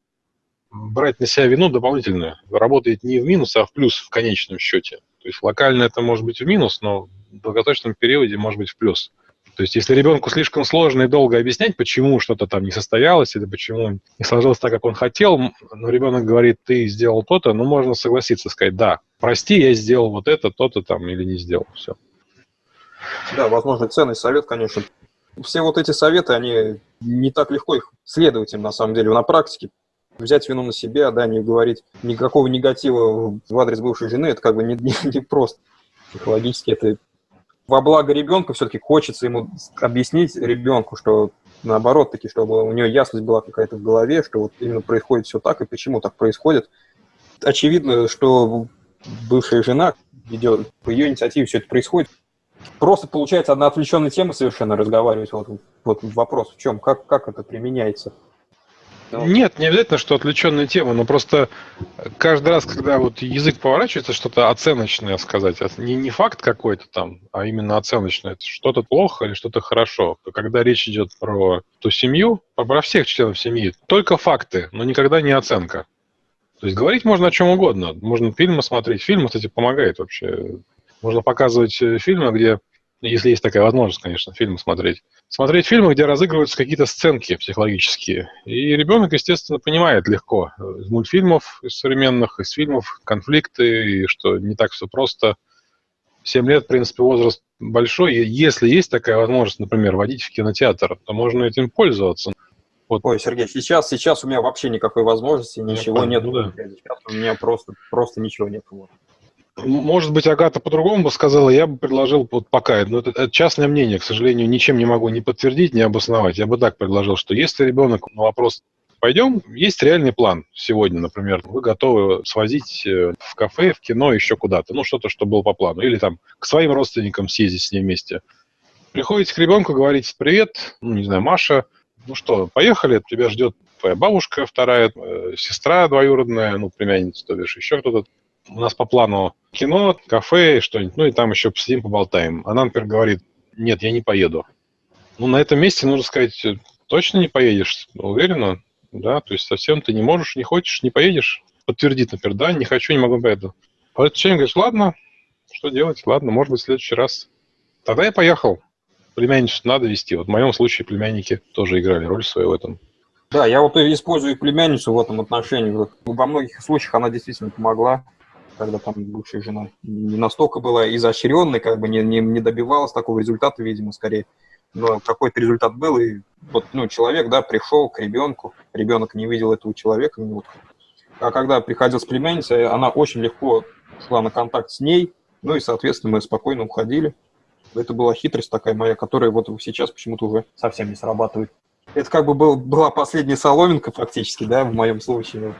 Брать на себя вину дополнительную. Работает не в минус, а в плюс в конечном счете. То есть локально это может быть в минус, но в долгосрочном периоде может быть в плюс. То есть если ребенку слишком сложно и долго объяснять, почему что-то там не состоялось или почему не сложилось так, как он хотел, но ребенок говорит, ты сделал то-то, ну, можно согласиться, сказать, да, прости, я сделал вот это, то-то там или не сделал, все. Да, возможно, ценный совет, конечно. Все вот эти советы, они не так легко их следовать им, на самом деле, на практике. Взять вину на себя, да, не говорить никакого негатива в адрес бывшей жены, это как бы не, не, не просто. Психологически это во благо ребенка все-таки хочется ему объяснить ребенку, что наоборот таки, чтобы у нее ясность была какая-то в голове, что вот именно происходит все так и почему так происходит. Очевидно, что бывшая жена ведет, по ее инициативе все это происходит. Просто получается одна отвлеченная тема совершенно разговаривать. Вот, вот вопрос в чем, как, как это применяется. Ну, Нет, не обязательно, что отвлеченная тема, но просто каждый раз, когда вот язык поворачивается, что-то оценочное сказать, а не, не факт какой-то там, а именно оценочное, что-то плохо или что-то хорошо. Когда речь идет про ту семью, про всех членов семьи, только факты, но никогда не оценка. То есть говорить можно о чем угодно. Можно фильмы смотреть. Фильм, кстати, помогает вообще. Можно показывать э, фильмы, где если есть такая возможность, конечно, фильмы смотреть. Смотреть фильмы, где разыгрываются какие-то сценки психологические. И ребенок, естественно, понимает легко из мультфильмов из современных, из фильмов конфликты, и что не так все просто. Семь лет, в принципе, возраст большой. И если есть такая возможность, например, водить в кинотеатр, то можно этим пользоваться. Вот. Ой, Сергей, сейчас, сейчас у меня вообще никакой возможности, ничего нет. Ну, да. Сейчас у меня просто, просто ничего нет. Вот. Может быть, Агата по-другому бы сказала, я бы предложил вот пока, но это, это частное мнение, к сожалению, ничем не могу ни подтвердить, ни обосновать. Я бы так предложил, что если ребенок на вопрос пойдем, есть реальный план сегодня, например, вы готовы свозить э, в кафе, в кино, еще куда-то, ну, что-то, что было по плану, или там к своим родственникам съездить с ней вместе. Приходите к ребенку, говорите, привет, ну, не знаю, Маша, ну что, поехали, тебя ждет твоя бабушка вторая, э, сестра двоюродная, ну, племянница, то бишь еще кто-то. У нас по плану кино, кафе, что-нибудь, ну и там еще посидим, поболтаем. Она, например, говорит, нет, я не поеду. Ну, на этом месте нужно сказать, точно не поедешь? Уверена? Да, то есть совсем ты не можешь, не хочешь, не поедешь. Подтвердит, например, да, не хочу, не могу поеду. Этот человек говорит, ладно, что делать? Ладно, может быть, в следующий раз. Тогда я поехал. Племянницу надо вести. Вот в моем случае племянники тоже играли роль свою в этом. Да, я вот использую племянницу в этом отношении. Во многих случаях она действительно помогла когда там бывшая жена не настолько была изощренной, как бы не, не, не добивалась такого результата, видимо, скорее. Но какой-то результат был, и вот, ну, человек, да, пришел к ребенку, ребенок не видел этого человека, вот. а когда приходил с племянницей, она очень легко шла на контакт с ней, ну и, соответственно, мы спокойно уходили. Это была хитрость такая моя, которая вот сейчас почему-то уже совсем не срабатывает. Это как бы был, была последняя соломинка фактически, да, в моем случае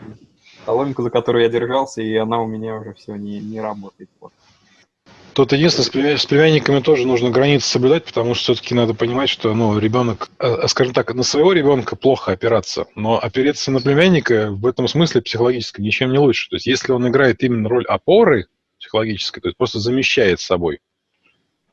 соломинку, за которую я держался, и она у меня уже все не, не работает. Вот. Тут единственное, с племянниками тоже нужно границы соблюдать, потому что все-таки надо понимать, что ну, ребенок, э, э, скажем так, на своего ребенка плохо опираться, но опереться на племянника в этом смысле психологически ничем не лучше. То есть если он играет именно роль опоры психологической, то есть просто замещает собой,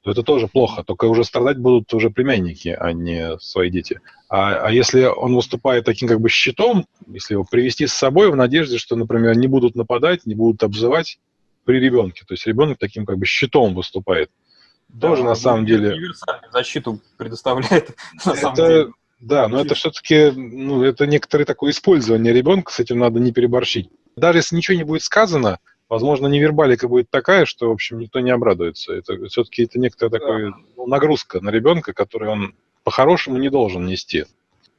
то это тоже плохо. Только уже страдать будут уже племянники, а не свои дети. А, а если он выступает таким как бы щитом, если его привести с собой в надежде, что, например, не будут нападать, не будут обзывать при ребенке, то есть ребенок таким как бы щитом выступает, да, тоже на самом деле... защиту предоставляет, (laughs) на это, самом деле. Да, но это все-таки, ну, это некоторое такое использование ребенка, с этим надо не переборщить. Даже если ничего не будет сказано, возможно, невербалика будет такая, что, в общем, никто не обрадуется. Это все-таки это некоторая да. такая ну, нагрузка на ребенка, которую он по-хорошему не должен нести.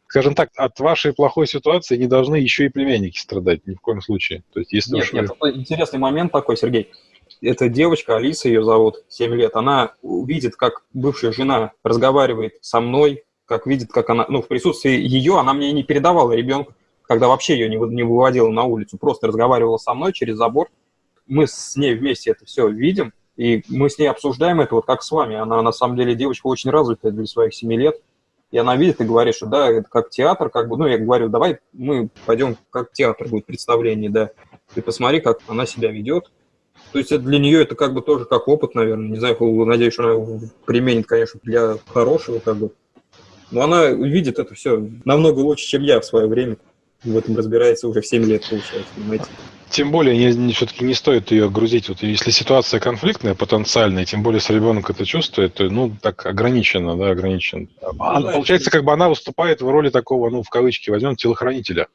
Скажем так, от вашей плохой ситуации не должны еще и племянники страдать ни в коем случае. То есть, если нет, уж нет, вы... интересный момент такой, Сергей. Эта девочка, Алиса ее зовут, 7 лет, она видит, как бывшая жена разговаривает со мной, как видит, как она, ну, в присутствии ее, она мне не передавала ребенка, когда вообще ее не, не выводила на улицу, просто разговаривала со мной через забор, мы с ней вместе это все видим, и мы с ней обсуждаем это вот как с вами. Она на самом деле девочка очень развитая для своих 7 лет. И она видит и говорит, что да, это как театр, как бы, ну, я говорю, давай мы пойдем, как театр будет представление, да. Ты посмотри, как она себя ведет. То есть это для нее это как бы тоже как опыт, наверное. Не знаю, надеюсь, что она применит, конечно, для хорошего, как бы. Но она видит это все намного лучше, чем я в свое время. В этом разбирается уже в 7 лет, получается, понимаете. Тем более, не, не, все-таки не стоит ее грузить. Вот если ситуация конфликтная, потенциальная, тем более, если ребенок это чувствует, то, ну, так ограниченно, да, ограничен. А, ну, получается, как бы она выступает в роли такого, ну, в кавычки возьмем, телохранителя.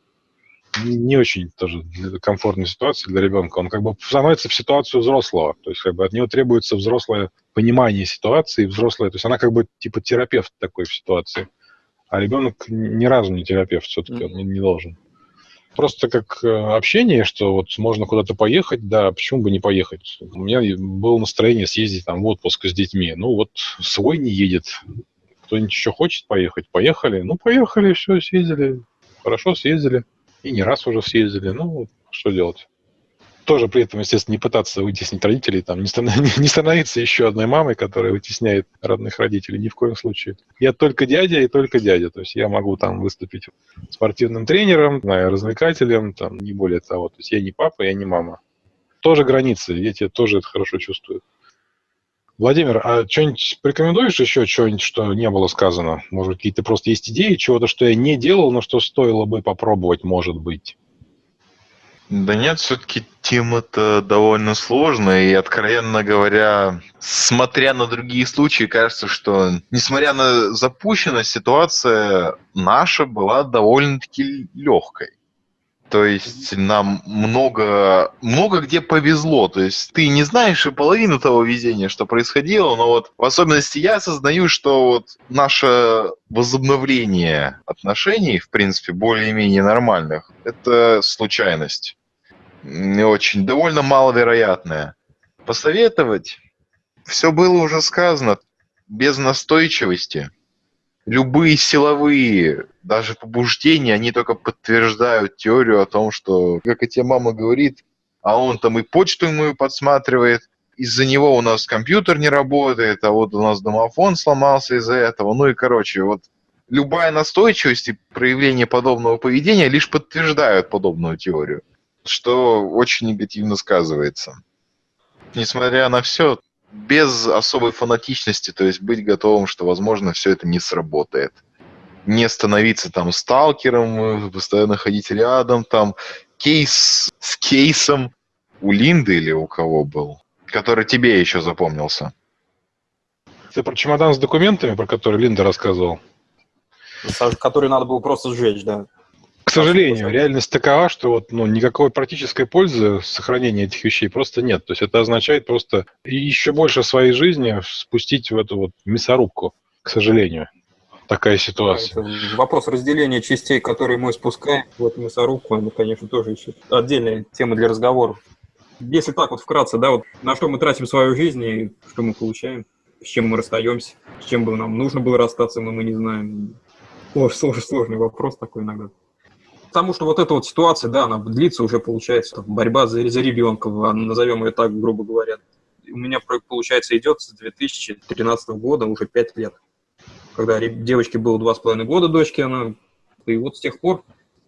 Не очень тоже комфортной ситуации для ребенка. Он как бы становится в ситуацию взрослого. То есть, как бы от него требуется взрослое понимание ситуации, взрослое. То есть она как бы типа терапевт такой в ситуации. А ребенок ни разу не терапевт все-таки, он не, не должен просто как э, общение, что вот можно куда-то поехать, да, почему бы не поехать? У меня было настроение съездить там в отпуск с детьми. Ну вот свой не едет. Кто-нибудь еще хочет поехать? Поехали. Ну, поехали, все, съездили. Хорошо съездили. И не раз уже съездили. Ну, что делать? Тоже при этом, естественно, не пытаться вытеснить родителей, там, (laughs) не, не становиться еще одной мамой, которая вытесняет родных родителей, ни в коем случае. Я только дядя и только дядя, то есть я могу там выступить спортивным тренером, знаю, развлекателем, там, не более того. То есть я не папа, я не мама. Тоже границы, дети тоже это хорошо чувствуют. Владимир, а что-нибудь порекомендуешь еще, что-нибудь, что не было сказано? Может, какие-то просто есть идеи, чего-то, что я не делал, но что стоило бы попробовать, может быть? Да нет, все-таки тема-то довольно сложная, и, откровенно говоря, смотря на другие случаи, кажется, что, несмотря на запущенность, ситуация наша была довольно-таки легкой. То есть нам много, много где повезло. То есть ты не знаешь и половину того везения, что происходило, но вот в особенности я осознаю, что вот наше возобновление отношений, в принципе, более-менее нормальных, это случайность не очень, довольно маловероятная. Посоветовать? Все было уже сказано. Без настойчивости. Любые силовые, даже побуждения, они только подтверждают теорию о том, что, как и тебе мама говорит, а он там и почту ему подсматривает, из-за него у нас компьютер не работает, а вот у нас домофон сломался из-за этого. Ну и, короче, вот любая настойчивость и проявление подобного поведения лишь подтверждают подобную теорию, что очень негативно сказывается. Несмотря на все, без особой фанатичности, то есть быть готовым, что, возможно, все это не сработает. Не становиться там сталкером, постоянно ходить рядом, там кейс с кейсом у Линды или у кого был, который тебе еще запомнился. Ты про чемодан с документами, про который Линда рассказывал? Который надо было просто сжечь, да. К сожалению, реальность такова, что вот, ну, никакой практической пользы сохранения этих вещей просто нет. То есть это означает просто еще больше своей жизни спустить в эту вот мясорубку, к сожалению. Такая ситуация. Это вопрос разделения частей, которые мы спускаем в эту мясорубку, это, конечно, тоже еще отдельная тема для разговоров. Если так вот вкратце, да, вот на что мы тратим свою жизнь и что мы получаем, с чем мы расстаемся, с чем бы нам нужно было расстаться, мы, мы не знаем. Сложный, сложный вопрос такой иногда. Потому что вот эта вот ситуация, да, она длится уже, получается, борьба за, за ребенка, назовем ее так, грубо говоря. У меня, получается, идет с 2013 года уже 5 лет. Когда девочке было 2,5 года, дочке она, и вот с тех пор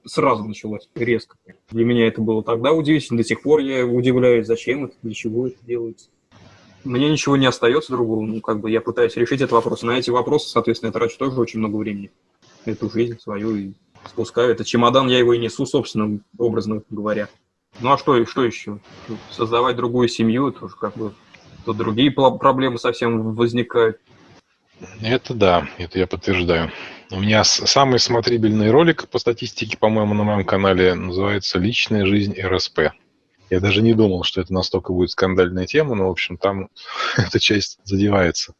сразу началось резко. Для меня это было тогда удивительно, до сих пор я удивляюсь, зачем это, для чего это делается. Мне ничего не остается другого, ну, как бы я пытаюсь решить этот вопрос. На эти вопросы, соответственно, я трачу тоже очень много времени. Эту жизнь свою и спускаю. Это чемодан, я его и несу, собственно, образно говоря. Ну а что, что еще? Создавать другую семью, тоже как бы то другие проблемы совсем возникают. Это да, это я подтверждаю. У меня самый смотрибельный ролик по статистике, по-моему, на моем канале называется «Личная жизнь РСП». Я даже не думал, что это настолько будет скандальная тема, но, в общем, там (laughs) эта часть задевается.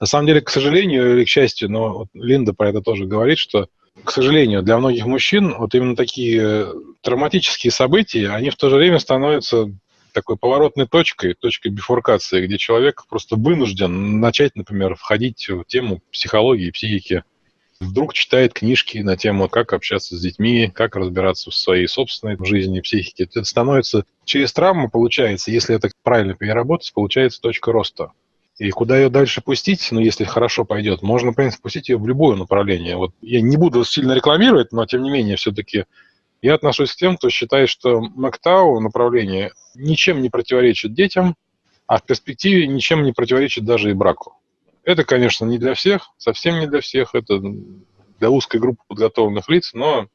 На самом деле, к сожалению или к счастью, но вот Линда про это тоже говорит, что к сожалению, для многих мужчин вот именно такие травматические события, они в то же время становятся такой поворотной точкой, точкой бифуркации, где человек просто вынужден начать, например, входить в тему психологии, психики. Вдруг читает книжки на тему, как общаться с детьми, как разбираться в своей собственной жизни, психике. Это становится через травму, получается, если это правильно переработать, получается точка роста. И куда ее дальше пустить, ну, если хорошо пойдет, можно, в принципе, пустить ее в любое направление. Вот я не буду сильно рекламировать, но, тем не менее, все-таки я отношусь к тем, кто считает, что МакТау направление ничем не противоречит детям, а в перспективе ничем не противоречит даже и браку. Это, конечно, не для всех, совсем не для всех, это для узкой группы подготовленных лиц, но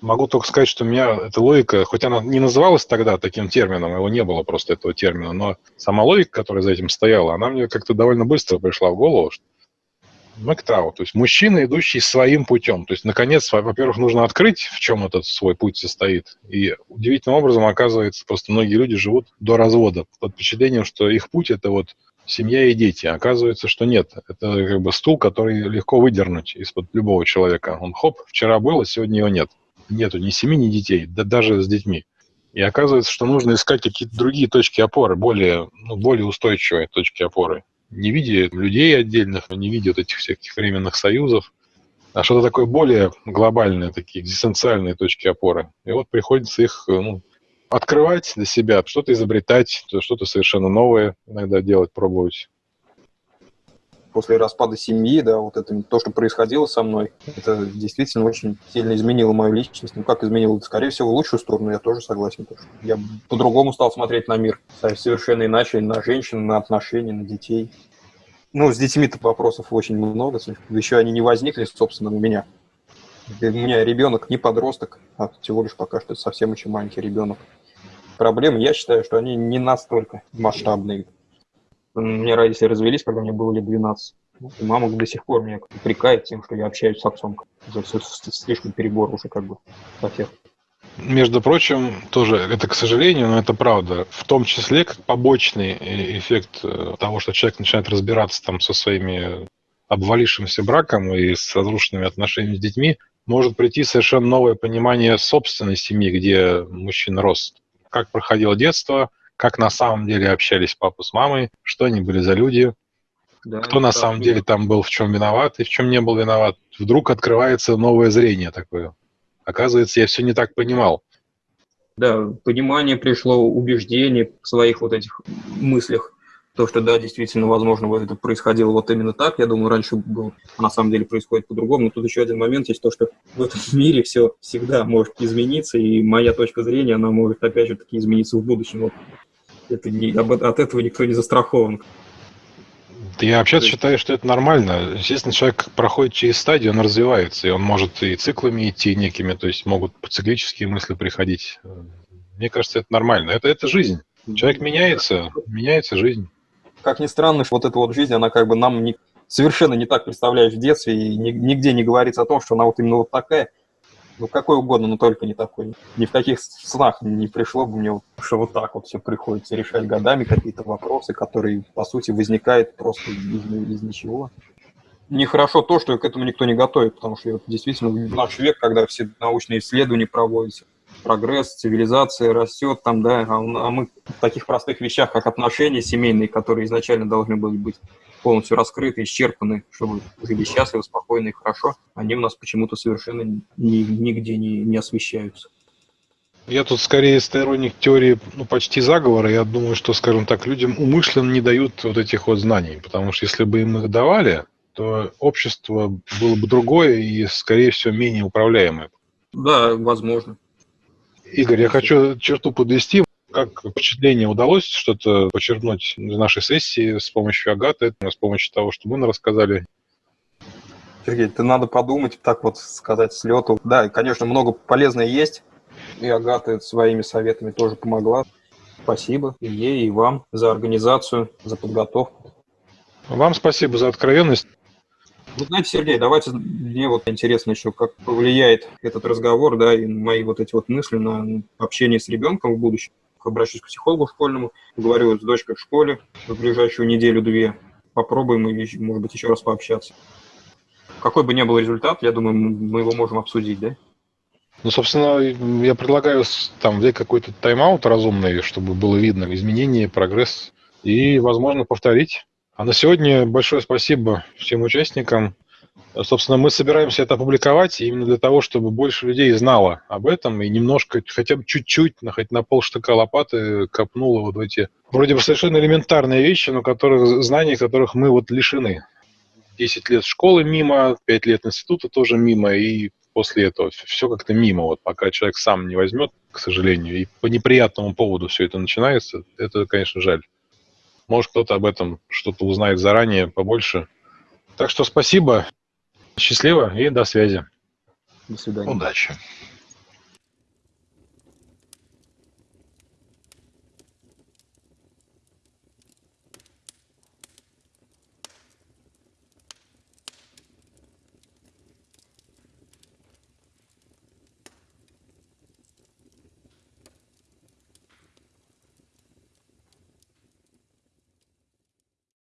Могу только сказать, что у меня эта логика, хоть она не называлась тогда таким термином, его не было просто этого термина, но сама логика, которая за этим стояла, она мне как-то довольно быстро пришла в голову. Что Мэктау, то есть мужчина, идущий своим путем. То есть, наконец, во-первых, нужно открыть, в чем этот свой путь состоит. И удивительным образом, оказывается, просто многие люди живут до развода под впечатлением, что их путь – это вот семья и дети. Оказывается, что нет. Это как бы стул, который легко выдернуть из-под любого человека. Он хоп, вчера был, а сегодня его нет нету ни семьи, ни детей, да даже с детьми. И оказывается, что нужно искать какие-то другие точки опоры, более, ну, более устойчивые точки опоры. Не видя людей отдельных, не видя вот этих всех временных союзов, а что-то такое более глобальное, такие экзистенциальные точки опоры. И вот приходится их ну, открывать для себя, что-то изобретать, что-то совершенно новое иногда делать, пробовать после распада семьи, да, вот это то, что происходило со мной, это действительно очень сильно изменило мою личность. Ну, как изменило? Скорее всего, в лучшую сторону, я тоже согласен. Я по-другому стал смотреть на мир, совершенно иначе, на женщин, на отношения, на детей. Ну, с детьми-то вопросов очень много, еще они не возникли, собственно, у меня. У меня ребенок не подросток, а всего лишь пока что совсем еще маленький ребенок. Проблемы, я считаю, что они не настолько масштабные, меня родители развелись, когда мне было лет 12. И мама до сих пор меня упрекает тем, что я общаюсь с отцом. Уже все слишком перебор уже как бы всех. Между прочим, тоже это, к сожалению, но это правда, в том числе как побочный э, эффект э, того, что человек начинает разбираться там со своими обвалившимся браком и с разрушенными отношениями с детьми, может прийти совершенно новое понимание собственной семьи, где мужчина рос. Как проходило детство, как на самом деле общались папа с мамой, что они были за люди, Да, кто на самом деле там был, в чем виноват и в чем не был виноват. Вдруг открывается новое зрение такое. Оказывается, я все не так понимал. Да, понимание пришло, убеждение в своих вот этих мыслях. То, что да, действительно, возможно, вот это происходило вот именно так. Я думаю, раньше было, а на самом деле происходит по-другому. Но тут еще один момент есть, то, что в этом (laughs) мире все всегда может измениться, и моя точка зрения, она может опять же таки измениться в будущем. Вот это не, об- от этого никто не застрахован. Да Я вообще считаю, что это нормально. Естественно, человек проходит через стадию, он развивается, и он может и циклами идти некими, то есть могут циклические мысли приходить. Мне кажется, это нормально. Это, это жизнь. Человек меняется, меняется жизнь. Как ни странно, вот эта вот жизнь, она как бы нам не- совершенно не так представляешь в детстве, и ни- нигде не говорится о том, что она вот именно вот такая. Ну, какой угодно, но только не такой. Ни в каких снах не пришло бы мне, что вот так вот все приходится решать годами какие-то вопросы, которые, по сути, возникают просто из, из ничего. Нехорошо то, что к этому никто не готовит, потому что действительно в наш век, когда все научные исследования проводятся, прогресс, цивилизация растет там, да, а, а мы в таких простых вещах, как отношения семейные, которые изначально должны были быть полностью раскрыты, исчерпаны, чтобы жили счастливо, спокойно и хорошо, они у нас почему-то совершенно ни- нигде не, не освещаются. Я тут скорее сторонник теории ну, почти заговора. Я думаю, что, скажем так, людям умышленно не дают вот этих вот знаний. Потому что если бы им их давали, то общество было бы другое и, скорее всего, менее управляемое. Да, возможно. Игорь, я хочу черту подвести. Как впечатление удалось что-то подчеркнуть в нашей сессии с помощью Агаты, с помощью того, что мы рассказали? Сергей, ты надо подумать, так вот сказать с лету. Да, конечно, много полезного есть. И Агата своими советами тоже помогла. Спасибо и ей, и вам за организацию, за подготовку. Вам спасибо за откровенность. Вы знаете, Сергей, давайте мне вот интересно еще, как повлияет этот разговор, да, и мои вот эти вот мысли на общение с ребенком в будущем. Обращусь к психологу школьному, говорю с дочкой в школе в ближайшую неделю-две. Попробуем, и, может быть, еще раз пообщаться. Какой бы ни был результат, я думаю, мы его можем обсудить, да? Ну, собственно, я предлагаю там взять какой-то тайм-аут разумный, чтобы было видно изменения, прогресс, и, возможно, повторить. А на сегодня большое спасибо всем участникам. Собственно, мы собираемся это опубликовать именно для того, чтобы больше людей знало об этом и немножко, хотя бы чуть-чуть, хоть на полштыка лопаты копнуло вот эти вроде бы совершенно элементарные вещи, но которых, знаний которых мы вот лишены. 10 лет школы мимо, 5 лет института тоже мимо, и после этого все как-то мимо. Вот пока человек сам не возьмет, к сожалению, и по неприятному поводу все это начинается, это, конечно, жаль. Может, кто-то об этом что-то узнает заранее побольше. Так что спасибо, счастливо и до связи. До свидания. Удачи.